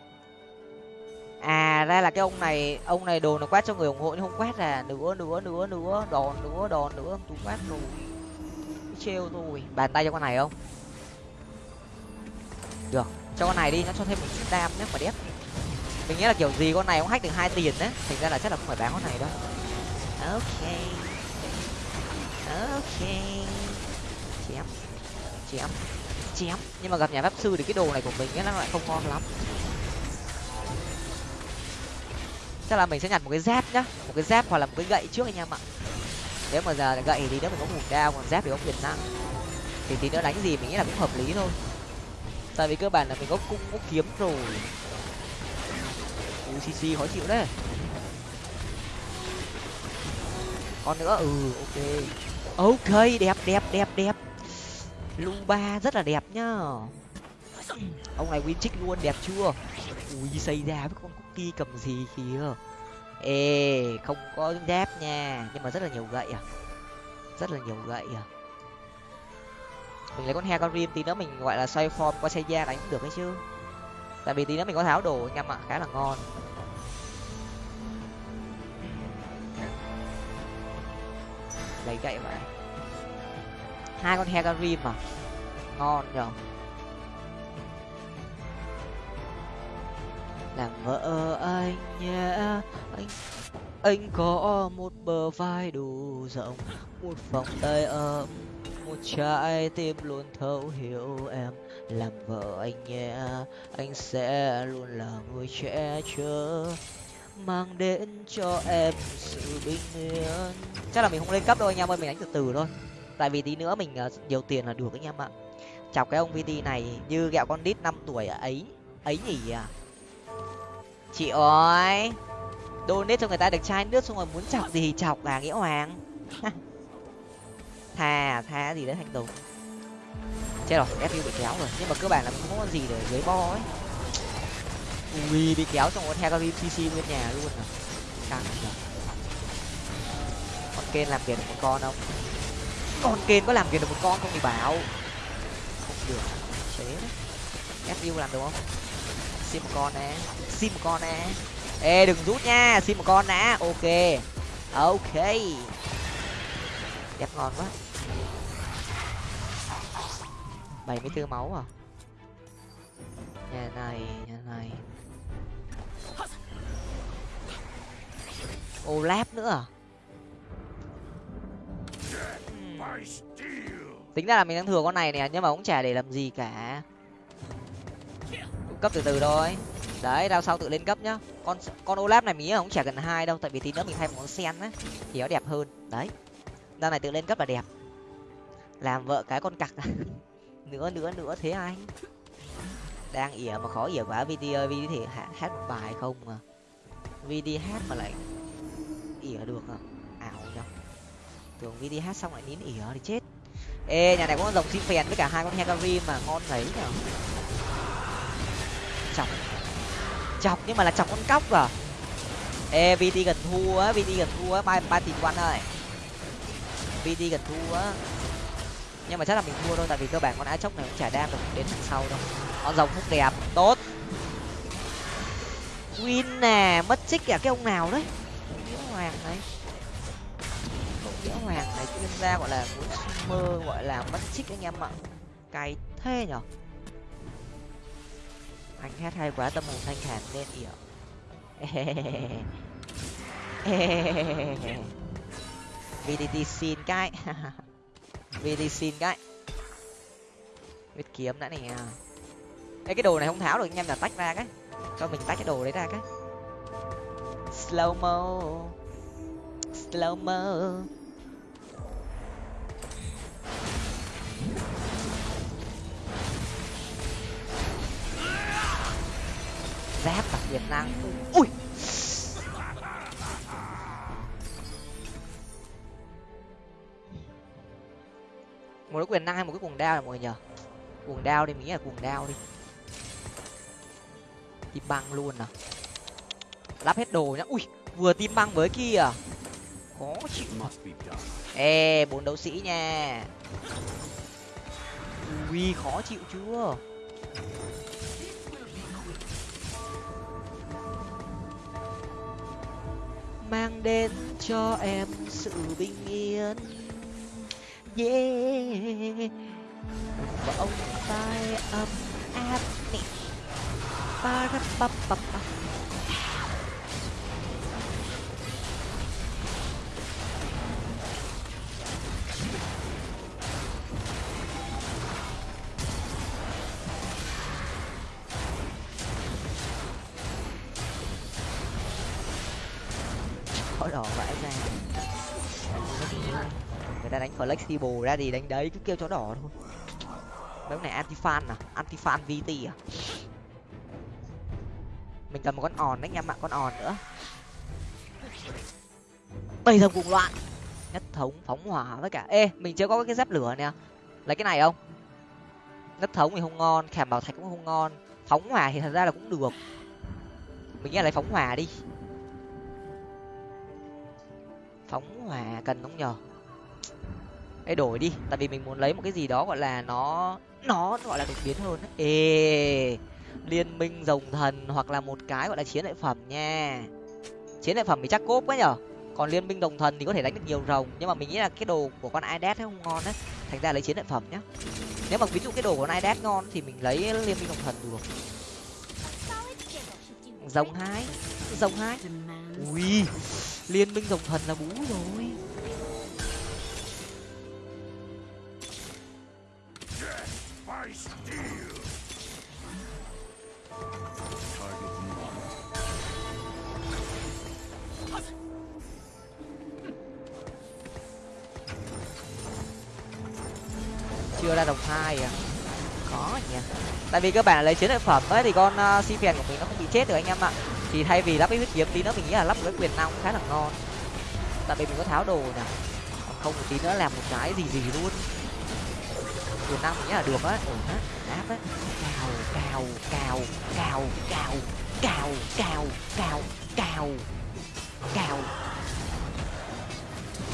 À ra là cái ông này. Ông này đồ nó quét cho người ủng hộ nhưng không quét à. Nữa nữa nữa nữa đòn nữa đòn nữa tôi quét rồi. Trêu rồi bàn tay cho con này không? Được. Cho con này đi. Nó cho thêm một chút đam nhé mà đép. Mình nghĩ là kiểu gì con này cũng hack được hai tiền đấy. Thành ra là chắc là không phải bán con này đâu. Ok ok. Chém. Chém. Chém. Nhưng mà gặp nhà pháp sư thì cái đồ này của mình nó lại không ngon lắm. Chắc là mình sẽ nhặt một cái dép nhá. Một cái dép hoặc là một cái gậy trước anh em ạ. Nếu mà giờ gậy thì nếu mình có mùn đao còn dép thì có quyền năng thì tí nữa đánh gì mình nghĩ là cũng hợp lý thôi. Tại vì cơ bản là mình có cung, có kiếm rồi. Ucc khó chịu đấy. Còn nữa ừ ok ok, đẹp đẹp đẹp đẹp. Lu ba rất là đẹp nhá. Ông này win trích luôn, đẹp chưa? Ui, xây ra với con cookie cầm gì kìa. Ê, không có dép nha, nhưng mà rất là nhiều gậy à. Rất là nhiều gậy à. Mình lấy con hecarim tí nữa mình gọi là xoay form qua xây da đánh cũng được ấy chứ. Tại vì tí nữa mình có tháo đồ anh em ạ khá là ngon. Lấy gậy mà hai con hecarim à ngon nhở làm vợ anh nhé. Anh anh có một bờ vai đủ rộng, một vòng tay ấm, một trái tim luôn thấu hiểu em. Làm vợ anh nhé, anh sẽ luôn là người che chở mang đến cho em sự bình yên. Chắc là mình không lên cấp đâu anh em ơi, mình đánh từ từ thôi. Tại vì tí nữa mình ờ, nhiều tiền là được anh em ạ. Chọc cái ông vt này như gẹo con đít năm tuổi à, ấy ấy nhỉ à? Chị ơi, donate cho người ta được chai nước xong rồi muốn chọc gì thì chọc là nghĩa hoàng. Thà thà gì đấy thành tùng. Chết rồi fu bị kéo rồi. Nhưng mà cơ bản là không có gì để dưới bo ấy ui, bị kéo trong con hecarim cc bên nhà luôn à. Căng con kên làm việc được một con không? Con kên có làm việc được một con không thì bảo. Không được. Chế đấy. Fu làm được không? Xin một con nè. Xin một con nè. Ê, đừng rút nha. Xin một con đã ok. Ok. Đẹp ngon quá. Bảy mươi bốn máu à? Nhà này nhà này. Olap nữa à? Tính ra là mình đang thừa con này nè nhưng mà cũng chả để làm gì cả. Cấp từ từ thôi. Đấy đao sau tự lên cấp nhá. Con con olaf này mình nghĩ là cũng chả cần hai đâu tại vì tí nữa mình thay một con sen á thì nó đẹp hơn. Đấy. Đao này tự lên cấp là đẹp. Làm vợ cái con cặc nữa nữa nữa thế anh đang ỉa mà khó ỉa quá. Vt ơi vt thì hát một bài không mà vd hát mà lại ỉa được à? Ảo nhở tưởng vd hát xong lại nín ỉa thì chết. Ê, nhà này có con rồng xin phèn với cả hai con hecari mà ngon đấy nhở chọc. Chọc nhưng mà là chọc con cóc à? Ê vt gần thua á vt gần thua á. Ba ba tỷ quan ơi. Vt gần thua á. Nhưng mà chắc là mình thua thôi, tại vì cơ bản con á chốc này cũng chả đam được đến thằng sau đâu. Con rồng hút đẹp, tốt. Win nè, mất chích cả cái ông nào đấy? Hoàng này. Nghĩa hoàng này chuyên gia gọi là muốn mơ gọi là mất chích anh em ạ. Cay thế nhở? Anh hát hay quá tâm hồn thanh thản nên ỉa vdt xin cái. Vdt xin cái. Biết kiếm đã nè. Ê, cái đồ này không tháo được anh em là tách ra cái. Cho mình tách cái đồ đấy ra cái. Slow mo slow mo. Giáp đặc biệt năng. Ui. Một cái quyền năng hay một cái cuồng đao là mọi người nhờ cuồng đao đi, mình nghĩ là cuồng đao đi. Tim băng luôn à. Lắp hết đồ nhá. Ui, vừa tim băng với kia à? Khó chịu ê bốn đấu sĩ nha. Ui khó chịu chưa? Mang đến cho em sự bình yên. Yeah vòng tay ấm áp nè ba ra ba ba ba khi bù ra thì đánh đấy cứ kêu chó đỏ thôi. Mấy này anti fan à? Anti fan vt à? Mình cầm một con òn anh em ạ con òn nữa. Bây giờ cùng loạn. Nhất thống phóng hỏa với cả ê, mình chưa có cái dép lửa nè. Lấy cái này không? Nhất thống thì không ngon, khảm bảo thạch cũng không ngon. Phóng hỏa thì thật ra là cũng được. Mình nghĩ lấy phóng hỏa đi. Phóng hỏa cần không nhờ? Ê đổi đi, tại vì mình muốn lấy một cái gì đó gọi là nó nó gọi là đột biến hơn ấy. Ê, liên minh rồng thần hoặc là một cái gọi là chiến lợi phẩm nha. Chiến lợi phẩm thì chắc cốp quá nhở. Còn liên minh đồng thần thì có thể đánh được nhiều rồng, nhưng mà mình nghĩ là cái đồ của con Idet không ngon đấy. Thành ra lấy chiến lợi phẩm nhá. Nếu mà ví dụ cái đồ của con Idet ngon thì mình lấy liên minh đồng thần được. Rồng hai, rồng hai. Ui, liên minh rồng thần là bú rồi. Đưa ra đồng hai à có nhỉ tại vì các bạn lấy chiến lợi phẩm ấy thì con uh, si phèn của mình nó không bị chết được anh em ạ thì thay vì lắp cái huyết kiếm tí nữa mình nghĩ là lắp cái quyền năng khá là ngon tại vì mình có tháo đồ nè còn không một tí nữa làm một cái gì gì luôn quyền năng mình nghĩ là được á ổn á áp á cào cào cào cào cào cào cào cào cào cào cào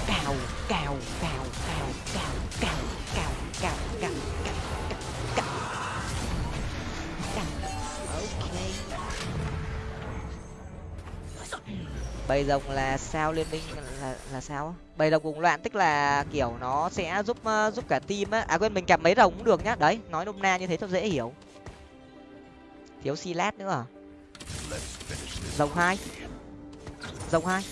cào cào cào cào cào cào cào cào cào cào ok. Bầy rồng là sao liên minh? Là là sao bầy rồng cùng loạn tức là kiểu nó sẽ giúp uh, giúp cả team á. À quên mình cặp mấy rồng cũng được nhá. Đấy nói nôm na như thế cho dễ hiểu. Thiếu silat nữa à? Rồng hai. Rồng hai.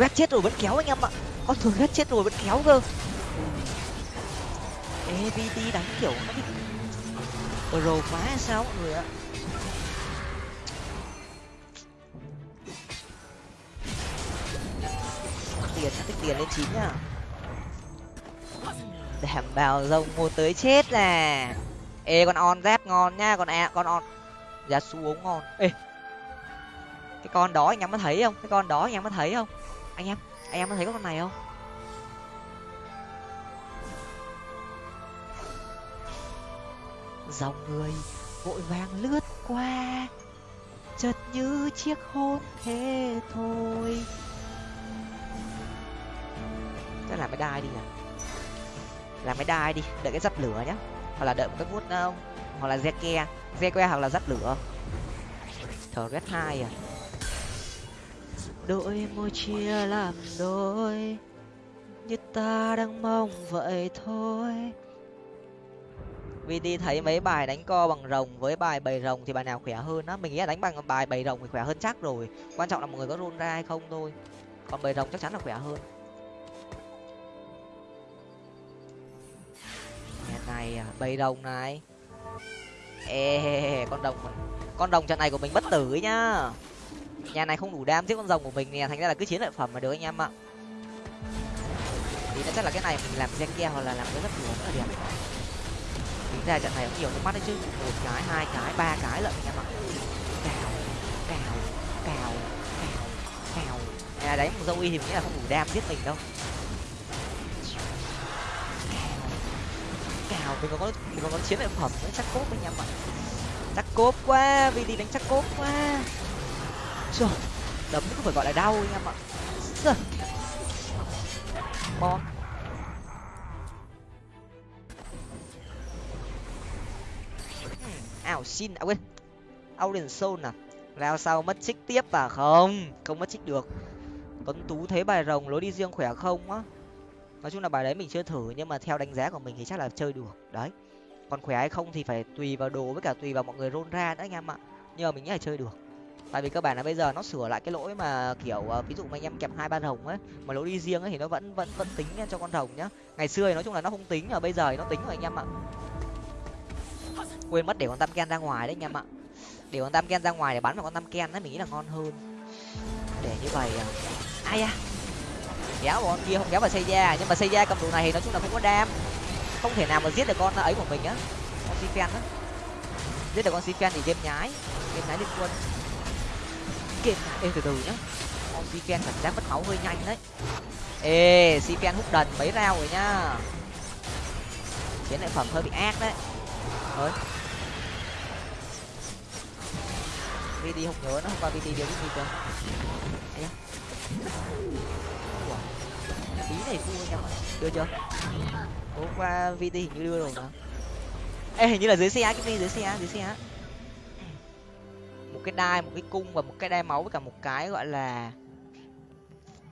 Ui, chết rồi vẫn kéo anh em ạ. Con thường chết rồi vẫn kéo cơ. Evt đánh kiểu nó bị pro quá hay sao mọi người ạ? Tiền tích tiền lên chín nhá. Đảm bảo rồng một tới chết nè ê con on rát ngon nha, con a con on. Giá su ngon. Ê cái con đó anh em có thấy không? Cái con đó anh em có thấy không? Anh em anh em có thấy con này không? Dòng người vội vàng lướt qua chợt như chiếc hôn thế thôi. Chắc làm cái đai đi nhỉ? Làm cái đai đi đợi cái dắt lửa nhá. Hoặc là đợi một cái vuốt uh, ờ, hoặc là re ke re que hoặc là dắt lửa. Thở red hai à? Đôi môi chia làm đôi, như ta đang mong vậy thôi. Vì đi thấy mấy bài đánh co bằng rồng với bài bầy rồng thì bài nào khỏe hơn á? Mình nghĩ là đánh bằng bài bầy rồng thì khỏe hơn chắc rồi. Quan trọng là mọi người có run ra hay không thôi. Còn bầy rồng chắc chắn là khỏe hơn. Nhà này à, bầy rồng này. Ê, con đồng con đồng trận này của mình bất tử ấy nhá nhà này không đủ đam giết con rồng của mình nè, thành ra là cứ chiến lợi phẩm mà được anh em ạ. Thì chắc là cái này mình làm gen ke hoặc là làm cái rất nhiều rất là đẹp tính ra trận này cũng nhiều nước mắt đấy chứ. Một cái, hai cái, ba cái lận anh em ạ. Cào cào cào cào cào. Nhà đấy, một dâu y thì mình nghĩ là không đủ đam giết mình đâu. Cào. Mình còn có, mình còn có chiến lợi phẩm nữa, chắc cốp anh em ạ. Chắc cốp quá, vì đi đánh chắc cốp quá trời đấm cũng phải gọi là đau anh em ạ. Trời bon ảo xin à quên. Auden Soul à? Rao sau mất trích tiếp à? Không không mất trích được. Tuấn tú thấy bài rồng lối đi riêng khỏe không á? Nói chung là bài đấy mình chưa thử, nhưng mà theo đánh giá của mình thì chắc là chơi được. Đấy. Còn khỏe hay không thì phải tùy vào đồ với cả tùy vào mọi người rôn ra nữa anh em ạ. Nhưng mà mình nghĩ là chơi được tại vì các bạn là bây giờ nó sửa lại cái lỗi mà, kiểu ờ, ví dụ mà anh em kẹp hai ba hồng ấy mà lỗi đi riêng ấy thì nó vẫn vẫn vẫn tính cho con hồng nhá. Ngày xưa thì nói chung là nó không tính, ở bây giờ thì nó tính rồi anh em ạ. Quên mất để con tam ken ra ngoài đấy anh em ạ. Để con tam ken ra ngoài để bắn vào con tam ken ấy mình nghĩ là ngon hơn. Để như vậy à. Ai à kéo bọn kia không, kéo vào xây da nhưng mà xây da cầm đồ này thì nói chung là không có đam. Không thể nào mà giết được con ấy của mình á. Con si á. Giết được con si thì game nhái. Game nhái liên quân game ê, từ từ nhá. Con si cảm giác mất máu hơi nhanh đấy. Ê Siken hút đần mấy rau rồi nhá chiến lợi phẩm hơi bị ác đấy. Ơi vd không nhớ nó không qua vd đều biết gì cơ. Tí này vui anh đưa chưa? Hôm qua vt hình như đưa rồi mà. Ê, hình như là dưới xe cái gì dưới xe dưới xe một cái đai, một cái cung và một cái đai máu với cả một cái gọi là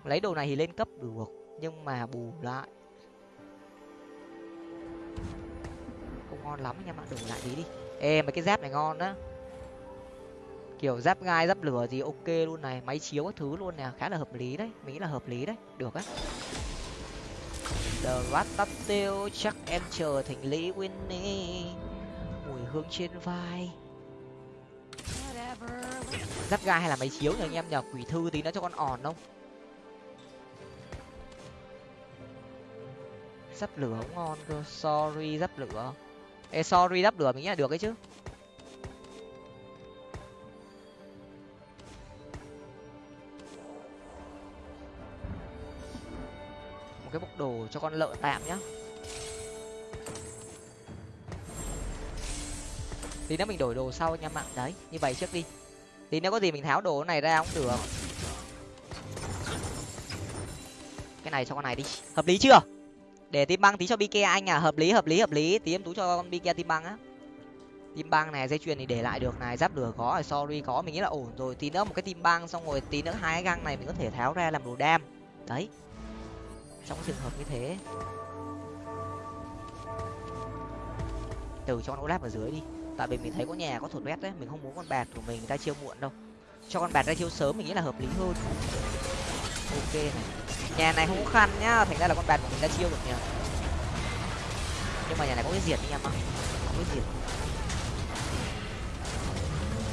lấy đồ này thì lên cấp được, nhưng mà bù lại. Không ngon lắm anh em ạ lại tí đi. Ê, mấy cái giáp này ngon đó kiểu giáp gai, giáp lửa gì ok luôn này, máy chiếu các thứ luôn nè, khá là hợp lý đấy, mình nghĩ là hợp lý đấy, được á. The Ratatouille chắc em chờ thành lý Winnie, mùi hương trên vai giáp gai hay là máy chiếu nhờ anh em nhờ quỷ thư tí nó cho con òn không? Giáp lửa không ngon cơ. Sorry, giáp lửa. Ê, sorry, giáp lửa mình nghĩ là được ấy chứ. Một cái bốc đồ cho con lợn tạm nhá. Tí nữa mình đổi đồ sau anh em ạ. Đấy, như vậy trước đi. Tí nếu có gì mình tháo đồ này ra cũng được. Cái này cho con này đi. Hợp lý chưa? Để tim băng tí cho bike anh à. Hợp lý hợp lý hợp lý. Tí em tú cho con bike tim băng á. Tim băng này, dây chuyền thì để lại được này. Giáp lửa có rồi, sorry có. Mình nghĩ là ổn rồi. Tí nữa một cái tim băng, xong rồi tí nữa hai cái găng này mình có thể tháo ra làm đồ đam. Đấy. Trong trường hợp như thế. Từ cho nó olaf ở dưới đi tại vì mình thấy có nhà có thổi bét đấy, mình không muốn con bạc của mình ra chiêu muộn đâu. Cho con bạc ra chiêu sớm mình nghĩ là hợp lý hơn. Ok này. Nhà này không có khăn nhá, thành ra là con bạc của mình ra chiêu được nhỉ? Nhưng mà nhà này có cái diệt anh em ạ. Có cái diệt.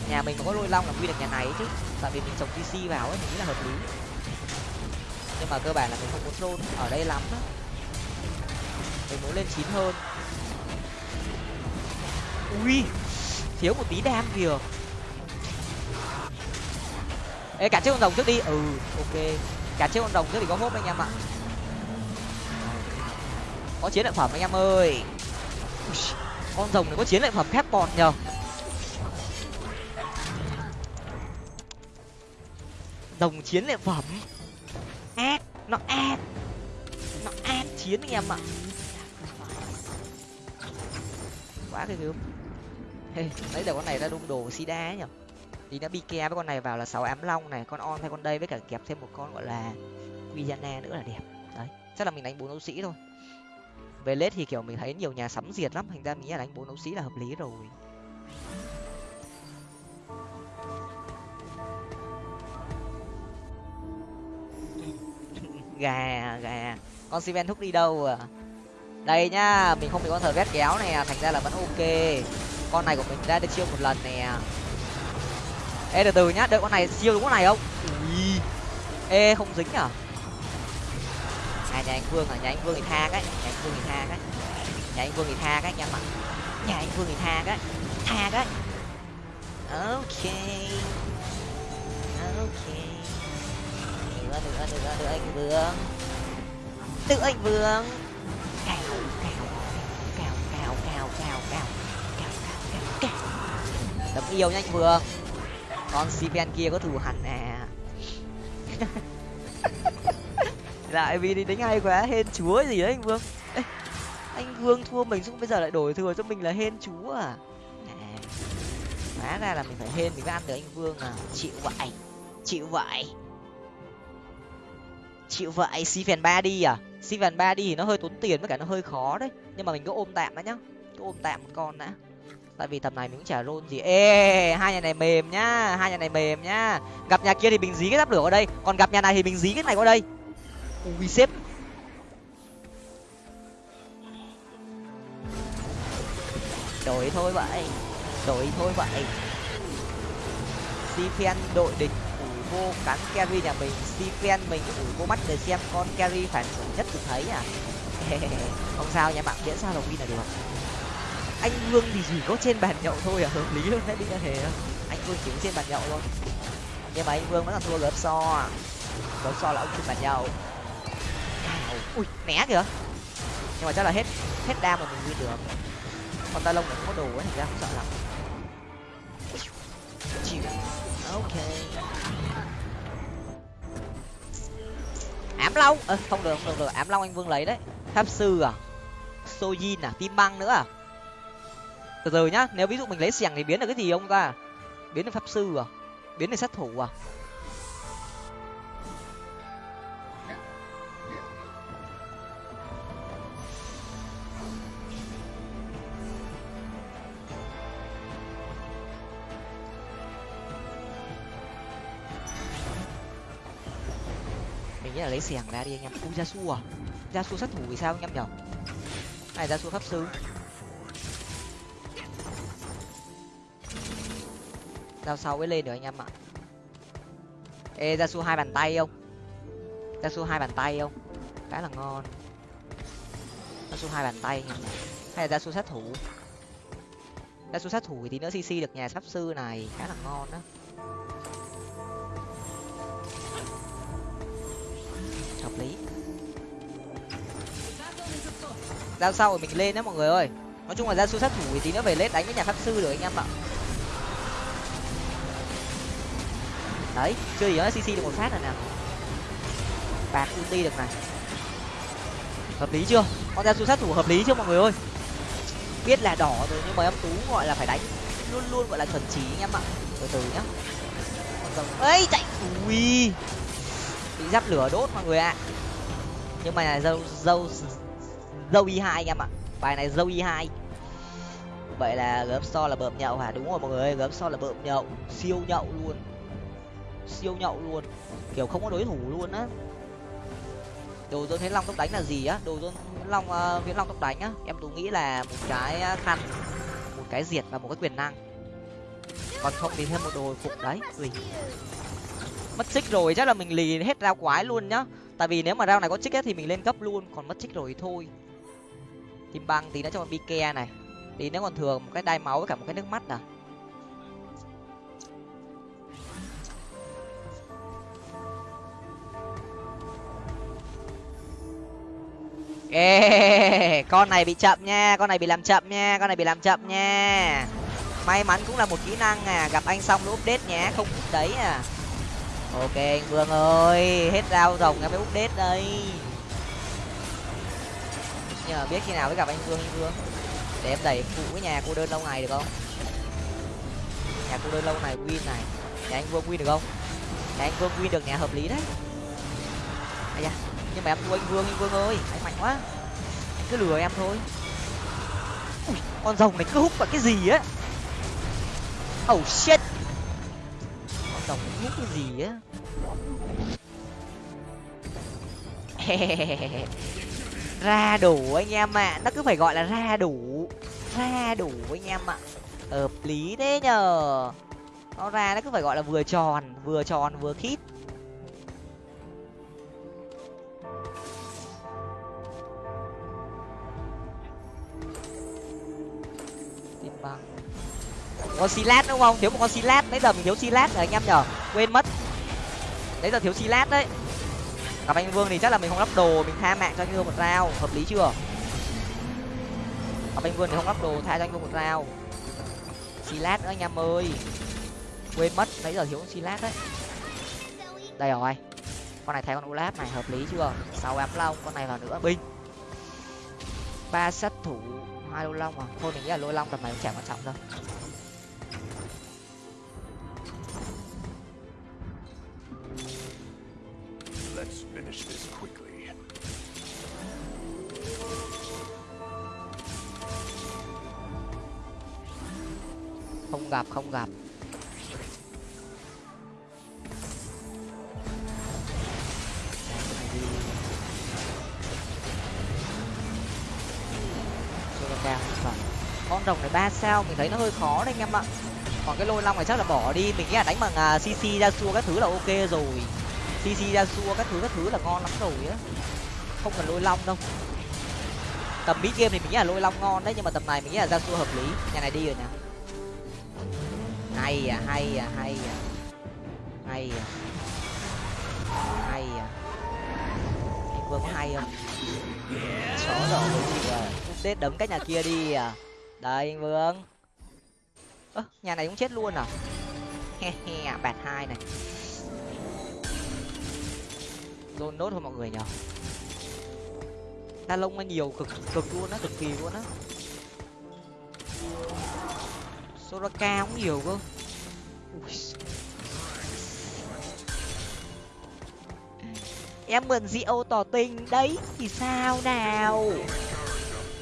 Nhà mình có lôi long là quy được nhà này chứ. Tại vì mình trồng tc vào ấy, mình nghĩ là hợp lý. Nhưng mà cơ bản là mình không muốn troll ở đây lắm đó. Mình muốn lên chín hơn ui, thiếu một tí đam kìa. Ê cả chiếc con rồng trước đi. Ừ ok. Cả chiếc con rồng trước thì có hốp anh em ạ. Có chiến lợi phẩm anh em ơi. Con rồng này có chiến lợi phẩm khép bọt nhờ. Rồng chiến lợi phẩm. Ác, nó ác. Nó ác chiến anh em ạ. Quá cái gớm hey, lấy được con này ra đung đồ sida nhở? Thì nó bike với con này vào là sáu ám long này con on thay con đây với cả kẹp thêm một con gọi là Quijana nữa là đẹp. Đấy chắc là mình đánh bốn đấu sĩ thôi. Về lết thì kiểu mình thấy nhiều nhà sắm diệt lắm thành ra mình nghĩ là đánh bốn đấu sĩ là hợp lý rồi. Gà gà. Con Siven thúc đi đâu à? Đây nhá mình không bị con thờ ghét kéo này à, thành ra là vẫn ok con này của mình ra được chiêu một lần nè. Ê từ từ nhá đợi con này siêu đúng con này không? Ui. ê không dính nhở? à nhà anh vương à nhà anh vương thì tha cái nhà anh vương thì tha cái. Nhà anh vương thì tha cái nha mặt nhà anh vương thì tha cái tha cái. Ok. Ok. Nữa nữa nữa nữa anh vương. Tự anh vương. Cào cào cào cào cào cào cào đấm yêu nhanh vừa. Con cpn kia có thù hẳn à lại vì đi đánh hay quá hên chúa gì đấy anh vương? Ê, anh vương thua mình xong bây giờ lại đổi thừa cho mình là hên chúa à? À hóa ra là mình phải hên mình mới ăn được anh vương à. Chịu vậy chịu vậy. Chịu vậy si phèn ba đi à? Si phèn ba đi thì nó hơi tốn tiền với cả nó hơi khó đấy. Nhưng mà mình cứ ôm tạm đã nhá. Cứ ôm tạm một con đã tại vì tầm này mình cũng chả rôn gì. Ê, hai nhà này mềm nhá, hai nhà này mềm nhá. Gặp nhà kia thì mình dí cái giáp lửa ở đây, còn gặp nhà này thì mình dí cái này qua đây. Ui xếp đổi thôi vậy, đổi thôi vậy. Sifen đội địch ủi vô cắn carry nhà mình Sifen mình ủi vô mắt để xem con carry phản ứng nhất được thấy à? Không sao nha bạn, miễn sao đồng win là được anh vương thì chỉ có trên bàn nhậu thôi à? Hợp lý luôn đấy đi ra thế anh vương chỉ có trên bàn nhậu thôi. Nhưng mà anh vương vẫn là thua gớp so à? gớp so là ông trên bàn nhậu. Ui né kìa. Nhưng mà chắc là hết hết đam mà mình win được. Con ta lông này không có đồ ấy thì ra không sợ lắm. Chịu. Ok. Ám long. Ơ không được không được, được. Ám long anh vương lấy đấy. Pháp sư à? Sojin à? Tim băng nữa à? Từ từ nhá, nếu ví dụ mình lấy xẻng thì biến được cái gì ông ta? Biến được pháp sư à? Biến được sát thủ à? Mình nghĩ là lấy xẻng ra đi anh em. Ui su à? Gia su sát thủ vì sao anh em nhở? Này, gia su pháp sư. Sao sau mới lên được anh em ạ? Ê, ra su hai bàn tay không? Ra su hai bàn tay không? Khá là ngon. Ra su hai bàn tay hay là ra su sát thủ? Ra su sát thủ thì tí nữa cc được nhà pháp sư này. Khá là ngon đó hợp lý. Giao sau rồi mình lên đó mọi người ơi? Nói chung là ra su sát thủ thì tí nữa về lết đánh với nhà pháp sư được anh em ạ. Đấy chưa gì nó cc được một phát rồi nè. Bạc ulti được này. Hợp lý chưa? Con ra sát thủ hợp lý chưa mọi người ơi? Biết là đỏ rồi nhưng mà em tú gọi là phải đánh. Luôn luôn gọi là chuẩn chỉ anh em ạ. Từ từ nhá. Còn rồng. Ấy chạy. Ui. Bị giáp lửa đốt mọi người ạ. Nhưng mà này dâu dâu dâu y hai anh em ạ. Bài này dâu y hai. Vậy là gớm so là bợm nhậu hả? Đúng rồi mọi người gớm so là bợm nhậu, siêu nhậu luôn siêu nhậu luôn. Kiểu không có đối thủ luôn á. Đồ tôi thấy long tốc đánh là gì á? Đồ tôi long uh, viễn long tốc đánh á. Em tôi nghĩ là một cái ờ, khăn một cái diệt và một cái quyền năng. Còn không thì thêm một đồ phục đấy. Ui. mất xích rồi chắc là mình lì hết rau quái luôn nhá. Tại vì nếu mà rau này có trích ấy, thì mình lên cấp luôn còn mất trích rồi thì thôi. Tìm băng tí nữa cho con bike này. Tí nếu còn thường một cái đai máu với cả một cái nước mắt à. Ê, con này bị chậm nha, con này bị làm chậm nha, con này bị làm chậm nha. May mắn cũng là một kỹ năng à gặp anh xong nó update nhé, không đấy à. Ok, anh vương ơi, hết rau rồng em mới update đây. Nhờ biết khi nào mới gặp anh vương anh vương. Để em đẩy phụ cái nhà cô đơn lâu ngày được không? Nhà cô đơn lâu này win này. Nhà anh vương win được không? Nhà anh vương win được, nhà hợp lý đấy. À da nhưng mà em thua anh vương anh vương ơi. Anh mạnh quá. Anh cứ lừa em thôi. Ui, con rồng này cứ hút vào cái gì á? Oh shit. Con rồng này hút cái gì á? Ra đủ anh em ạ. À. nó cứ phải gọi là ra đủ. Ra đủ anh em ạ. À. hợp lý thế nhờ. Nó ra nó cứ phải gọi là vừa tròn vừa tròn vừa khít. Con silat đúng không? Thiếu một con silat nãy giờ mình thiếu silat rồi anh em nhở? Quên mất. Nãy giờ thiếu silat đấy. Gặp anh vương thì chắc là mình không lắp đồ, mình tha mạng cho anh vương một rau hợp lý chưa? Gặp anh vương thì không lắp đồ, tha cho anh vương một rau silat nữa anh em ơi. Quên mất, nãy giờ thiếu silat đấy. Đây rồi. Con này thay con olaf này, hợp lý chưa? Sáu ám long, con này vào nữa. Binh. Ba sát thủ, hai lôi long à? Thôi mình nghĩ là lôi long tầm này cũng chả quan trọng đâu. Gặp, không gặp. con rồng này ba sao mình thấy nó hơi khó đấy anh em ạ. Còn cái lôi long này chắc là bỏ đi mình nghĩ là đánh bằng cc ra xua các thứ là ok rồi. Cc ra xua các thứ các thứ là ngon lắm rồi á. Không cần lôi long đâu. Tầm mid game thì mình nghĩ là lôi long ngon đấy nhưng mà tầm này mình nghĩ là ra xua hợp lý. Nhà này đi rồi nè hay à hay à hay à. Hay à. Hay à. Anh vương có hay không? Chó đỏ rồi tết đấm cái nhà kia đi à. Đây anh vương. Ơ, nhà này cũng chết luôn à? He he, bạt hai này. Dồn nốt thôi mọi người nhở ta lông nó nhiều cực cực luôn á, cực kỳ luôn á. Soraka cũng nhiều cơ em mượn rượu tỏ tình đấy thì sao nào?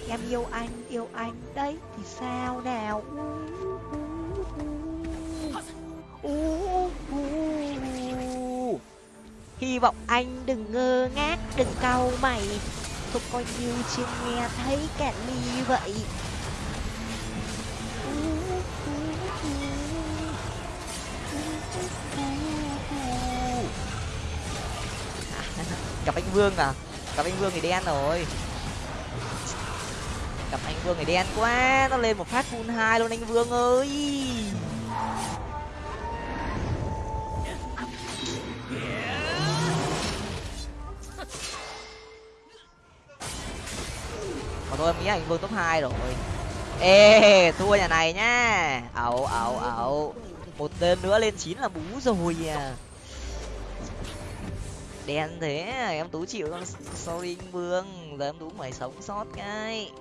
Em yêu anh yêu anh đấy thì sao nào? Uh, uh, uh, hy vọng anh đừng ngơ ngác đừng cau mày. Không coi như chưa nghe thấy cả ly vậy. Gặp anh vương à? Gặp anh vương thì đen rồi. Gặp anh vương thì đen quá, nó lên một phát full hai luôn anh vương ơi. Còn thôi em nghĩ anh vương top hai rồi. Ê, thua nhà này nhá. Ẩu ẩu ẩu một tên nữa lên chín là bú rồi à đen thế à, em tú chịu con sorry anh vương, giờ em tú phải sống sót cái.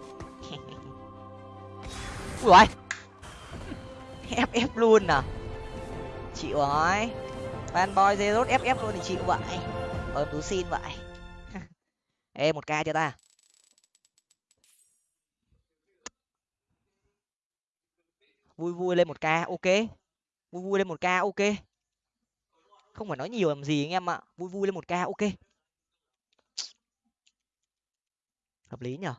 Ui ép ép luôn à? Chịu rồi. Fanboy zerot ép ép luôn thì chịu vậy. Em tú xin vậy. Ê, một ca cho ta. Vui vui lên một ca, ok. Vui vui lên một ca, ok không phải nói nhiều làm gì anh em ạ. Vui vui lên một ca, ok. Hợp lý nhở?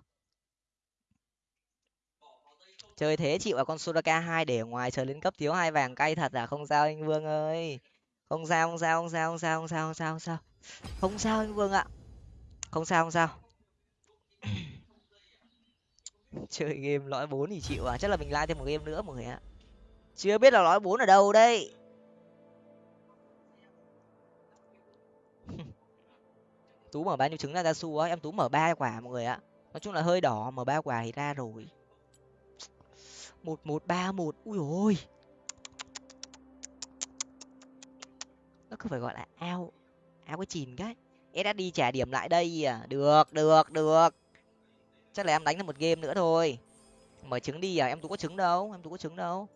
Chơi thế chịu à con Soraka hai để ngoài chờ lên cấp thiếu hai vàng cay thật à? Không sao anh Vương ơi. Không sao không sao không sao không sao không sao không sao không sao. Không sao anh Vương ạ. Không sao không sao. Chơi game lõi bốn thì chịu à? Chắc là mình like thêm một game nữa mọi người ạ. Chưa biết là lõi bốn ở đâu đây. Tú mở bao nhiêu trứng ra ra su á, em tú mở ba quả mọi người ạ. Nói chung là hơi đỏ, mở ba quả thì ra rồi. Một một, ba, một. Ui ôi. Nó cứ phải gọi là ao ao cái chìn cái. Ssd trả điểm lại đây à được được được. Chắc là em đánh được một game nữa thôi. Mở trứng đi à em tú có trứng đâu, em tú có trứng đâu.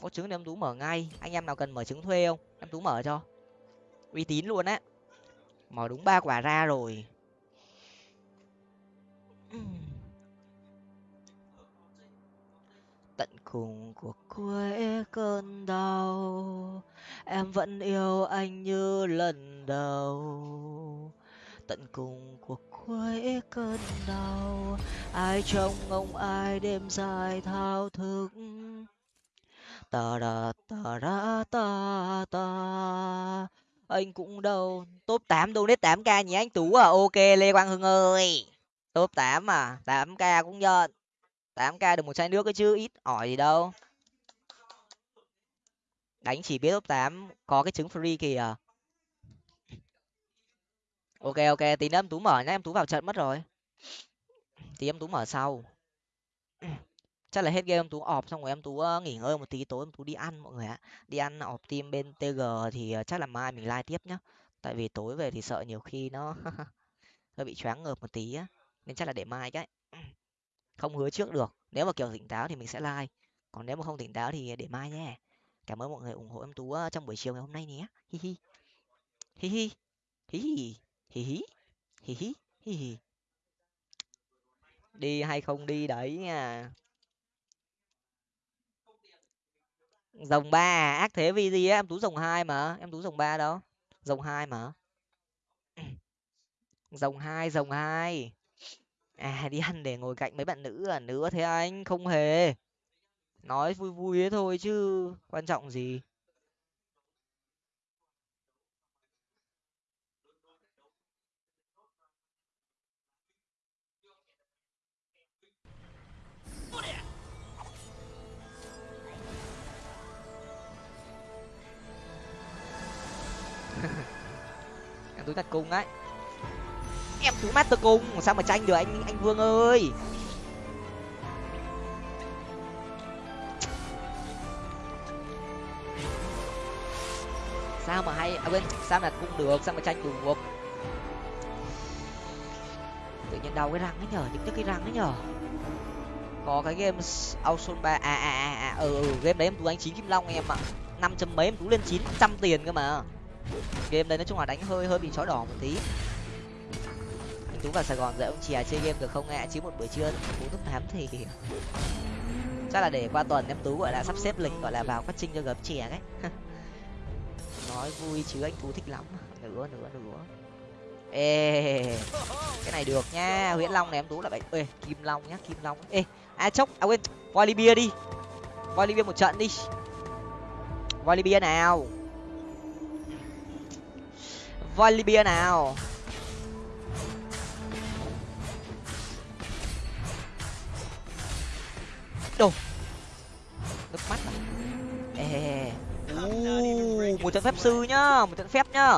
Có trứng thì em tú mở ngay. Anh em nào cần mở trứng thuê không? Em tú mở cho. Uy tín luôn á mở đúng ba quả ra rồi. Tận cùng của cuối cơn đau em vẫn yêu anh như lần đầu. Tận cùng của cuối cơn đau ai trông ngóng ai đêm dài thao thức. Ta da ta da ta ta anh cũng đâu, top tám donate tám k nhỉ? Anh tú à? Ok, lê quang hưng ơi. Top tám à? Tám k cũng nhận. Tám k được một chai nước ấy chứ, ít ỏi gì đâu. Đánh chỉ biết top tám có cái trứng free kìa. Ok ok, tí nữa em tú mở nhá, em tú vào trận mất rồi. Tí em tú mở sau chắc là hết game, em tú ọp xong rồi em tú nghỉ ngơi một tí, tối em tú đi ăn mọi người ạ. Đi ăn ọp team bên tg thì ờ, chắc là mai mình like tiếp nhá. Tại vì tối về thì sợ nhiều khi nó hơi bị choáng ngợp một tí á, nên chắc là để mai cái. Không hứa trước được, nếu mà kiểu tỉnh táo thì mình sẽ like còn nếu mà không tỉnh táo thì để mai nhé. Cảm ơn mọi người ủng hộ em tú trong buổi chiều ngày hôm nay nhé. Hi hi. Hi hi. Hi hi. Hi hi. Hi hi. Hi hi. Đi hay không đi đấy nha. Dòng ba à? Ác thế vì gì á, em tú dòng hai mà, em tú dòng ba đó. Dòng hai mà. Dòng hai dòng hai. À đi ăn để ngồi cạnh mấy bạn nữ à? Nữa thế anh, không hề. Nói vui vui thế thôi chứ, quan trọng gì? Túi thật cung ấy. Em túi master cung sao mà tranh được anh anh vương ơi. Sao mà hay à quên sao mà cung được sao mà tranh được tự nhiên đau cái răng ấy nhở những cái răng ấy nhở. Có cái game Auson ba à à à à ừ, ừ game đấy em tú đánh chín kim long em ạ. Năm trăm mấy em tú lên chín trăm tiền cơ mà game đây nói chung là đánh hơi hơi bị chó đỏ một tí. Anh tú vào sài gòn dạy ông chè chơi game được không ạ chứ một buổi trưa tú top tám thì chắc là để qua tuần em tú gọi là sắp xếp lịch, gọi là vào phát trinh cho gấm chè đấy. Nói vui chứ anh tú thích lắm. Nữa nữa nữa ê, cái này được nha nguyễn long này em tú là bảy ê, kim long nhá, kim long. Ê a chốc à quên voi libya đi. Voi libya một trận đi. Voi libya nào? Voi libya nào? Đồ. Nước mắt à? Ê uh, một trận phép sư nhá một trận phép nhá.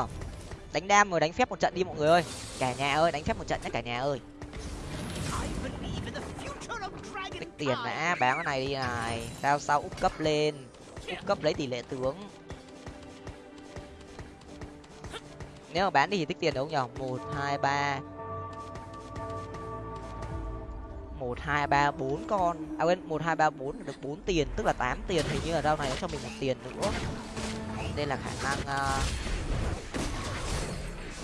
Đánh đam rồi đánh phép một trận đi mọi người ơi. Cả nhà ơi đánh phép một trận nhá cả nhà ơi. Tích tiền đã bán cái này đi này. Sao sau úp cấp lên? Úp cấp lấy tỷ lệ tướng. Nếu mà bán đi thì tích tiền đúng không nhở một hai ba. Một hai ba bốn con. À quên một hai ba bốn được bốn tiền tức là tám tiền. Hình như là rau này nó cho mình một tiền nữa. Nên là khả năng ờ, uh,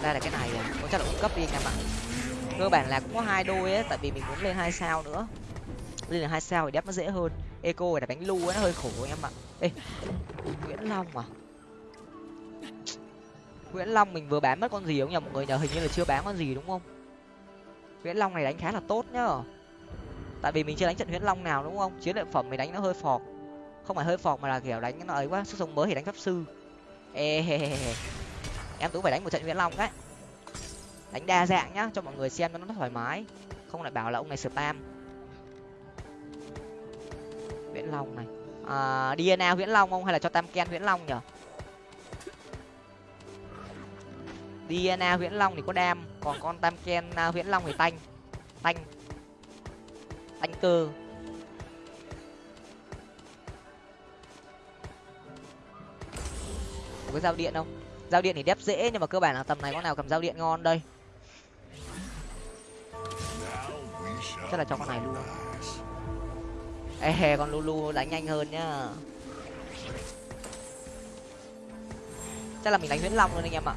đây là cái này à. Có chắc là cung cấp đi anh em ạ. Cơ bản là cũng có hai đôi ấy tại vì mình muốn lên hai sao nữa. Lên là hai sao thì đép nó dễ hơn. Eco là đánh lu ấy nó hơi khổ anh em ạ. Ê nguyễn long à? Nguyễn long mình vừa bán mất con gì không nhỉ? Mọi người nhờ hình như là chưa bán con gì đúng không? Nguyễn long này đánh khá là tốt nhá. Tại vì mình chưa đánh trận nguyễn long nào đúng không? Chiến lợi phẩm mình đánh nó hơi phọt. Không phải hơi phọt mà là kiểu đánh nó ấy quá sức sống mới thì đánh pháp sư. Ê he he he em tú phải đánh một trận nguyễn long đấy. Đánh đa dạng nhá cho mọi người xem nó thoải mái. Không lại bảo là ông này spam. Nguyễn long này. À, dna Nguyễn long không? Hay là cho tam ken Nguyễn long nhở dna huyễn long thì có đam, còn con tam ken huyễn long thì tanh. Tanh. Tanh cơ. Có cái dao điện không? Dao điện thì đép dễ, nhưng mà cơ bản là tầm này con nào cầm dao điện ngon đây. Chắc là cho con này luôn. Ê con lulu đánh nhanh hơn nhá. Chắc là mình đánh huyễn long luôn anh em ạ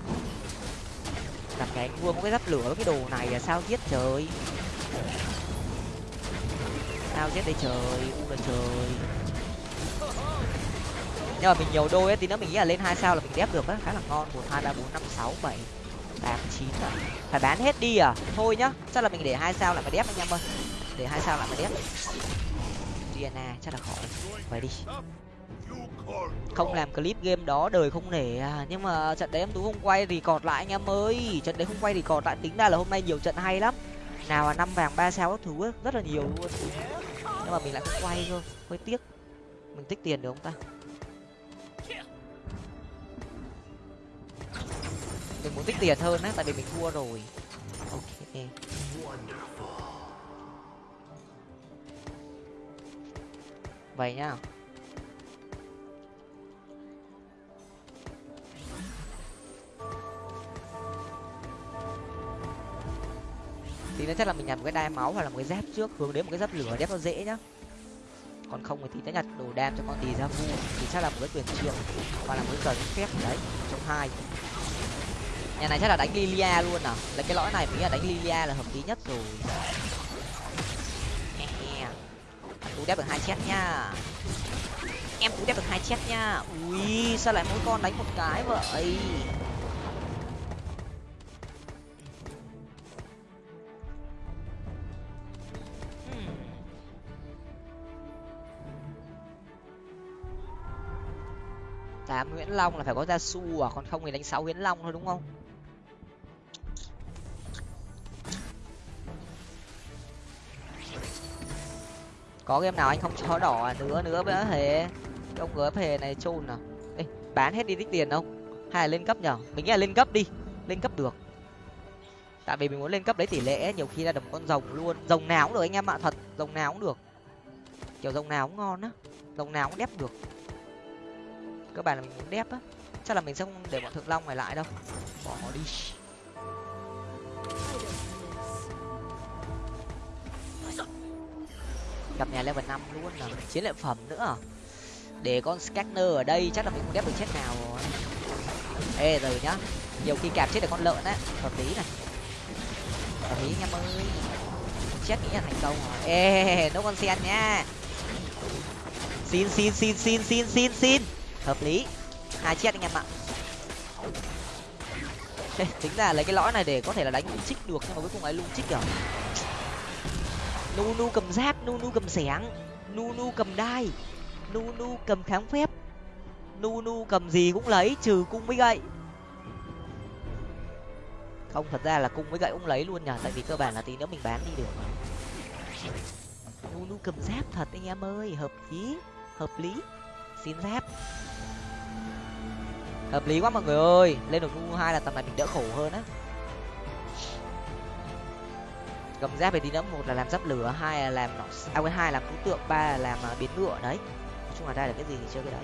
làm cái anh vuông có cái giáp lửa với cái đồ này là sao giết trời? Sao giết đây trời? U là trời. Nhưng mà mình nhiều đôi ấy, thì nữa mình nghĩ là lên hai sao là mình đép được á, khá là ngon. Một, hai, ba, bốn, năm, sáu, bảy, tám, chín à. Phải bán hết đi à? Thôi nhá, chắc là mình để hai sao lại mà đép anh em ơi. Để hai sao lại mà đép. Diana chắc là khỏi. Vậy đi không làm clip game đó đời không nể à. Nhưng mà trận đấy em tú không quay thì cọt lại anh em ơi. Trận đấy không quay thì cọt lại. Tính ra là hôm nay nhiều trận hay lắm. Nào là năm vàng ba sao các thứ ấy, rất là nhiều luôn. Nhưng mà mình lại không quay cơ. Hơi tiếc. Mình tích tiền được không ta? Mình muốn tích tiền hơn á tại vì mình thua rồi. Ok. Vậy nhá. Nên chắc là mình nhặt một cái đai máu hoặc là một cái giáp trước, hướng đến một cái giáp lửa đép nó dễ nhá. Còn không thì sẽ nhặt đồ đam cho con tì ra vu thì chắc là một cái quyền triệu hoặc là một cái cờ phép đấy, trong hai. Nhà này chắc là đánh lilia luôn à? Lấy cái lõi này mình nghĩ là đánh lilia là hợp lý nhất rồi. Tú đép được hai chết nha. Em tú đép được hai chết nha. Ui, sao lại mỗi con đánh một cái vậy? Huyễn long là phải có gia su à? Còn không thì đánh sáu Huyễn long thôi đúng không? Có game nào anh không cho đỏ à? nữa nữa với hề. Ông gớp hề này chôn à? Ê, bán hết đi tích tiền không? Hay là lên cấp nhở? Mình nghĩ là lên cấp đi. Lên cấp được. Tại vì mình muốn lên cấp lấy tỷ lệ nhiều khi là được con rồng luôn. Rồng nào cũng được anh em ạ thật. Rồng nào cũng được. Kiểu rồng nào cũng ngon á. Rồng nào cũng đẹp được cơ bản là mình muốn đép á. Chắc là mình sẽ không để bọn thượng long này lại đâu. Bỏ đi. Gặp nhà level năm luôn là chiến lợi phẩm nữa. Để con scanner ở đây chắc là mình không đép được chết nào rồi. Ê, rồi nhá. Nhiều khi cạp chết được con lợn á. Hợp lý này. Hợp lý anh em ơi chết nghĩ là thành công rồi. Ê nấu con sen nhá xin xin xin xin xin xin xin hợp lý. Hai chết anh em ạ. Tính ra lấy cái lõi này để có thể là đánh lung chích được, nhưng mà cuối cùng ấy lung chích rồi nu nu cầm giáp, nu nu cầm xẻng, nu nu cầm đai, nu nu cầm kháng phép. Nu nu cầm gì cũng lấy, trừ cung với gậy. Không, thật ra là cung với gậy cũng lấy luôn nhở tại vì cơ bản là tí nữa mình bán đi được nu nu cầm giáp thật anh em ơi, hợp lý hợp lý. Xin giáp hợp lý quá mọi người ơi. Lên được nu hai là tầm này mình đỡ khổ hơn á. Cầm giáp về tí nữa một là làm giáp lửa hai là làm à quên hai làm cú tượng ba là làm uh, biến ngựa đấy. Nói chung là ra được cái gì thì chơi cái đấy.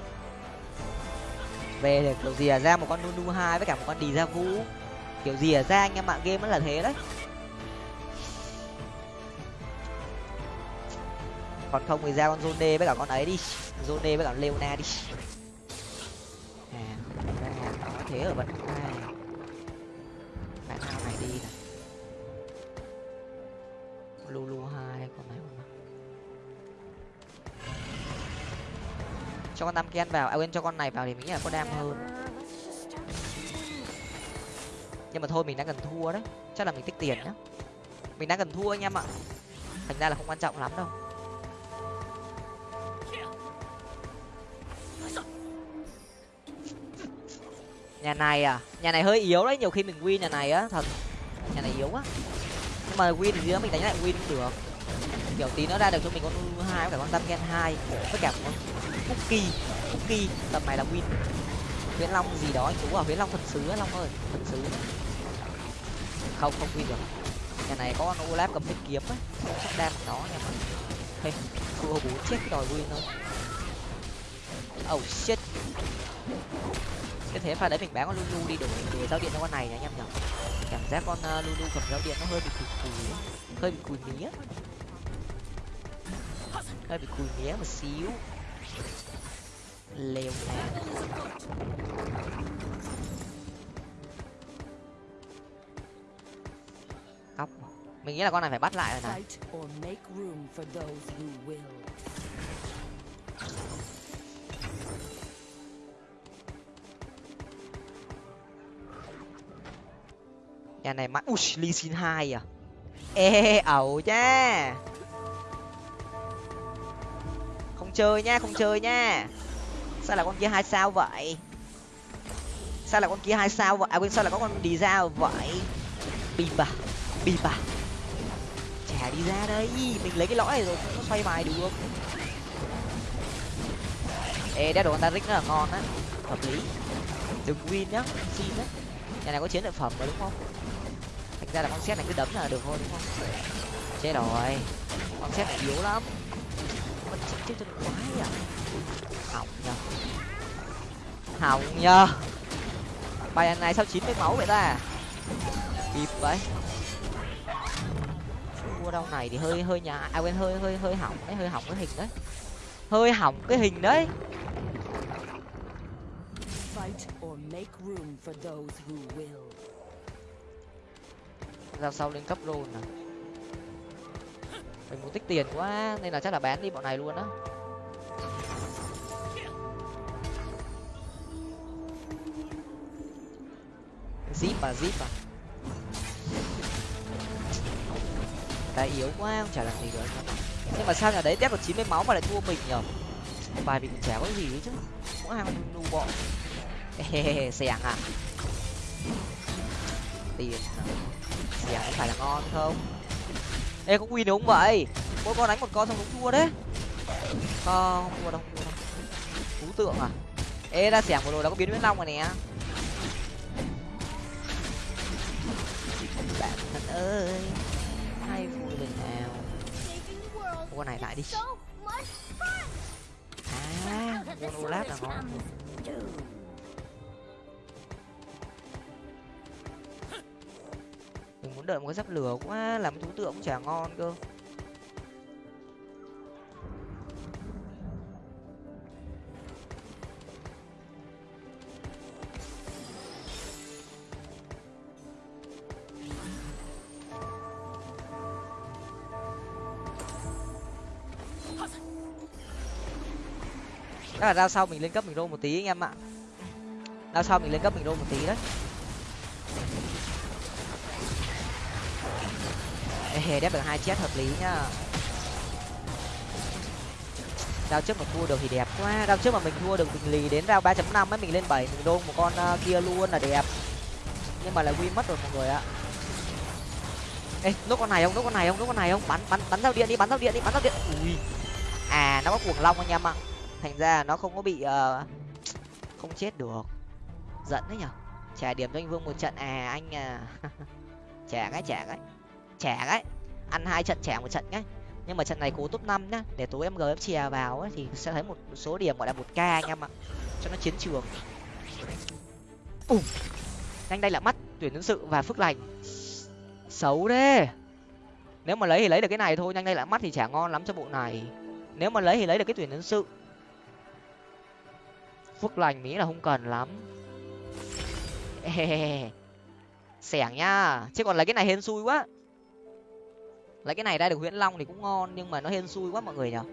Về để kiểu gì à ra một con nu nu hai với cả một con đi ra vũ. Kiểu gì à ra anh em ạ game nó là thế đấy. Còn không thì ra con zone với cả con ấy đi. Zone với cả leona đi có thế ở bậc hai bạn nào này đi này lulu hai, con này con cho con tam ken vào. À quên, cho con này vào thì mình nghĩ là có đam hơn. Nhưng mà thôi, mình đang cần thua đấy. Chắc là mình tích tiền nhá. Mình đang cần thua anh em ạ. Thành ra là không quan trọng lắm đâu. Nhà này à? Nhà này hơi yếu đấy nhiều khi mình win nhà này á thật. Nhà này yếu quá. Nhưng mà win thì nữa mình đánh lại win cũng được. Kiểu tí nó ra được cho mình con u hai phải cả con tam gen hai với cả con cookie cookie tầm này là win. Huyễn long gì đó anh chú à huyễn long thần sứ long ơi thần sứ. Không không win được. Nhà này có con olaf cầm thanh kiếm ấy chắc đam nó nha mà hey, thua bốn chết cái đòi win thôi. Oh shit cái thế. Pha đấy mình bán con lulu đi đổi để giao điện cho con này nha anh em nhở cảm giác con uh, lulu cầm giao điện nó hơi bị cùi cùi hơi bị cùi mía. Hơi bị cùi mía một xíu. Leo nè mình nghĩ là con này phải bắt lại rồi này nhà này mãi ui ly xin hai à? Ê, ẩu nha không chơi nha, không chơi nha. Sao là con kia hai sao vậy? Sao là con kia hai sao vậy? À quên, sao là có con đi ra vậy? Bìm bà bìm bà. Chả đi ra đây. Mình lấy cái lõi này rồi nó xoay bài được. Ê, đeo đồ con ta rick rất là ngon á. Hợp lý. Đừng win nhá, xin đấy nhà này có chiến lợi phẩm rồi đúng không? Ra là con xét này cứ đấm là được thôi, đúng không? Chết rồi. Con xét này yếu lắm. Mình chết chết chân quái à hỏng nhờ. Hỏng nhờ. Bài này sao chín mươi máu vậy ta? Kịp vậy. Mua đâu này thì hơi hơi nhà à quên, hơi hơi hơi hỏng đấy, hơi hỏng cái hình đấy. Hơi hỏng cái hình đấy ra sau lên cấp rôn à. Mình muốn tích tiền quá, nên là chắc là bán đi bọn này luôn á. Zip à zip à. Tại yếu quá, không chả làm gì được. Nhưng mà sao nhà đấy tép được chín mươi máu mà lại thua mình nhở? Bài mình chả có gì chứ Cũng hàng nu bọn. Xẻng à. Tiền à xẻng có phải là ngon không? Ê có win không vậy? Mỗi con đánh một con xong đúng thua đấy. Không thua đâu không thua đâu. Cú tượng à? Ê ra xẻng vừa rồi là có biến huyết long rồi nè. Bạn thân ơi hay vui lần nào. Con này lại đi. À olaf là ngon mình muốn đợi một cái giáp lửa quá làm thú tượng cũng chả ngon cơ. Chắc là ra sau mình lên cấp mình rô một tí anh em ạ. Ra sau mình lên cấp mình rô một tí đấy. Ê, đép được hai chết hợp lý nhá. Rao trước mà thua được thì đẹp quá. Rao trước mà mình thua được mình lì đến rao ba chấm năm ấy mình lên bảy mình đôn một con uh, kia luôn là đẹp. Nhưng mà lại win mất rồi mọi người ạ. Ê nốt con này không? Nốt con này không? Nốt con này không? Bắn bắn bắn giao điện đi bắn giao điện đi bắn giao điện. Ui. À nó có cuồng long anh em ạ. Thành ra nó không có bị uh, không chết được. Giận đấy nhở. Trả điểm cho anh vương một trận. À anh à. Trả cái trả cái trẻ ấy ăn hai trận trẻ một trận nhé nhưng mà trận này cố top năm nhá để tối em gf chè vào ấy, thì sẽ thấy một số điểm gọi là một k anh em ạ cho nó chiến trường. Ù nhanh đây là mắt tuyển nhân sự và phước lành. Xấu đấy nếu mà lấy thì lấy được cái này thôi nhanh đây là mắt thì chả ngon lắm cho bộ này. Nếu mà lấy thì lấy được cái tuyển nhân sự. Phước lành mỹ là không cần lắm. Xẻng nhá chứ còn lấy cái này hên xui quá lấy cái này ra được huyễn long thì cũng ngon, nhưng mà nó hên xui quá mọi người nhở.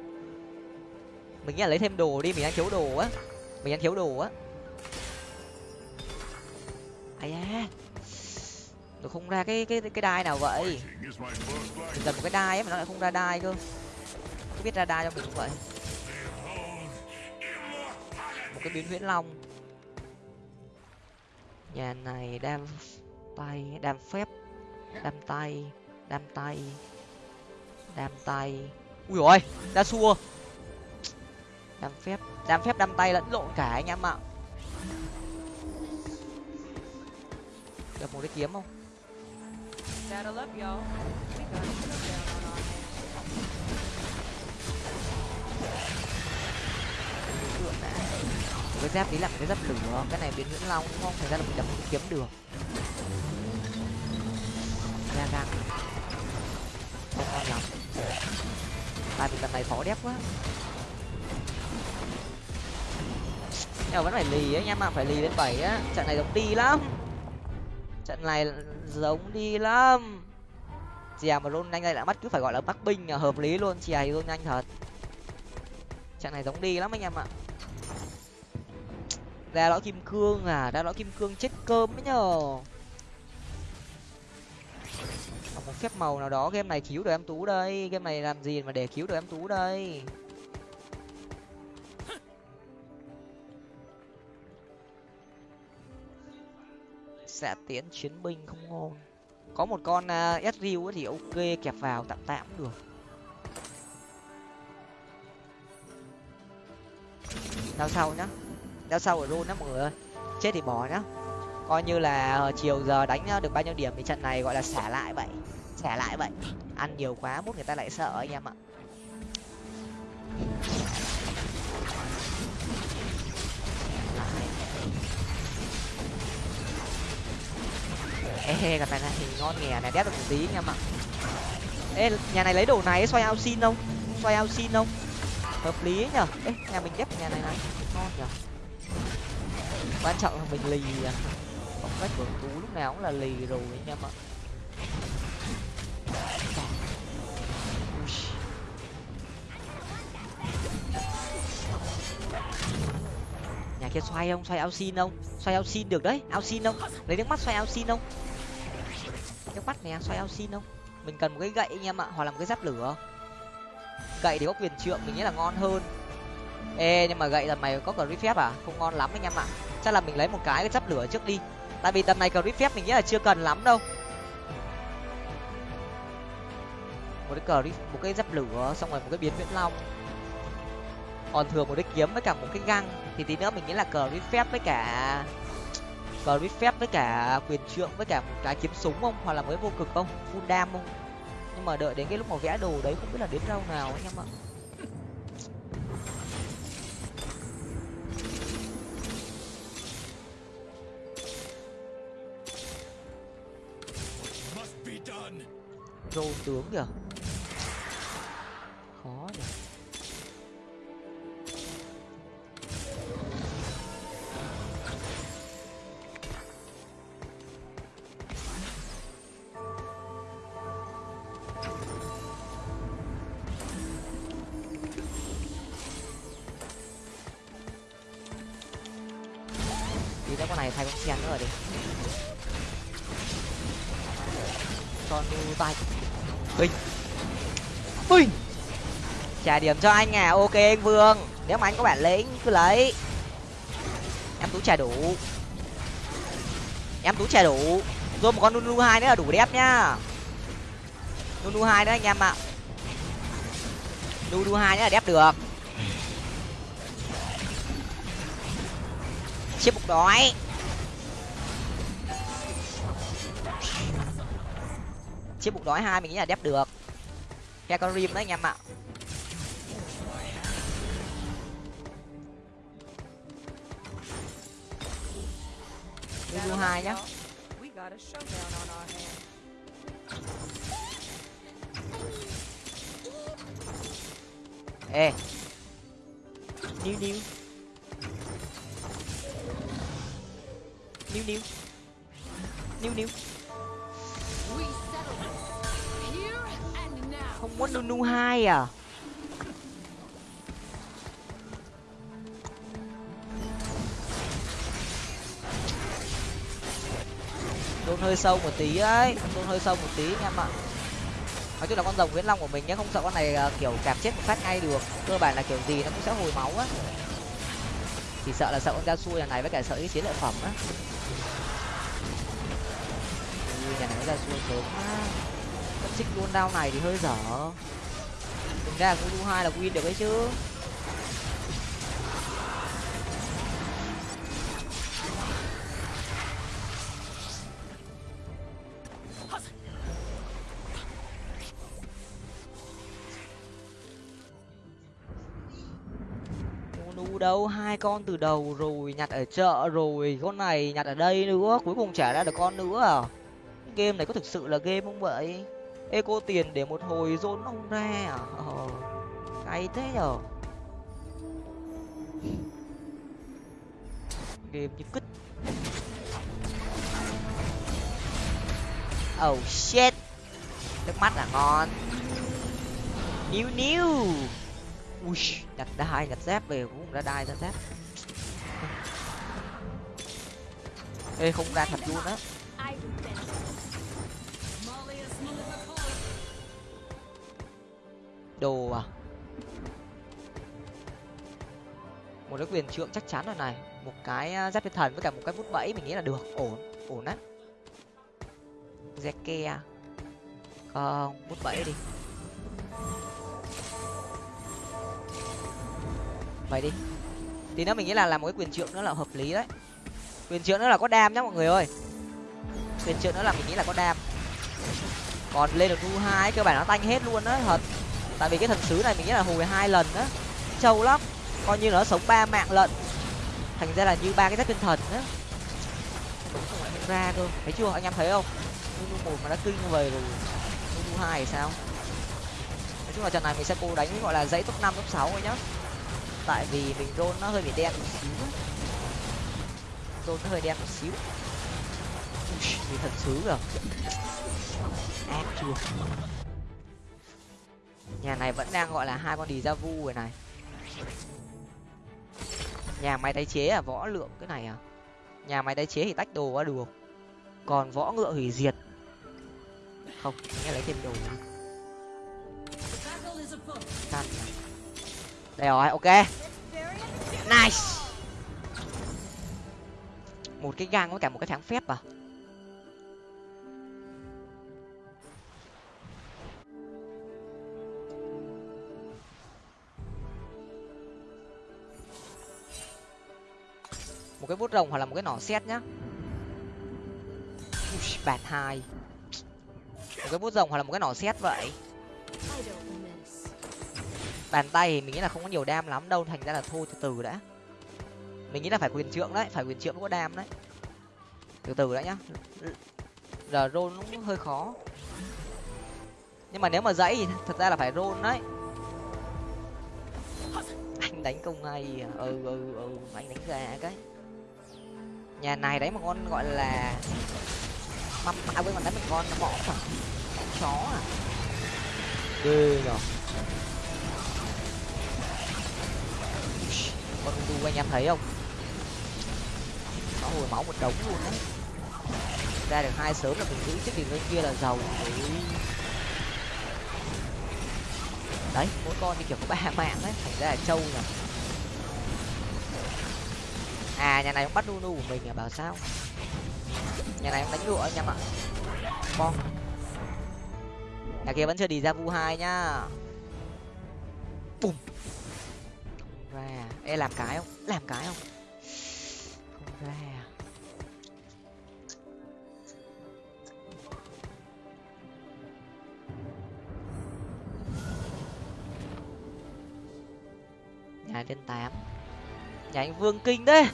Mình nghĩ là lấy thêm đồ đi, mình đang thiếu đồ á. Mình đang thiếu đồ á. Ai da. Nó không ra cái cái cái đai nào vậy. Mình cần một cái đai ấy mà nó lại không ra đai cơ. Không biết ra đai cho mình cũng vậy. Một cái biến huyễn long. Nhà này đam tay, đam phép, đam tay đam tay đam tay. Ui rồi đa xua. Đam phép đam phép đam tay lẫn lộn cả anh em ạ. Được một cái kiếm không? Cái giáp tí là cái giáp lửa cái này biến huyễn long đúng không thành ra là mình đập một kiếm được. Ra găng không ngon lắm tại vì lần này khó đép quá. Nhưng mà vẫn phải lì anh nha ạ, phải lì lên bảy á. Trận này giống đi lắm. Trận này giống đi lắm. Chè mà luôn nhanh đây đã bắt cứ phải gọi là bắc binh là hợp lý luôn, chè thì luôn nhanh thật. Trận này giống đi lắm anh em ạ. Ra lõi kim cương à ra lõi kim cương chết cơm ấy nhờ. Một phép màu nào đó. Game này cứu được em tú đây. Game này làm gì mà để cứu được em tú đây? Sẽ tiến chiến binh không ngon. Có một con à, uh, sriu thì ok kẹp vào tạm tạm cũng được. Đao sau nhá. Đao sau ở rôn nhá mọi người ơi. Chết thì bỏ nhá. Coi như là ờ, chiều giờ đánh ờ, được bao nhiêu điểm thì trận này gọi là xả lại vậy xẻ lại vậy. Ăn nhiều quá mốt người ta lại sợ anh em ạ. Ê, gặp này này thì ngon nghè này, đét được một tí anh em ạ. Ê, nhà này lấy đồ này, xoay ao xin không? Xoay ao xin không? Hợp lý ấy nhở. Ê, nhà mình đép nhà này này, ngon nhở. Quan trọng là mình lì à. Phong cách của tú lúc nào cũng là lì rồi anh em ạ. Kia xoay không? Xoay ao xin không? Xoay ao xin được đấy ao xin không? Lấy nước mắt xoay ao xin không? Nước mắt nè, xoay ao xin không? Mình cần một cái gậy anh em ạ, hoặc là một cái giáp lửa. Gậy thì có quyền trượng, mình nghĩ là ngon hơn. Ê, nhưng mà gậy là mày có cờ phép à? Không ngon lắm anh em ạ. Chắc là mình lấy một cái cái giáp lửa trước đi. Tại vì tầm này cờ phép mình nghĩ là chưa cần lắm đâu. Một cái cờ một cái giáp lửa, xong rồi một cái biến viễn long. Còn thừa một cái kiếm với cả một cái găng thì tí nữa mình nghĩ là cờ phép với cả cờ phép với cả quyền trượng với cả một cái kiếm súng không? Hoặc là mới vô cực không? Full đam không? Nhưng mà đợi đến cái lúc mà vẽ đồ đấy không biết là đến đâu nào anh em ạ. Rô tướng kìa điểm cho anh à. Ok anh vương. Nếu mà anh có bản lĩnh, cứ lấy. Em tú trẻ đủ. Em tú trẻ đủ. Rồi một con nunu hai nữa là đủ đẹp nhá. Nunu hai nữa anh em ạ. Nunu hai nữa là đẹp được. Chiếc bụng đói. Chiếc bụng đói hai mình nghĩ là đẹp được. Khe con rim đấy anh em ạ. Lulu hai nhá. Ê. Níu níu. Níu níu. Níu níu. Không muốn nunu hai à? Tôn hơi sâu một tí ấy tôn hơi sâu một tí anh em ạ. Nói chung là con rồng viễn long của mình nhé không sợ con này à, kiểu cạp chết một phát ngay được. Cơ bản là kiểu gì nó cũng sẽ hồi máu á. Chỉ sợ là sợ con da xui này với cả sợ cái chiến lợi phẩm á. Ui, nhà này nó ra xui sớm á mất xích luôn đao này thì hơi dở. Thực ra cũng du hai là win được ấy chứ. Đâu, hai con từ đầu rồi, nhặt ở chợ rồi, con này nhặt ở đây nữa, cuối cùng trả ra được con nữa à? Game này có thực sự là game không vậy? Eco tiền để một hồi dồn ông ra à? Ờ cay thế nhở? Game như cứt. Oh shit. Nước mắt là ngon. Níu níu. Ui, nhặt đai, nhặt dép về cũng ra đai ra sát, ê không ra thật luôn á. Đồ à? Một cái quyền trượng chắc chắn rồi này. Một cái à, giáp thiên thần với cả một cái bút bẫy mình nghĩ là được. Ổn ổn á. Zeke à? không bút bẫy đi. Vậy đi. Thì nó mình nghĩ là làm một cái quyền trượng nữa là hợp lý đấy. Quyền trượng nữa là có đam nhá mọi người ơi. Quyền trượng nữa là mình nghĩ là có đam. Còn lên được nu hai, cơ bản nó tanh hết luôn á, thật. Tại vì cái thần sứ này mình nghĩ là hồi hai lần á. Trâu lắm. Coi như nó sống ba mạng lận. Thành ra là như ba cái giáp tinh thần á. Không ra cơ. Thấy chưa? Anh em thấy không? Nu một mà đã kinh về rồi. Nu hai thì sao? Nói chung là trận này mình sẽ cố đánh gọi là dãy top năm, top sáu thôi nhá tại vì mình roll nó hơi bị đen một xíu rôn roll nó hơi đen một xíu. Thì vì thần rồi ác chưa. Nhà này vẫn đang gọi là hai con đi ra vu rồi này. Nhà máy tái chế à? Võ lượng cái này à? Nhà máy tái chế thì tách đồ quá được. Còn võ ngựa hủy diệt. Không nghe lấy thêm đồ. nữa. Đây rồi ok. Nice. Một cái gang với cả một cái tháng phép à? Một cái bút rồng hoặc là một cái nỏ xét nhá. Ui, bạt hai. Một cái bút rồng hoặc là một cái nỏ xét vậy bàn tay thì mình nghĩ là không có nhiều đam lắm đâu, thành ra là thôi, từ từ đã. Mình nghĩ là phải quyền trượng đấy, phải quyền trượng có đam đấy. Từ từ đã nhá. Giờ rôn cũng hơi khó. Nhưng mà nếu mà dãy thì thật ra là phải rôn đấy. Anh đánh công hay à? ừ ừ ừ anh đánh gà cái. Nhà này đấy một con gọi là mắm à quên còn đánh một con, mỏ à chó à? Ghê nhở con đu anh em thấy không? Nó hồi máu một đống luôn đấy ra được hai sớm là mình giữ chiếc đỉnh bên kia là giàu. Đấy, mỗi con thì kiểu có ba mạng đấy thành ra là trâu nhỉ? À nhà này cũng bắt nunu của mình à bảo sao? Nhà này cũng đánh lụa anh em ạ. Con. Nhà kia vẫn chưa đi ra vu hai nhá. Bùm ra. Ê, làm cái không? Làm cái không? Không ra. Nhà lên tám. Nhà anh vương kinh đấy.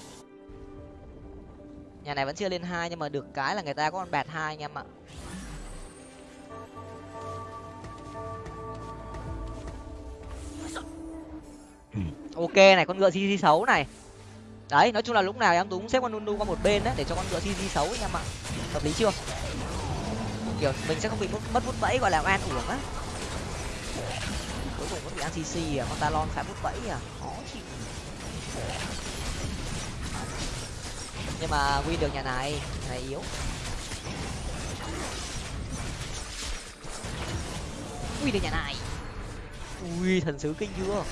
Nhà này vẫn chưa lên hai nhưng mà được cái là người ta có con bạt hai anh em ạ. ok này, con ngựa cg xấu này. Đấy, nói chung là lúc nào em túng xếp con nunu qua một bên đấy, để cho con ngựa cg xấu anh em ạ. Hợp lý chưa? Kiểu, mình sẽ không bị mất mất vút bẫy, gọi là an uổng á. Cuối cùng có bị ăn cc à con talon phải vút bẫy à. Khó chịu. Nhưng mà quy được nhà này này yếu. Quy được nhà này. Ui, thần sứ kinh chưa?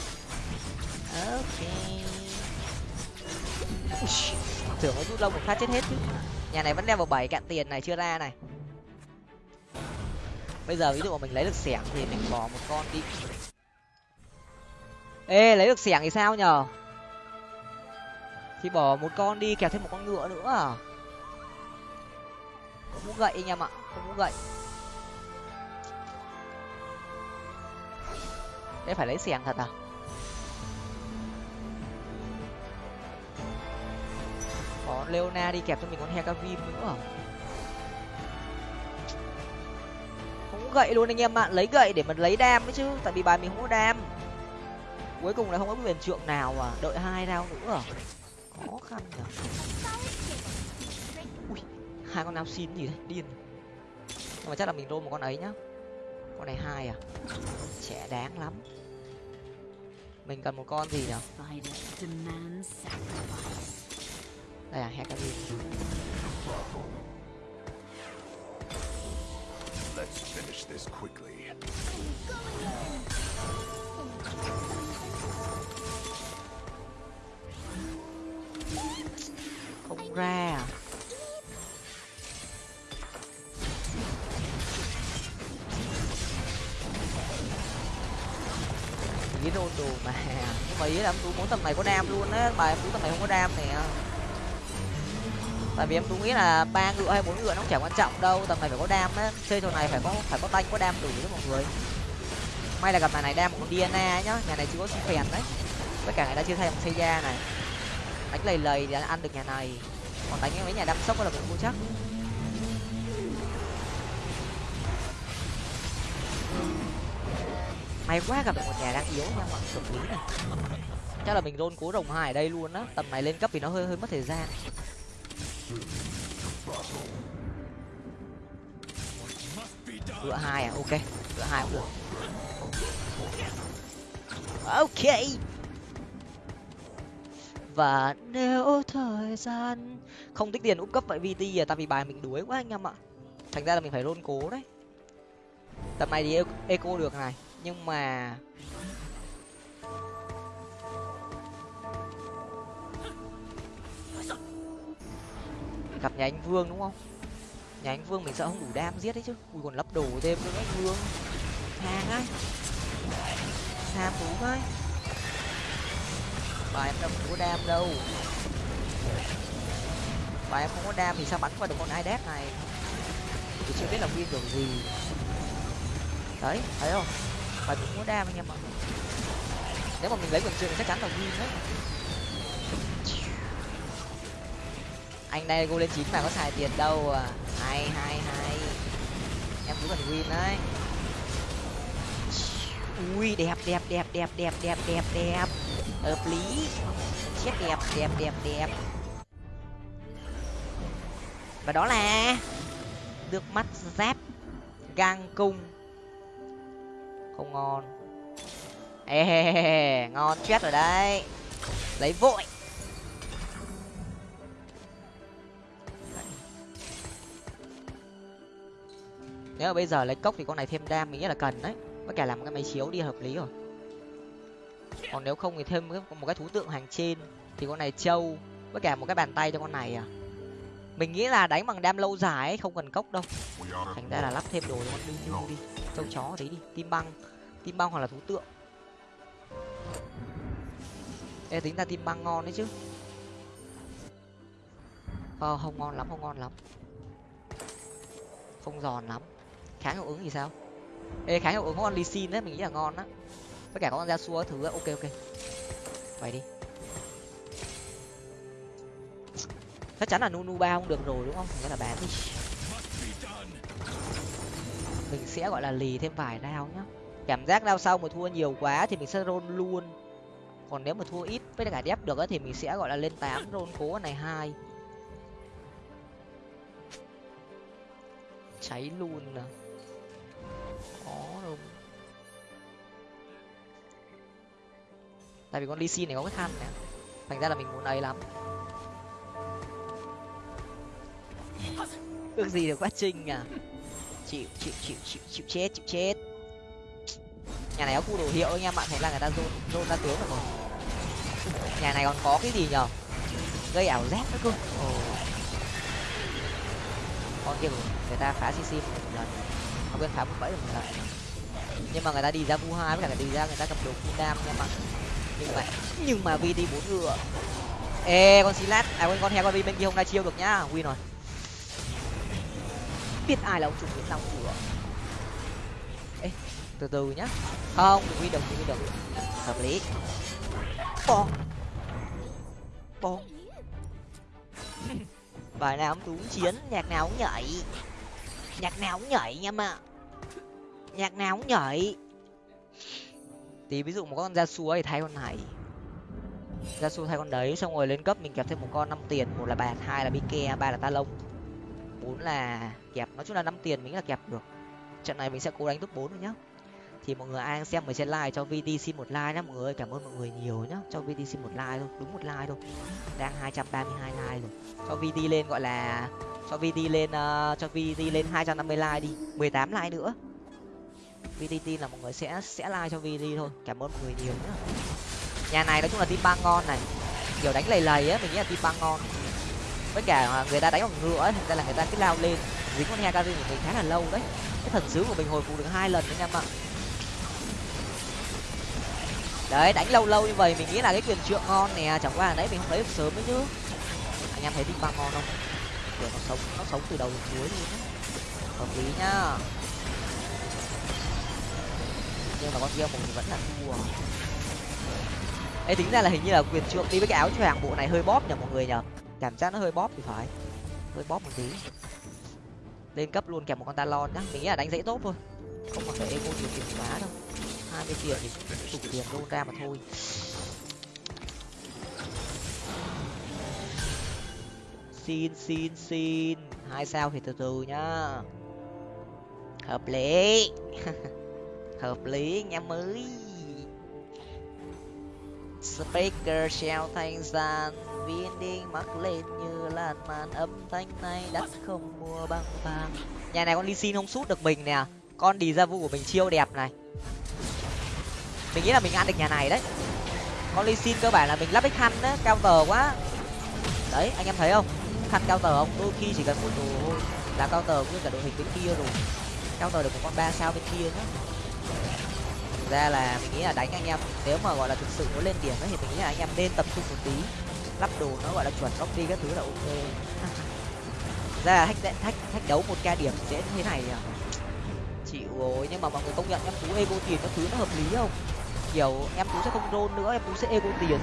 Ok. Tưởng nó rút lông một phát chết hết chứ. Nhà này vẫn đeo vào bảy cạn tiền này, chưa ra này. Bây giờ ví dụ mà mình lấy được xẻng thì mình bỏ một con đi. Ê, lấy được xẻng thì sao nhở thì bỏ một con đi kèm thêm một con ngựa nữa à? Không muốn gậy anh em ạ, không muốn gậy. Đây phải lấy xẻng thật à? Có leona đi kẹp cho mình con hekavim nữa à? không gậy luôn anh em ạ, lấy gậy để mình lấy đam ấy chứ, tại vì bài mình không có đam. Cuối cùng là không có quyền trượng nào à đợi hai rau nữa à? Khó khăn nhở. Ui, hai con nào xin gì đấy, điên. Nhưng mà chắc là mình roll một con ấy nhá. Con này hai à? Trẻ đáng lắm. Mình cần một con gì nhở? Đây là hekavim Let's finish this quickly. không ra à? Đồ đồ mà. Nhưng mà ý là em tú muốn tầm này có đam luôn á. Bài em tú tầm này không có đam nè tại vì em cũng nghĩ là ba ngựa hay bốn ngựa nó cũng chẳng quan trọng đâu, tầm này phải có đam á. Chơi trò này phải có phải có tanh có đam đủ đấy mọi người. May là gặp nhà này đam một con diana nhá. Nhà này chưa có phèn đấy. Tất cả người ta chưa thay một xây da này. Đánh lầy lầy để ăn được nhà này. Còn đánh mấy nhà đam sốc là mình mua chắc. May quá gặp được một nhà đang yếu nha mọi người. Lý này. Chắc là mình rôn cố rồng hai ở đây luôn á. Tầm này lên cấp thì nó hơi hơi mất thời gian cửa hai à? Ok cửa hai cũng được. Ok. Và nếu thời gian không tích tiền úp cấp vậy vt à? Tại vì bài mình đuối quá anh em ạ. Thành ra là mình phải rôn cố đấy. Tầm này thì eco được này. Nhưng mà gặp nhà anh vương đúng không? Nhà anh vương mình sợ không đủ đam giết đấy chứ. Ui, còn lắp đồ thêm nữa anh vương. Hàng ấy tham thú ấy bà em đâu có đam đâu. Bà em không có đam thì sao bắn qua được con idep này? Thì chưa biết là win kiểu gì. Đấy, thấy không? Bà cũng có đam anh em ạ. Nếu mà mình lấy quần trường thì chắc chắn là win đấy. Anh đây go lên chín mà có xài tiền đâu à. Hay hay hay. Em cũng cần win đấy. Ui, đẹp đẹp đẹp đẹp đẹp đẹp đẹp đẹp. Hợp lý. Chết đẹp đẹp đẹp đẹp. Và đó là nước mắt giáp gang cung. Không ngon. Ê ngon chết rồi đấy. Lấy vội. Nếu mà bây giờ lấy cốc thì con này thêm đam mình nghĩ là cần đấy. Với cả làm cái máy chiếu đi hợp lý rồi. Còn nếu không thì thêm một cái thú tượng hàng trên thì con này trâu với cả một cái bàn tay cho con này à. Mình nghĩ là đánh bằng đam lâu dài ấy không cần cốc đâu. Thành ra là lắp thêm đồ cho con lưu lưu đi trâu chó đấy đi tim băng tim băng hoặc là thú tượng. Ê, tính ra tim băng ngon đấy chứ. Ờ không ngon lắm không ngon lắm. Không giòn lắm kháng hiệu ứng thì sao? Ê kháng hiệu ứng có con ly xin đấy mình nghĩ là ngon á. Với cả có con ra xua thứ ấy. ok ok. Vậy đi. Chắc chắn là nunu ba không được rồi đúng không? Nghĩa là bán đi. Mình sẽ gọi là lì thêm vài đao nhá. Cảm giác rau sau mà thua nhiều quá thì mình sẽ roll luôn. Còn nếu mà thua ít với cả dép được ấy, thì mình sẽ gọi là lên tám roll cố này hai. Cháy luôn nè. Tại vì con ly này có cái khăn này, thành ra là mình muốn ấy lắm. Ước gì được quá trình à? Chịu chịu chịu chịu chịu chết chịu chết. Nhà này có khu đồ hiệu anh em ạ thấy là người ta dồn dồn ra tướng rồi. Nhà này còn có cái gì nhở? Gây ảo giác nữa cơ. Ồ. con kia người ta phá cc một lần. Không quên phá một bẫy được một lần. Nhưng mà người ta đi ra vu hai với cả người ta đi ra người ta cầm đồ kim đam anh em nhưng mà nhưng mà vi đi bốn ngựa ê, con xí lát à quên, con heo con vi bên kia không ra chiêu được nhá. Win rồi. Biết ai là ông chủ nguyễn long chưa ê, từ từ nhá. Không win được đừng win được hợp lý. Bong. Bong. Bài nào cũng đúng chiến, nhạc nào cũng nhảy. Nhạc nào cũng nhảy nha mà. Nhạc nào cũng nhảy thì ví dụ một con gia su thì thay con này. Gia su thay con đấy xong rồi lên cấp mình kẹp thêm một con năm tiền một là bạt hai là bike ba là ta lông bốn là kẹp. Nói chung là năm tiền mình là kẹp được. Trận này mình sẽ cố đánh top bốn rồi nhá. Thì mọi người ai đang xem mình sẽ like cho VD xin một like nhá mọi người cảm ơn mọi người nhiều nhá. Cho VD xin một like thôi đúng một like thôi. Đang hai trăm ba mươi hai like rồi. Cho vt lên gọi là cho vt lên uh, cho vt lên hai trăm năm mươi like đi mười tám like nữa vtt là mọi người sẽ sẽ like cho vt thôi. Cảm ơn mọi người nhiều nhá. Nhà này nói chung là team băng ngon này. Kiểu đánh lầy lầy á, mình nghĩ là team băng ngon. Với cả người ta đánh bằng ngựa ấy, thành ra là người ta cứ lao lên. Dính con hekari của mình khá là lâu đấy. Cái thần sứ của mình hồi phục được hai lần đấy anh em ạ đấy, đánh lâu lâu như vậy mình nghĩ là cái quyền trượng ngon nè. Chẳng qua là đấy, mình không lấy được sớm ấy chứ. Anh em thấy team băng ngon không? Kiểu nó sống nó sống từ đầu đến cuối luôn á hợp lý nhá nhưng mà con kia mình vẫn là thua. Ấy tính ra là hình như là quyền trượng đi với cái áo choàng bộ này hơi bóp nhở mọi người nhở cảm giác nó hơi bóp thì phải. Hơi bóp một tí. Lên cấp luôn kèm một con talon nhá. Mình nghĩ là đánh dễ tốt thôi. Không còn phải eco nhiều tiền quá đâu. Hai mươi tiền thì đủ tiền luôn ra mà thôi. Xin xin xin. Hai sao thì từ từ nhá. Hợp lý. hợp lý anh em mới. Speaker treo thanh gian, viên đinh mắc lên như làn màn âm thanh này đắt không mua băng vàng. Nhà này con ly xin không sút được mình nè, con đi ra vu của mình chiêu đẹp này. Mình nghĩ là mình ăn được nhà này đấy. Con ly xin cơ bản là mình lắp cái khăn á, cao tờ quá. Đấy, anh em thấy không? Khăn cao tờ không? Đôi khi chỉ cần một đồ thôi. Là cao tờ với cả đội hình bên kia rồi. Cao tờ được một con ba sao bên kia nữa thực ra là mình nghĩ là đánh anh em, nếu mà, gọi là, thực sự muốn lên điểm ấy thì mình nghĩ là anh em nên tập trung một tí. Lắp đồ nó, gọi là, chuẩn góc đi các thứ là ok. Ra là thách thách thách đấu một ca điểm dễ như thế này à chịu rồi, nhưng mà mọi người công nhận em tú ego tiền các thứ nó hợp lý không? Kiểu, em tú sẽ không rôn nữa, em tú sẽ ego tiền.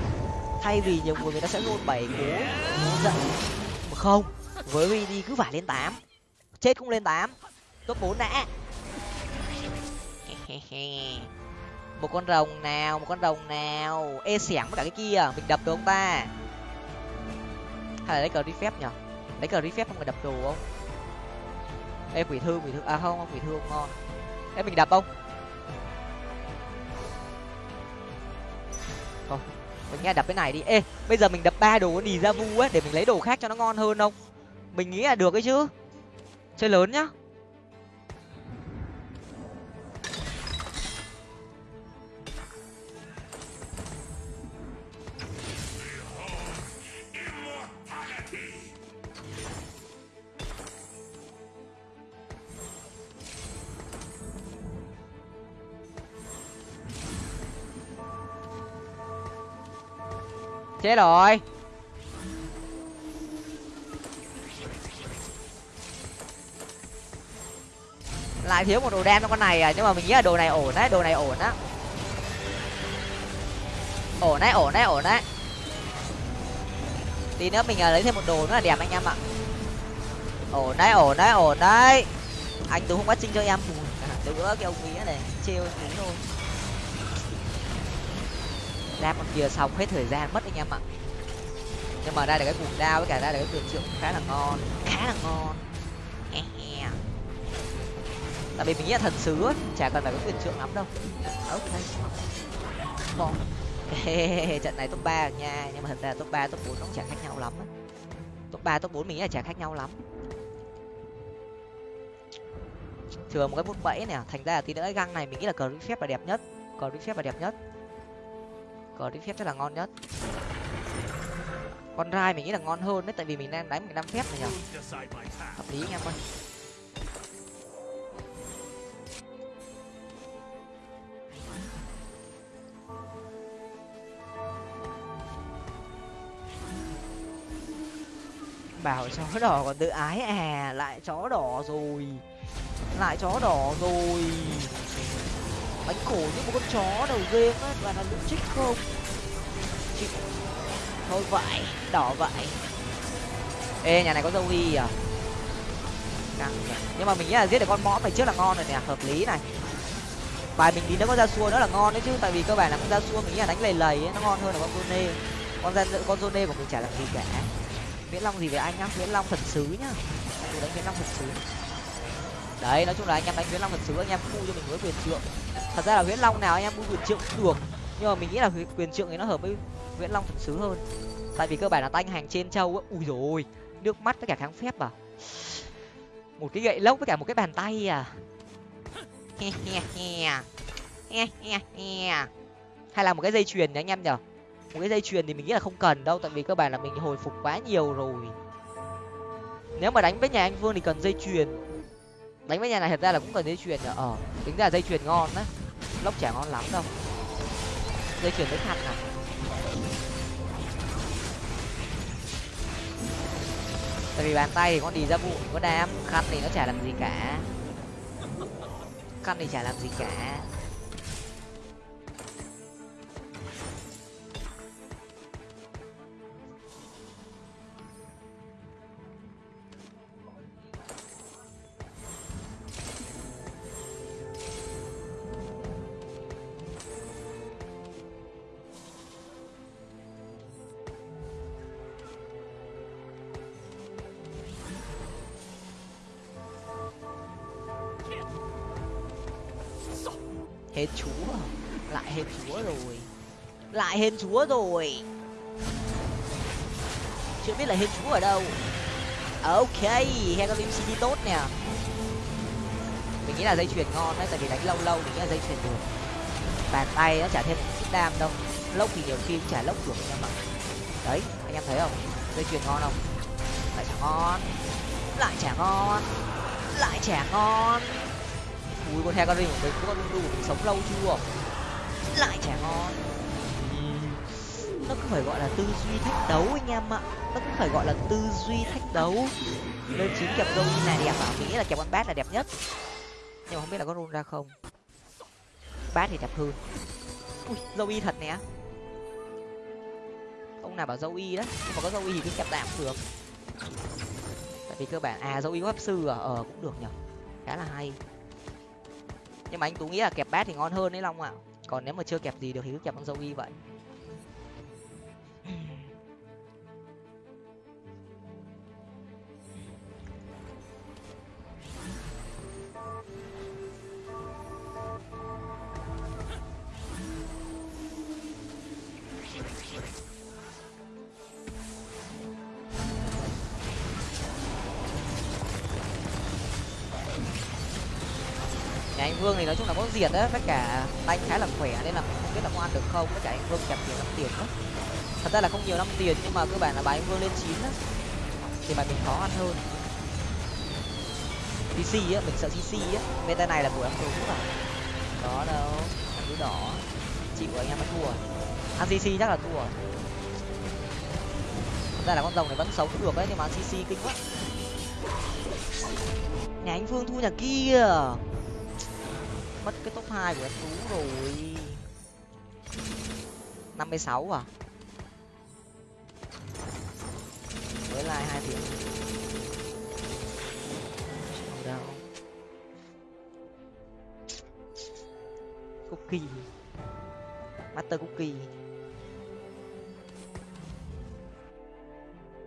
Thay vì nhiều người người ta sẽ rôn bảy cố giận. Mà không, với đi cứ phải lên tám. Chết cũng lên tám. Top bốn đã. một con rồng nào, một con rồng nào? Ê, xẻng với cả cái kia, mình đập được không ta? Hay là lấy cờ đi phép nhở? Lấy cờ đi phép không phải đập đồ không? Ê, quỷ thư quỷ thư à không quỷ thư không ngon. Ê, mình đập không? Thôi, mình nghe đập cái này đi. Ê, bây giờ mình đập ba đồ đi ra vu á, để mình lấy đồ khác cho nó ngon hơn không? Mình nghĩ là được ấy chứ. Chơi lớn nhá. Chết rồi. Lại thiếu một đồ đen cho con này à? Nhưng mà mình nghĩ là đồ này ổn đấy, đồ này ổn á. Ổn đấy ổn đấy ổn đấy. Tí nữa mình à, lấy thêm một đồ nữa là đẹp anh em ạ. Ổn đấy ổn đấy ổn đấy. Anh tú không bắt trinh cho em từ bữa cái ông nghĩa này, trêu anh thôi ra con kia xong hết thời gian mất anh em ạ. Nhưng mà ra được cái cuồng đao với cả ra được cái quyền triệu khá là ngon khá là ngon. Tại vì mình nghĩ là thần sứ ấy, chả cần phải có quyền trượng lắm đâu. Ok bon trận này top ba nha. Nhưng mà thật ra top ba top bốn nó cũng chả khác nhau lắm top ba top bốn mình nghĩ là chả khác nhau lắm. Thường một cái bút bẫy nè thành ra là tí nữa cái găng này mình nghĩ là cờ phép là đẹp nhất. Cờ phép là đẹp nhất cờ đi phép chắc là ngon nhất. Con rai mình nghĩ là ngon hơn đấy, tại vì mình đang đánh mình năm phép này nhở hợp lý anh em ơi. Bảo chó đỏ còn tự ái à lại chó đỏ rồi. Lại chó đỏ rồi bánh khổ như một con chó đầu game á và là lũ trích không. Chịu thôi vậy đỏ vậy ê nhà này có dâu y à? Căng nhỉ. Nhưng mà mình nghĩ là giết được con mõm này trước là ngon rồi nè hợp lý này. Bài mình tí nó có ra xua nữa là ngon đấy chứ tại vì cơ bản là con ra xua mình nghĩ là đánh lầy lầy ấy, nó ngon hơn là con zone. Con ra con zone của mình chả làm gì cả. Viễn long gì về anh nhá viễn long thần sứ nhá. Tôi đánh viễn long thần sứ. Đấy nói chung là anh em đánh viễn long thần sứ anh em khu cho mình với quyền trượng thật ra là viễn long nào anh em mua quyền trượng cũng được. Nhưng mà mình nghĩ là quyền trượng thì nó hợp với viễn long thần sứ hơn. Tại vì cơ bản là tanh hành trên châu á. Ui rồi nước mắt với cả kháng phép à. Một cái gậy lốc với cả một cái bàn tay à. Hay là một cái dây chuyền nhỉ anh em nhở một cái dây chuyền thì mình nghĩ là không cần đâu, tại vì cơ bản là mình hồi phục quá nhiều rồi. Nếu mà đánh với nhà anh vương thì cần dây chuyền. Đánh với nhà này thật ra là cũng cần dây chuyền nhở ờ tính ra là dây chuyền ngon đấy lốc chả ngon lắm đâu. Dây chuyền với khăn à tại vì bàn tay thì con đi ra bụi có đam. Khăn thì nó chả làm gì cả. Khăn thì chả làm gì cả. Hết chúa. Lại hết chúa rồi. Lại hết chúa rồi. Chưa biết là hết chúa ở đâu. Ok hecarim cd tốt nè. Mình nghĩ là dây chuyền ngon đấy, tại vì đánh lâu lâu mình nghĩ là dây chuyền được. Bàn tay nó trả thêm chút đam đâu. Lốc thì nhiều khi trả lốc được anh em ạ đấy, anh em thấy không? Dây chuyền ngon không? Lại chả ngon. Lại chả ngon. Lại chả ngon ui, con hecarim của mình, con lulu của mình sống lâu chưa? Lại trẻ ngon. Nó cứ phải gọi là tư duy thách đấu anh em ạ. Nó cũng phải gọi là tư duy thách đấu. Lên chín kẹp dâu này đẹp à nghĩ là kẹp con bát là đẹp nhất. Nhưng mà không biết là có run ra không. Bát thì đẹp hơn. Ui, dâu y thật nè. Ông nào bảo dâu y đấy nhưng mà có dâu y thì cứ kẹp tạm được. Tại vì cơ bản à dâu y có pháp sư à? Ờ cũng được nhở. Khá là hay nhưng mà anh tú nghĩ là kẹp bát thì ngon hơn đấy long ạ. Còn nếu mà chưa kẹp gì được thì cứ kẹp con dâu y vậy. Vương thì nói chung là có diệt á tất cả đánh khá là khỏe nên là mình không biết là có ăn được không có cả anh vương kẹp nhiều năm tiền quá thật ra là không nhiều năm tiền, nhưng mà cơ bản là bài anh vương lên chín á, thì bài mình khó ăn hơn. Cc á, mình sợ cc á. Meta này là buổi ăn tú à đó đâu anh cứ đỏ. Chịu anh em mới thua. Ăn cc chắc là thua. Thật ra là con rồng này vẫn sống được đấy nhưng mà ăn cc kinh quá. Nhà anh vương thua nhà kia mất cái top hai của em tú rồi. Năm mươi sáu à? Với like hai tiếng đâu cookie. Master cookie.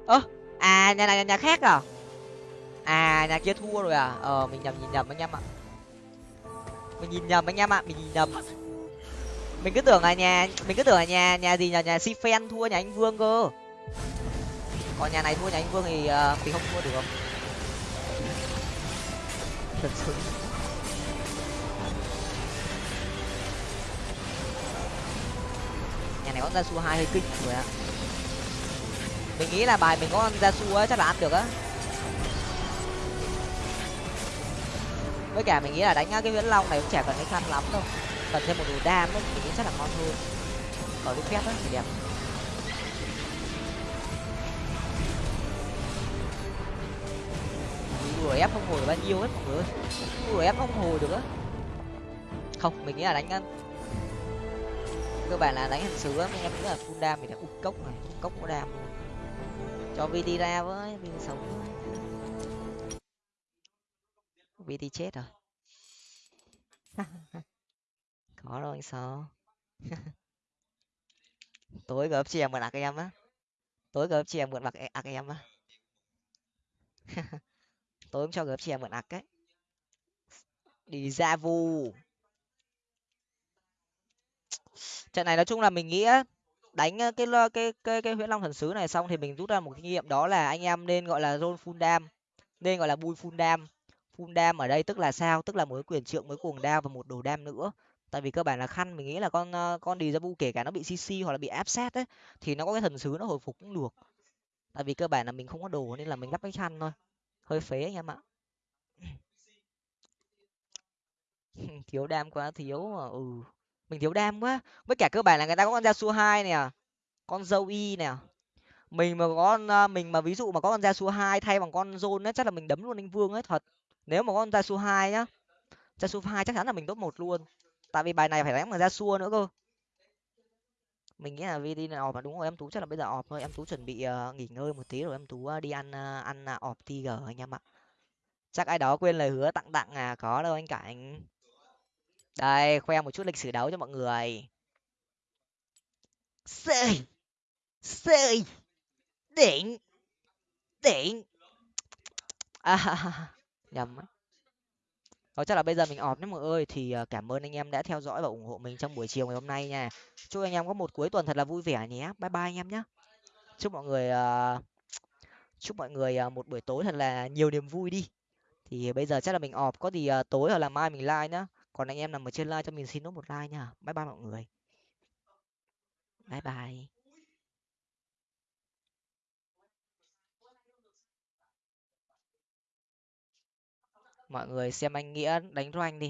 Ơ à nhà này nhà khác à? À nhà kia thua rồi à? Ờ mình nhầm, nhìn nhầm anh em ạ mình nhìn nhầm anh em ạ mình nhìn nhầm. Mình cứ tưởng là nhà mình cứ tưởng là nhà nhà gì nhà nhà si phen thua nhà anh vương cơ. Còn nhà này thua nhà anh vương thì ờ, uh, thì không thua được không? thật sự. Có ra su hai hơi kinh rồi ạ. Mình nghĩ là bài mình có ra su ấy chắc là ăn được á. Với cả mình nghĩ là đánh cái viễn long này cũng chả cần cái khăn lắm đâu. Cần thêm một đồ đam ấy, thì nghĩ chắc là ngon hơn. Ở cái phép á, thì đẹp. Đuổi ép không hồi được bao nhiêu hết, mọi người đuổi ép không hồi được á. Không, mình nghĩ là đánh cơ bản là đánh hình sứ á em nghĩ là full đam thì là cốc này cốc có đam luôn cho đi ra với viên sống vd chết rồi. Có đâu anh sao tối gấp chè mượn ạc em á. Tối gấp chè mượn ạc ạc em á. Tối em cho gấp chè mượn ạc ấy. Đi ra vu trận này nói chung là mình nghĩ đánh cái cái cái cái huyễn long thần sứ này xong thì mình rút ra một kinh nghiệm đó là anh em nên gọi là roll full dam nên gọi là bui full dam full dam ở đây, tức là sao? Tức là mới quyền trượng mới cuồng đao và một đồ đam nữa. Tại vì cơ bản là khăn mình nghĩ là con ờ, con đi ra bu kể cả nó bị cc hoặc là bị áp sát ấy, thì nó có cái thần sứ nó hồi phục cũng được. Tại vì cơ bản là mình không có đồ nên là mình lắp cái khăn thôi. Hơi phế anh em ạ. Thiếu đam quá, thiếu mà ừ. Mình thiếu đam quá. Với cả cơ bản là người ta có con da su hai nè, con dâu y nè. Mình mà có con mình mà ví dụ mà có con da su hai thay bằng con zone ấy, chắc là mình đấm luôn anh vương ấy, thật nếu mà con jasu hai nhá jasu hai chắc chắn là mình top một luôn. Tại vì bài này phải đánh bằng jasu nữa cơ. Mình nghĩ là vd này ọp mà đúng rồi em tú chắc là bây giờ ọp thôi. Em tú chuẩn bị uh, nghỉ ngơi một tí rồi em tú uh, đi ăn uh, ăn uh, ọp tiger anh em ạ. Chắc ai đó quên lời hứa tặng tặng à có đâu anh cảnh. Đây khoe một chút lịch sử đấu cho mọi người. Sơi sơi đỉnh đỉnh. À, nhầm Đó chắc là bây giờ mình ọp nhé mọi ơi, thì ờ, cảm ơn anh em đã theo dõi và ủng hộ mình trong buổi chiều ngày hôm nay nha. Chúc anh em có một cuối tuần thật là vui vẻ nhé. Bye bye anh em nhé chúc mọi người ờ, chúc mọi người ờ, một buổi tối thật là nhiều niềm vui đi. Thì bây giờ chắc là mình ọp có gì tối hoặc là mai mình like nhá. Còn anh em nằm ở trên like cho mình xin nốt một like nha. Bye bye mọi người. Bye bye. Mọi người xem anh nghĩa đánh rank đi.